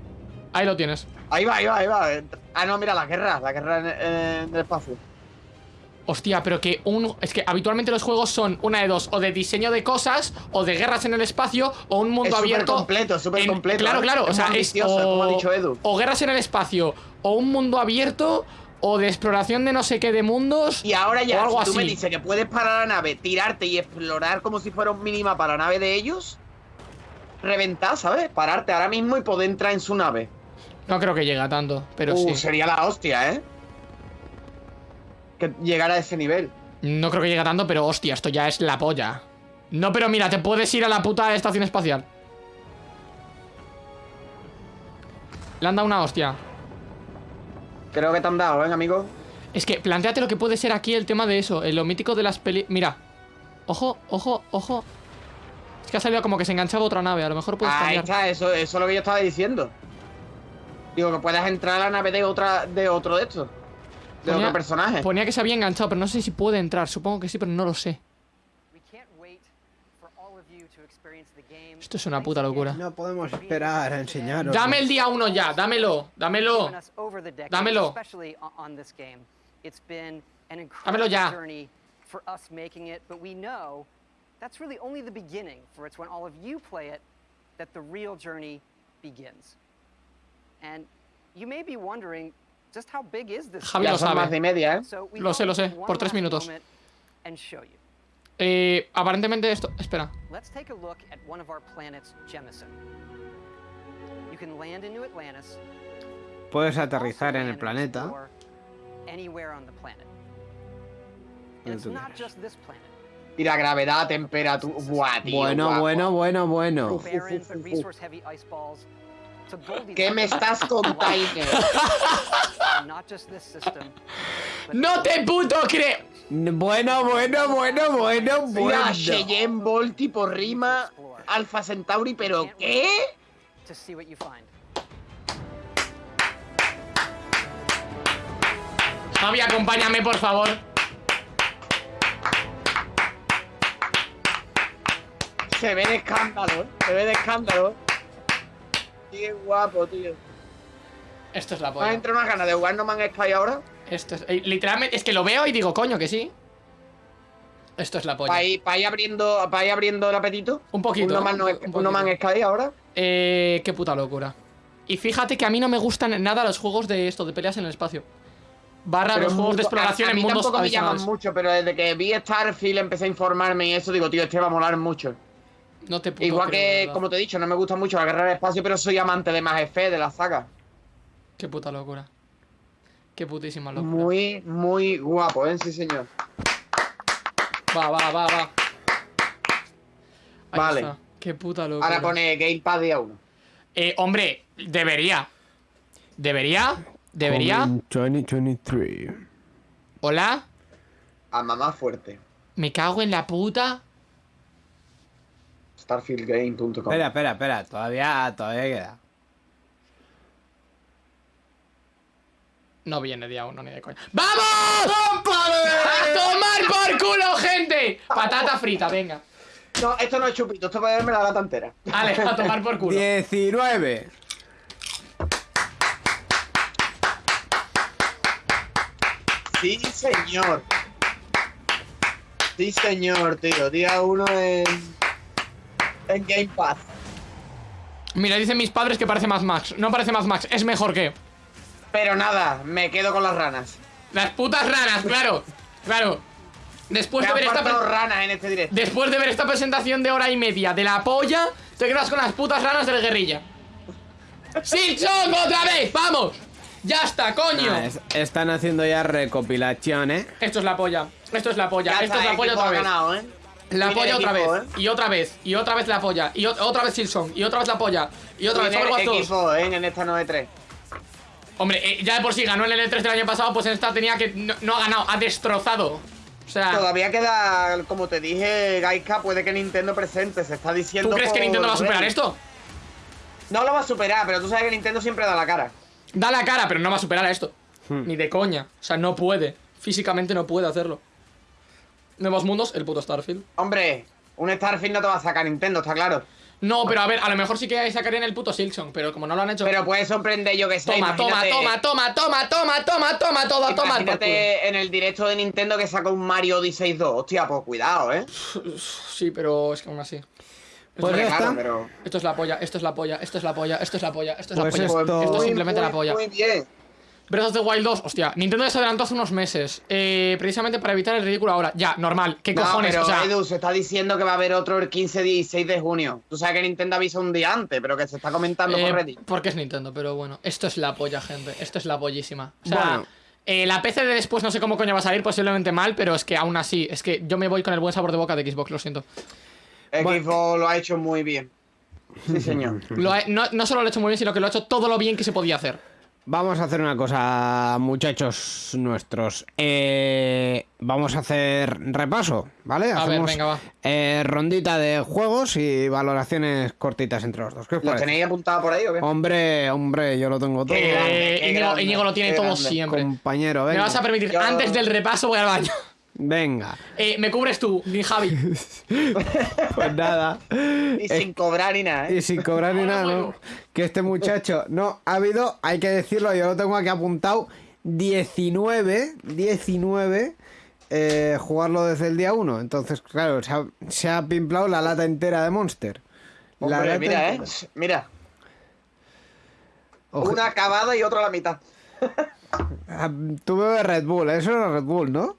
Ahí lo tienes. Ahí va, ahí va, ahí va. Ah, no, mira, la guerra. La guerra en, en el espacio. Hostia, pero que un. Es que habitualmente los juegos son una de dos: o de diseño de cosas, o de guerras en el espacio, o un mundo Es súper abierto. completo, súper en- completo, Claro, ¿eh? claro. O sea, es. como ha dicho Edu. o guerras en el espacio, o un mundo abierto, o de exploración de no sé qué de mundos. Y ahora ya, o algo si tú así. me dices que puedes parar la nave, tirarte y explorar como si fuera un minimapa la nave de ellos, reventar, ¿sabes? Pararte ahora mismo y poder entrar en su nave. No creo que llegue a tanto, pero Uh, sí. Sería la hostia, ¿eh? Que llegara a ese nivel. No creo que llegue a tanto, pero hostia, esto ya es la polla. No, pero mira, te puedes ir a la puta estación espacial. Le han dado una hostia. Creo que te han dado, ¿eh, amigo? Es que planteate lo que puede ser aquí el tema de eso, en lo mítico de las peli... Mira. Ojo, ojo, ojo. Es que ha salido como que se enganchaba otra nave, a lo mejor puedes Ahí cambiar. está, eso, eso es lo que yo estaba diciendo. Digo, que puedas entrar a la nave de otra, de otro de estos. De Ponía- otro personaje. Ponía que se había enganchado, pero no sé si puede entrar. Supongo que sí, pero no lo sé. We can't wait for all of you to experience the game. Esto es una puta locura. No podemos esperar a enseñaros. Dame el día uno ya, dámelo, dámelo. Dámelo. Dámelo incredible ya. journey for us making it, but we know that's really only the beginning. For it's when all of you play it that the real journey begins. And you may be wondering, Just how big is this? Javi lo sabe. más de media, ¿eh? Lo sé, lo sé. Por tres minutos. moment And show you. Eh, aparentemente esto... Espera. Let's take a look at one of our planets, Jemison. You can land in New Atlantis Puedes aterrizar en el planeta. or anywhere on the planet. Donde And it's tú not quieras. just this planet. Mira, gravedad, temperatura. Buah, tío. Bueno, guapo. bueno, bueno, bueno. ¿Qué me estás contando? ¡No te puto creo! Bueno, bueno, bueno, bueno, Mira, bueno. Cheyenne Ball tipo rima, Alpha Centauri, pero ¿qué? To see what you find. Javi, acompáñame, por favor. Se ve de escándalo, se ve de escándalo. Qué guapo, tío. Esto es la ¿Me polla. entra unas ganas de jugar No Man's Sky ahora? Esto es... eh, literalmente, es que lo veo y digo, coño, que sí. Esto es la polla. ¿Para ir, pa' ir abriendo, pa' ir abriendo el apetito? Un poquito. ¿Un No Man's, un po- un un poquito. No Man's Sky ahora? Eh, qué puta locura. Y fíjate que a mí no me gustan nada los juegos de esto, de peleas en el espacio. Barra Pero los juegos de exploración a, a en mí mundos tampoco me llaman mucho, pero desde que vi Starfield empecé a informarme y eso, digo, tío, este va a molar mucho. No te puto Igual creo, que, como te he dicho, no me gusta mucho la guerra del espacio, pero soy amante de Mass Effect, de la saga. Qué puta locura. Qué putísima locura. Muy, muy guapo, ¿eh? Sí, señor. Va, va, va, va. Ahí Vale. está. Qué puta locura. Ahora pone Gamepad día 1. Eh, hombre, debería. ¿Debería? ¿Debería? Coming 2023. ¿Hola? A mamá fuerte. Me cago en la puta. Starfieldgame.com. Espera, espera, espera. Todavía, todavía queda. No viene día uno ni de coña. ¡Vamos! ¡A tomar por culo, gente! Patata frita, venga. No, esto no es chupito, esto puede verme la lata entera. Vale, a tomar por culo. 19. Sí, señor. Sí, señor, tío. Día 1 en. En Game Pass. Mira, dicen mis padres que parece más Max. No parece más Max, es mejor que. Pero nada, me quedo con las ranas. Las putas ranas, claro. Claro. Después Me de ver esta ranas en este directo. Después de ver esta presentación de hora y media de la polla, te quedas con las putas ranas del guerrilla. ¡Silchón, otra vez! ¡Vamos! ¡Ya está, coño! Nah, es- están haciendo ya recopilación, ¿eh? Esto es la polla. Esto es la polla. Ya Esto es la polla equipo otra vez. ganado, ¿eh? La polla otra equipo, vez. ¿eh? Y otra vez. Y otra vez la polla. Y ot- otra vez Silson. Y otra vez la polla. Y otra vez Winner Overwatch 2. equipo, ¿eh? En esta 9-3. Hombre, eh, ya de por sí ganó en el E3 del año pasado, pues en esta tenía que. No, no ha ganado, ha destrozado. O sea. Todavía queda, como te dije, Gaika, puede que Nintendo presente. Se está diciendo. ¿Tú crees que Nintendo va a superar esto? No lo va a superar, pero tú sabes que Nintendo siempre da la cara. Da la cara, pero no va a superar a esto. Hmm. Ni de coña. O sea, no puede. Físicamente no puede hacerlo. Nuevos mundos, el puto Starfield. Hombre, un Starfield no te va a sacar Nintendo, está claro. No, pero a ver, a lo mejor sí que sacarían el puto Silksong, pero como no lo han hecho. Pero puede sorprender, yo que sé. Toma, toma, imagínate- toma, toma, toma, toma, toma, toma, todo, toma. culo. Imagínate en el directo de Nintendo que saca un Mario Odyssey 2. Hostia, pues cuidado, ¿eh? Sí, pero es que aún así. Pues claro, pero... Esto es la polla, esto es la polla, esto es la polla, esto es la polla, esto es Pues la polla. esto- Esto es simplemente muy, la polla. Muy bien. Breath of the Wild 2, hostia, Nintendo se adelantó hace unos meses. Eh, precisamente para evitar el ridículo ahora. Ya, normal. ¿Qué No, cojones? pero o sea, Edu, se está diciendo que va a haber otro el 15-16 de junio. Tú sabes que Nintendo avisa un día antes, pero que se está comentando eh, por Reddit. porque es Nintendo, pero bueno, esto es la polla, gente. Esto es la pollísima. O sea, Bueno. eh, la PC de después no sé cómo coño va a salir, posiblemente mal, pero es que aún así, es que yo me voy con el buen sabor de boca de Xbox, lo siento. Xbox lo ha hecho muy bien. Sí, señor. Lo ha- no, no solo lo ha hecho muy bien, sino que lo ha hecho todo lo bien que se podía hacer. Vamos a hacer una cosa, muchachos nuestros. Eh, vamos a hacer repaso, ¿vale? A ver, venga, va. eh, rondita de juegos y valoraciones cortitas entre los dos. ¿Qué os ¿Lo parece? tenéis apuntado por ahí o qué? Hombre, hombre, yo lo tengo todo. Qué grande, Eh, qué Íñigo, grande, Íñigo lo tiene todo grande. siempre. Compañero, Me venga. vas a permitir, Yo- antes del repaso voy al baño. Venga. Eh, me cubres tú, ni Javi. Pues nada. Y sin cobrar ni nada, ¿eh? Y sin cobrar ni nada, ¿no? Que este muchacho, no, ha habido, hay que decirlo, yo lo tengo aquí apuntado, 19, 19, eh, jugarlo desde el día 1. Entonces, claro, se ha, se ha pimplado la lata entera de Monster. La Hombre, lata mira, ¿eh? Mira, Oje- una acabada y otra a la mitad. Ah, Tú bebes Red Bull, eso era Red Bull, ¿no?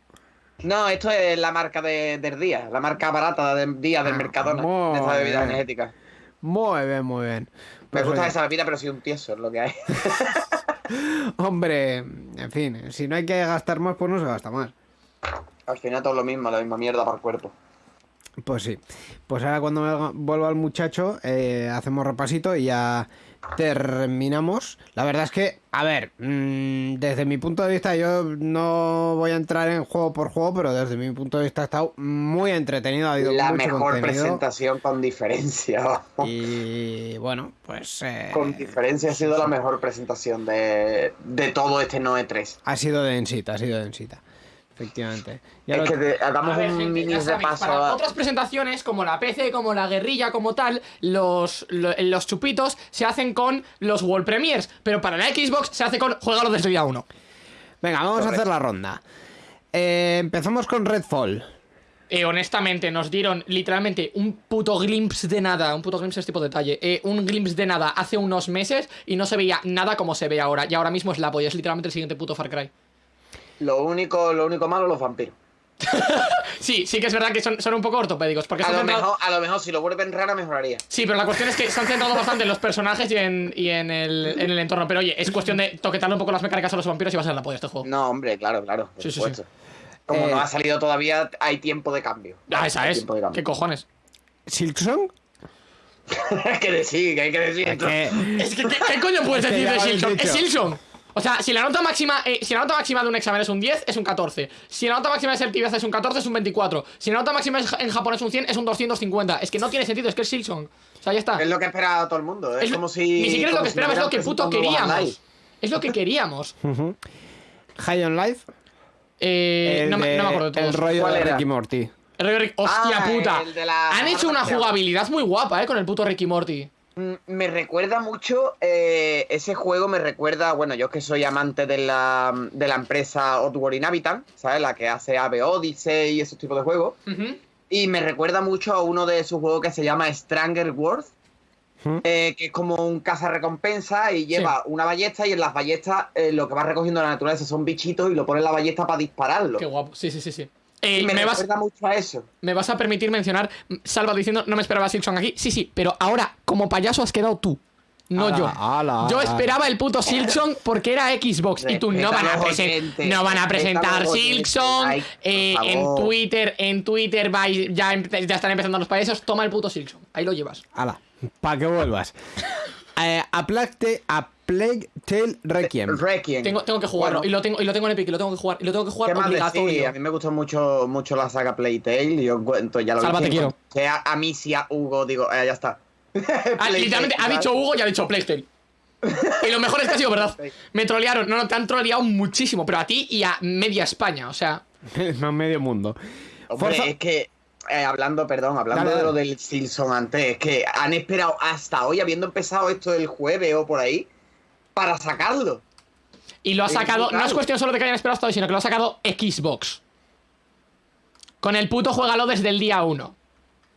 No, esto es la marca de- del día, la marca barata del día del Mercadona, muy de esta bebida bien. energética. Muy bien, muy bien. Me Pues, gusta oye, esa bebida, pero soy un tieso, es lo que hay. Hombre, en fin, si no hay que gastar más, pues no se gasta más. Al final todo lo mismo, la misma mierda para el cuerpo. Pues sí. Pues ahora cuando me vuelva el muchacho, eh, hacemos repasito y ya terminamos. La verdad es que, a ver, mm, desde mi punto de vista, yo no voy a entrar en juego por juego, pero desde mi punto de vista ha estado muy entretenido. Ha habido La mucho mejor contenido. presentación con diferencia. Y bueno, pues eh, Con diferencia ha sido la mejor presentación de, de todo este Noe 3. ha sido densita, ha sido densita. Efectivamente. Ya Es lo- que te- hagamos ver, un gente, mini sabéis, repaso. para a- otras presentaciones, como la PC, como la guerrilla, como tal, los, lo- los chupitos se hacen con los World Premiers, pero para la Xbox se hace con Juegalo desde el día 1. Venga, vamos a hacer la ronda. Eh, empezamos con Redfall. Eh, honestamente, nos dieron literalmente un puto glimpse de nada. Un puto glimpse es tipo detalle. eh, un glimpse de nada hace unos meses y no se veía nada como se ve ahora. Y ahora mismo es la polla, es literalmente el siguiente puto Far Cry. Lo único, lo único malo, los vampiros. Sí, sí que es verdad que son, son un poco ortopédicos. Porque A lo, centrado- mejor, a lo mejor si lo vuelven rara mejoraría. Sí, pero la cuestión es que se han centrado bastante en los personajes y en, y en, el, en el entorno. Pero oye, es cuestión de toquetarle un poco las mecánicas a los vampiros y va a ser la polla este juego. No, hombre, claro, claro. Por Sí, sí, sí. supuesto. Como Eh, no ha salido todavía, hay tiempo de cambio. Ah, esa Hay es. tiempo de cambio. ¿Qué cojones? ¿Silksong? hay que decir, que hay que decir. Es que- Es que, ¿qué, qué coño puedes decir de Silson? Es dicho. O sea, si la nota máxima eh, si la nota máxima de un examen es un 10, es un 14. Si la nota máxima de selectividad es un 14, es un 24. Si la nota máxima es- en Japón es un 100, es un 250. Es que no tiene sentido, es que es Silson. O sea, ya está. Es lo que espera todo el mundo. Es, Es como si. Ni siquiera es lo que si esperaba, es lo que puto queríamos. Es lo que queríamos. High on Life. Eh, no, me- de- no me acuerdo de todos. El rollo ¿Cuál de era? Ricky Morty. El rollo Rick- ¡Hostia Ah, puta! el de la Han hecho una jugabilidad muy guapa, eh, con el puto Ricky Morty. Mm, Me recuerda mucho, eh, ese juego me recuerda, bueno, yo que soy amante de la, de la empresa Outward Inhabitant, ¿sabes? La que hace Ave Odyssey y esos tipos de juegos. Y me recuerda mucho a uno de sus juegos que se llama Stranger World, eh, que es como un recompensa y lleva una ballesta y en las ballestas eh, lo que va recogiendo la naturaleza son bichitos y lo pone en la ballesta para dispararlo. Qué guapo. Sí, sí, sí, sí. Eh, me, me, vas, mucho a eso. me vas a permitir mencionar, Salva diciendo, no me esperaba Silson aquí. Sí, sí, pero ahora, como payaso, has quedado tú. No Ala, yo. ala, yo ala. esperaba el puto Silson porque era Xbox. Y tú no van a, a no van a a presentar ay, por eh, en. Twitter, en Twitter vais- ya, empe- ya están empezando los payasos. Toma el puto Silson. Ahí lo llevas. Ala, para que vuelvas. Eh, a, Plague Ta- a Plague Tale Requiem. Requiem. Tengo, tengo que jugarlo. Bueno. y, lo tengo, y lo tengo en Epic. Y lo tengo que jugar. Y lo tengo que jugar ¿Qué más? A mí me gusta mucho, mucho la saga Playtale. Y yo cuento, ya lo Salva, dije, te quiero. Sea a mí, si a Hugo, digo, eh, ya está. Ah, literalmente ha dicho Hugo y ha dicho PlayStation. Y lo mejor es que ha sido verdad. Me trolearon. No, no, te han troleado muchísimo. Pero a ti y a media España. O sea. no medio mundo. Hombre, Forza- es que, eh, hablando, perdón, hablando Dale, de lo del Silson antes, es que han esperado hasta hoy, habiendo empezado esto el jueves o por ahí, para sacarlo. Y lo ha sacado. No es cuestión solo de que hayan esperado hasta hoy, sino que lo ha sacado Xbox. Con el puto juégalo desde el día 1.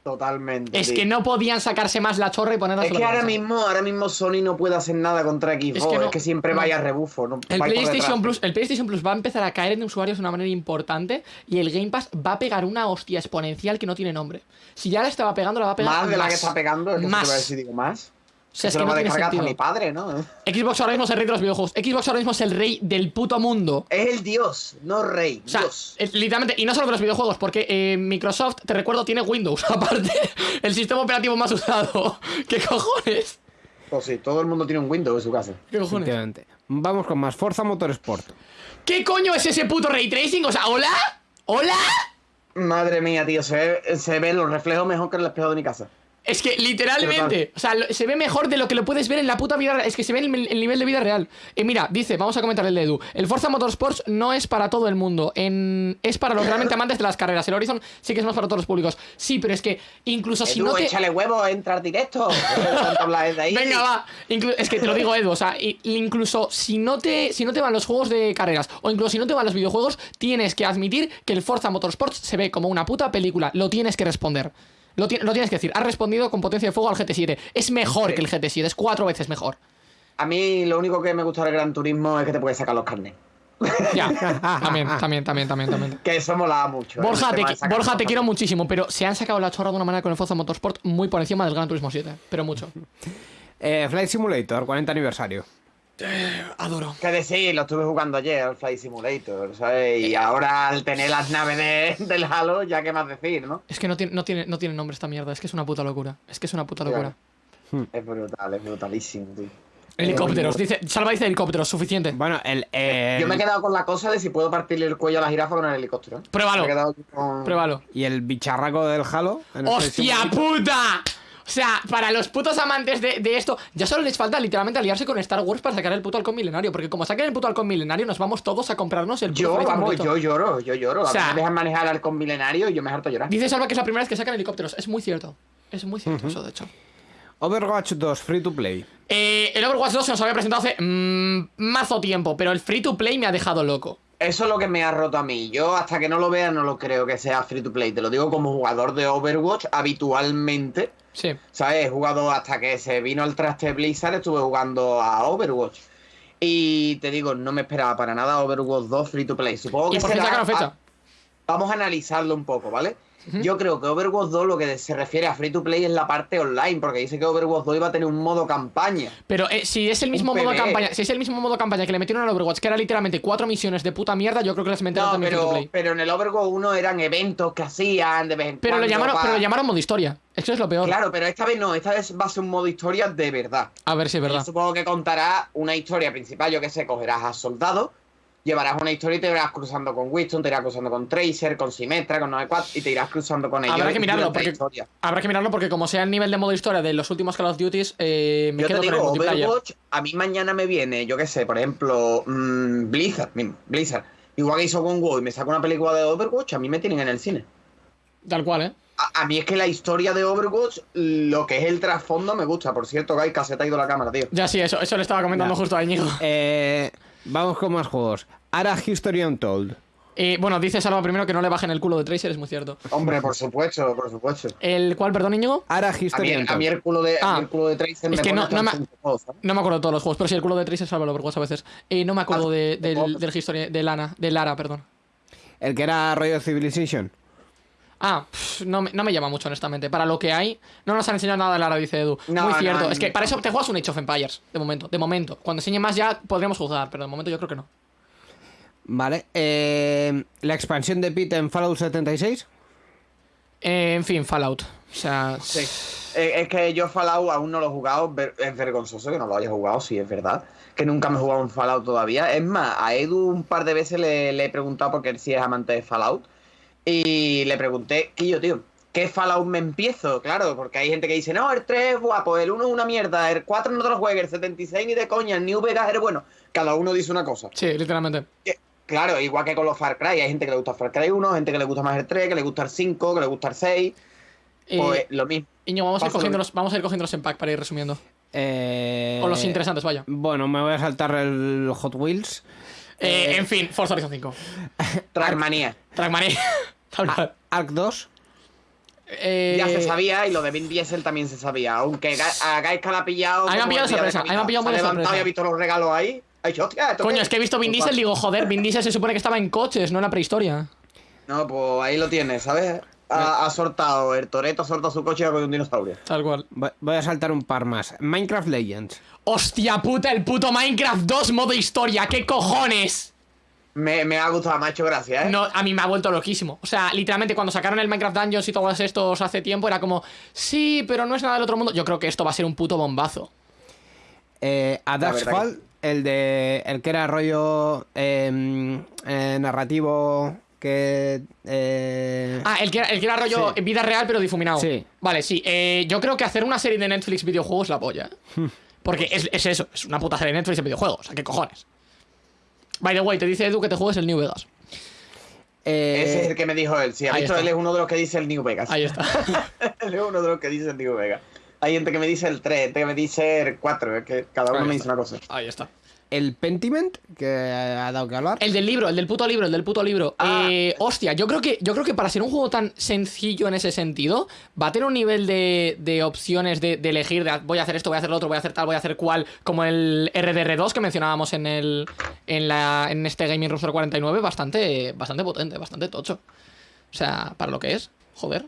Totalmente. Es que no podían sacarse más la chorra y ponerla Es que ahora mismo, ahora mismo Sony no puede hacer nada contra Xbox. Es que siempre no. vaya a rebufo. ¿no? El PlayStation. Plus, el PlayStation Plus va a empezar a caer en usuarios de una manera importante y el Game Pass va a pegar una hostia exponencial que no tiene nombre. Si ya la estaba pegando, la va a pegar Más de la que está pegando, es que Más. decir, digo, más. O sea, es que no tiene sentido. mi padre, ¿no? Xbox ahora mismo es el rey de los videojuegos. Xbox ahora mismo es el rey del puto mundo. Es el dios, no rey. O sea, dios. es literalmente, y no solo de los videojuegos, porque eh, Microsoft, te recuerdo, tiene Windows, aparte, el sistema operativo más usado. ¿Qué cojones? Pues sí, todo el mundo tiene un Windows en su casa. ¿Qué cojones? Vamos con más. Forza Motorsport. ¿Qué coño es ese puto ray tracing? O sea, ¿hola? ¿Hola? Madre mía, tío, se ve, se ven los reflejos mejor que el espejo de mi casa. Es que literalmente, o sea, se ve mejor de lo que lo puedes ver en la puta vida real. Es que se ve el, el nivel de vida real. Y mira, dice, vamos a comentar el de Edu. El Forza Motorsports no es para todo el mundo. En, es para los realmente amantes de las carreras. El Horizon sí que es más para todos los públicos. Sí, pero es que incluso si no te. échale huevo, entrar directo. Ahí. Venga, va. Inclu- es que te lo digo, Edu. O sea, incluso si no, te, si no te van los juegos de carreras o incluso si no te van los videojuegos, tienes que admitir que el Forza Motorsports se ve como una puta película. Lo tienes que responder. Lo, ti- lo tienes que decir. Has respondido con potencia de fuego al GT7. Es mejor que el GT7. Es cuatro veces mejor. a mí lo único que me gusta del Gran Turismo es que te puedes sacar los carnes. Ya, también, también, también, también, también. Que eso molaba mucho. ¿eh? Borja, te quiero muchísimo, pero se han sacado la chorra de una manera con el Forza Motorsport muy por encima del Gran Turismo 7, pero mucho. Eh, Flight Simulator, 40 aniversario. Adoro. Que decir, lo estuve jugando ayer al Flight Simulator, ¿sabes? Y ahora al tener las naves de- del Halo, ya qué más decir, ¿no? Es que no tiene, no, tiene, no tiene nombre esta mierda, es que es una puta locura. Es que es una puta locura. Es brutal, es brutalísimo, tío. Helicópteros, dice, Salva dice helicópteros, suficiente. Bueno, el. Yo me he quedado con la cosa de si puedo partirle el cuello a la jirafa con el helicóptero. ¿eh? Pruébalo. Me he quedado con- Pruébalo. ¿Y el bicharraco del Halo? el ¡Hostia Simulator? O sea, para los putos amantes de, de esto, ya solo les falta literalmente aliarse con Star Wars para sacar el puto halcón milenario. Porque como saquen el puto halcón milenario, nos vamos todos a comprarnos el puto Yo, vamos, yo lloro, yo lloro. O A sea- mí me dejan manejar al halcón milenario y yo me harto llorar. Dice Salva que es la primera vez que sacan helicópteros. Es muy cierto. Es muy cierto eso, de hecho. Overwatch 2, free to play. Eh, el Overwatch 2 se nos había presentado hace mm, mazo tiempo, pero el free to play me ha dejado loco. Eso es lo que me ha roto a mí. Yo hasta que no lo vea no lo creo que sea free to play. Te lo digo como jugador de Overwatch habitualmente. Sí. ¿Sabes? He jugado hasta que se vino el traste Blizzard, estuve jugando a Overwatch. Y te digo, no me esperaba para nada Overwatch 2 free to play. Supongo que Y por sacaron fecha. a- Vamos a analizarlo un poco, ¿vale? Yo creo que Overwatch 2 lo que se refiere a free to play es la parte online, porque dice que Overwatch 2 iba a tener un modo campaña. Pero eh, si es el mismo modo PvE. campaña, si es el mismo modo campaña que le metieron al Overwatch, que era literalmente cuatro misiones de puta mierda, yo creo que las metieron No, también free to pero, play. pero en el Overwatch 1 eran eventos que hacían de vez en Pero lo cuando llamaron, pa- pero lo llamaron modo historia. Eso es lo peor. Claro, pero esta vez no, esta vez va a ser un modo historia de verdad. A ver si es Yo verdad. supongo que contará una historia principal, yo que sé, cogerás a soldados, llevarás una historia y te irás cruzando con Winston, te irás cruzando con Tracer, con Symmetra, con 94 y te irás cruzando con ellos. Habrá que mirarlo porque habrá que mirarlo porque como sea el nivel de modo historia de los últimos Call of Duties, eh, me Yo quedo te con el digo. Overwatch, a mí mañana me viene, yo qué sé, por ejemplo, mm, Blizzard, mismo, Blizzard. Igual que hizo con WoW y me saca una película de Overwatch, a mí me tienen en el cine. Tal cual, ¿eh? A, a mí es que la historia de Overwatch, lo que es el trasfondo, me gusta. Por cierto, Guy, que se te ha ido la cámara, tío. Ya sí, eso, eso le estaba comentando Ya. justo a Íñigo. Eh, vamos con más juegos. Ara History Untold. Eh, bueno, dice Salva primero que no le bajen el culo de Tracer, es muy cierto. Hombre, por supuesto, por supuesto. ¿El cuál, perdón, Íñigo? Ara A mí, History a Untold. mí el culo de, a mí Ah. el culo de Tracer Es me que pone no- no me-. No me acuerdo de todos los juegos, pero sí, el culo de Tracer salva el Overwatch a veces. Eh, no me acuerdo Ah, de- del, del historia de Lana, de Lara, perdón. El que era rollo Civilization. Ah, pff, no, me- no me llama mucho, honestamente. Para lo que hay, no nos han enseñado nada de Lara, dice Edu. No, Muy cierto. no, es que para eso te juegas un Age of Empires, de momento. De momento. Cuando enseñe más ya podríamos juzgar, pero de momento yo creo que no. Vale. Eh, la expansión de Pete en Fallout 76. Eh, en fin, Fallout. O sea, Sí. Eh, es que yo Fallout aún no lo he jugado. Es vergonzoso que no lo haya jugado, sí, es verdad. Que nunca me he jugado un Fallout todavía. Es más, a Edu un par de veces le, le he preguntado porque él sí es amante de Fallout. Y le pregunté, Quillo, tío, ¿qué Fallout me empiezo? Claro, porque hay gente que dice, no, el 3 es guapo, el 1 es una mierda, el 4 no te lo juegues, el 76 ni de coña, el New Vegas es bueno. Cada uno dice una cosa. sí, literalmente. Claro, igual que con los Far Cry. Hay gente que le gusta Far Cry 1, gente que le gusta más el 3, que le gusta el 5, que le gusta el 6. Eh, Pues lo mismo. Iñigo, vamos a, ir Pasa lo cogiéndolos, vamos a ir cogiéndolos en pack para ir resumiendo. Eh, O los interesantes, vaya. Bueno, me voy a saltar el Hot Wheels. Eh, en fin, Forza Horizon 5. Trackmania. Trackmania. Arc 2. Eh, Ya se sabía y lo de Vin Diesel también se sabía. Aunque a Gaisca la ha pillado. A mí me ha como pillado sorpresa, a mí me ha pillado muy de sorpresa. y ha visto los regalos ahí. Ha dicho, hostia, ¿esto Coño, qué? es que he visto Vin Diesel, va. digo, joder, Vin Diesel se supone que estaba en coches, no en la prehistoria. No, pues ahí lo tienes, ¿sabes? Ha, ha soltado, el Toreto ha soltado su coche y ha cogido un dinosaurio. Tal cual. Voy voy a saltar un par más. Minecraft Legends. Hostia puta, el puto Minecraft 2 modo historia, ¿qué cojones? Me, me ha gustado, me ha hecho gracia, ¿eh? No, a mí me ha vuelto loquísimo. O sea, literalmente cuando sacaron el Minecraft Dungeons y todos estos hace tiempo era como, sí, pero no es nada del otro mundo. Yo creo que esto va a ser un puto bombazo. Eh, a Fall, el de. El que era rollo. eh, eh, narrativo. Que. eh, Ah, el que era, el que era rollo Sí. vida real pero difuminado. Sí. Vale, sí. eh, yo creo que hacer una serie de Netflix videojuegos la polla. Porque es, es eso, es una puta serie de Netflix de videojuegos. O sea, ¿qué cojones? By the way, te dice Edu que te juegues el New Vegas. eh, Ese es el que me dijo él. Ha visto, está. él es uno de los que dice el New Vegas. Ahí está. él es uno de los que dice el New Vegas. Hay gente que me dice el 3, gente que me dice el 4. Es que cada uno me dice una cosa. Ahí está. El Pentiment, que ha dado que hablar. El del libro, el del puto libro, el del puto libro. Eh, hostia, yo creo que yo creo que para ser un juego tan sencillo en ese sentido, va a tener un nivel de, de opciones de, de elegir, de voy a hacer esto, voy a hacer lo otro, voy a hacer tal, voy a hacer cual, como el RDR2 que mencionábamos en el en la en este Gaming Roster 49, bastante bastante potente, bastante tocho. O sea, para lo que es, joder.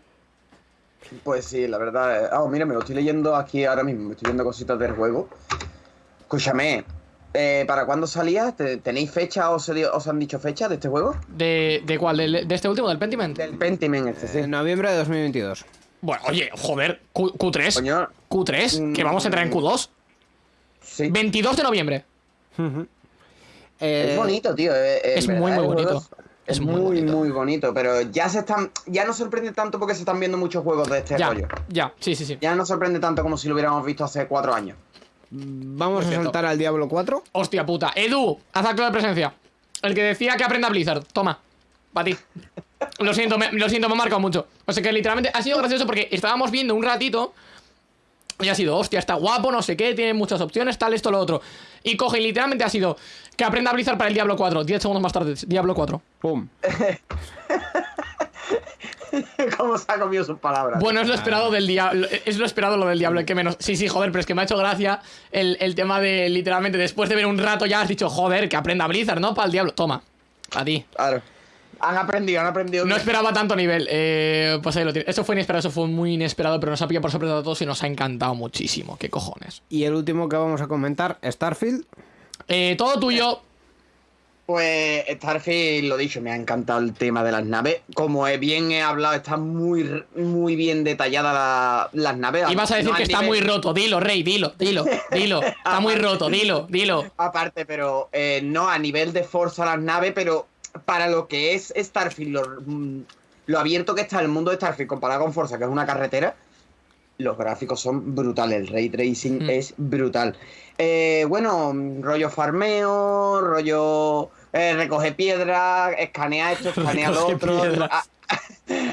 Pues sí, la verdad. Ah, mira, me lo estoy leyendo aquí ahora mismo. Me estoy viendo cositas del juego. Escúchame, eh, ¿para cuándo salía? ¿Te- ¿Tenéis fecha o se dio- os han dicho fecha de este juego? ¿De, de cuál? ¿Del- ¿De, este último, del Pentiment? Del Pentiment este, sí. En noviembre de 2022. Bueno, oye, joder, Q, 3 Coño, Q3, que vamos a entrar en Q2. Sí. 22 de noviembre. Eh, es bonito, tío. eh, eh, es muy, muy bonito. Es, Es muy muy, muy bonito. Pero ya se están. Ya no sorprende tanto porque se están viendo muchos juegos de este Ya, rollo. ya, sí, sí, sí. Ya no sorprende tanto como si lo hubiéramos visto hace cuatro años. Vamos a saltar al Diablo 4. Hostia puta. Edu, haz acto de presencia. El que decía que aprenda Blizzard. Toma. Para ti. Lo siento, me, lo siento, me ha marcado mucho. O sea que literalmente ha sido gracioso porque estábamos viendo un ratito. Y ha sido, hostia, está guapo, no sé qué, tiene muchas opciones, tal, esto, lo otro. Y coge y literalmente ha sido que aprenda Blizzard para el Diablo 4. 10 segundos más tarde, Diablo 4. Pum. ¿Cómo se ha comido sus palabras? Bueno, es lo esperado del diablo. Es lo esperado lo del diablo, que menos. Sí, sí, joder, pero es que me ha hecho gracia el, el tema de literalmente después de ver un rato ya has dicho, joder, que aprenda Blizzard, ¿no? Para el diablo. Toma, a ti. Claro. Han aprendido, han aprendido. No esperaba tanto nivel. Eh, pues ahí lo tienes. Eso fue inesperado, eso fue muy inesperado, pero nos ha pillado por sorpresa a todos y nos ha encantado muchísimo. ¿Qué cojones? Y el último que vamos a comentar, Starfield. Eh, todo tuyo. Pues Starfield, lo dicho, me ha encantado el tema de las naves. Como he bien he hablado, está muy, muy bien detallada la- las naves. Y vas a decir No que está nivel- muy roto. Dilo, Rey, dilo, dilo, dilo. Está muy roto, dilo, dilo. Aparte, pero eh, no a nivel de fuerza las naves, pero para lo que es Starfield, lo, mm, lo abierto que está el mundo de Starfield comparado con Forza, que es una carretera, los gráficos son brutales. El ray tracing Mm. es brutal. Eh, bueno, rollo farmeo, rollo eh, recoge piedras, escanea esto, escanea lo otro.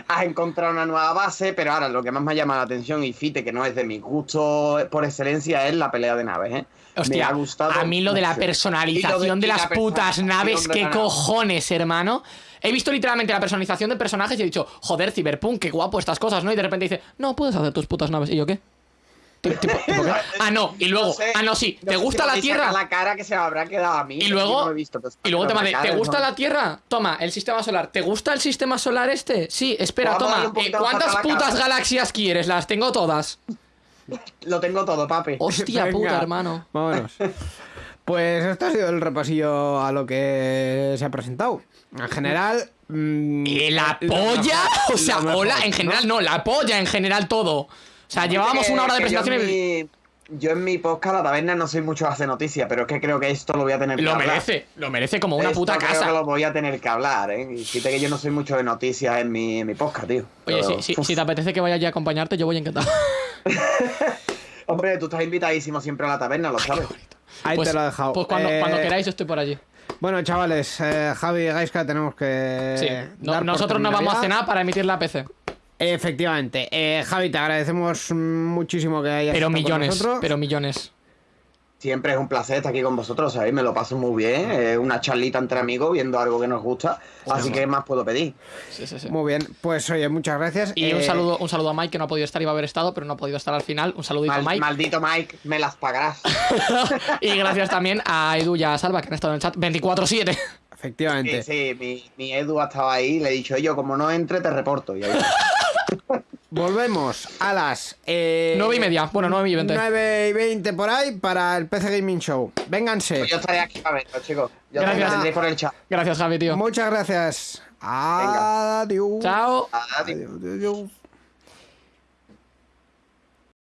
Has encontrado una nueva base, pero ahora lo que más me llama la atención y fite, que no es de mi gusto por excelencia, es la pelea de naves, ¿eh? me ha gustado. a mí lo de la mucho. personalización de, la las putas naves, qué cojones, hermano. He visto literalmente la personalización de personajes y he dicho, joder, Cyberpunk, qué guapo estas cosas, ¿no? Y de repente dice, no, puedes hacer tus putas naves. ¿Y yo qué? Tipo- tipo- tipo qué? Ah, no, y luego, sé, ah, no, sí, no ¿te gusta la tierra? la cara que se me habrá quedado a mí. Y luego- no he visto, pero Y luego te mandé, la ¿te gusta no- la Tierra? Toma, el sistema solar. ¿Te gusta el sistema solar este? Sí, espera, toma. eh, ¿Cuántas la putas cara. galaxias quieres? Las tengo todas. Lo tengo todo, papi. Hostia Venga, puta, hermano. Vámonos. Pues esto ha sido el repasillo a lo que se ha presentado. En general. mm, ¿La lo polla? O sea, hola, en general no, la polla en general todo. O sea, llevábamos una hora de presentación y... en mi- Yo en mi podcast, la taberna, no soy mucho de hacer noticias, pero es que creo que esto lo voy a tener que Lo hablar. merece, lo merece como una Esto puta creo casa. que lo voy a tener que hablar, ¿eh? Y fíjate que yo no soy mucho de noticias en mi, en mi podcast, tío. Oye, Pero, si, si, te apetece que vaya allí a acompañarte, yo voy encantado. Hombre, tú estás invitadísimo siempre a la taberna, lo sabes. Ahí Pues- te lo he dejado. Pues cuando, Eh, cuando queráis, yo estoy por allí. Bueno, chavales, eh, Javi y Gaiska tenemos que. Sí, no- nosotros no terminada vamos a cenar para emitir la PC. Efectivamente. Eh, Javi, te agradecemos muchísimo que hayas Pero con millones, nosotros. pero millones. Siempre es un placer estar aquí con vosotros, ¿sabéis? Me lo paso muy bien. Es una charlita entre amigos viendo algo que nos gusta. Así que, ¿qué más puedo pedir? Sí, sí, sí. Muy bien, pues oye, muchas gracias. Y un Eh, saludo, un saludo a Mike que no ha podido estar, iba a haber estado, pero no ha podido estar al final. Un saludito a Mal- Mike. Maldito Mike, me las pagarás. Y gracias también a Edu y a Salva que han estado en el chat 24-7. Sí, Efectivamente. sí, mi, mi Edu ha estado ahí. Le he dicho, yo, como no entre, te reporto. Y ahí- Volvemos a las. Eh, 9 y media. Bueno, 9 y 20. 9 y 20 por ahí para el PC Gaming Show. Vénganse. Pues yo estaré aquí para verlo, chicos. Yo Gracias. por el chat. Gracias, Javi, tío. Muchas gracias. Adiós. Chao. Adiós. Adiós.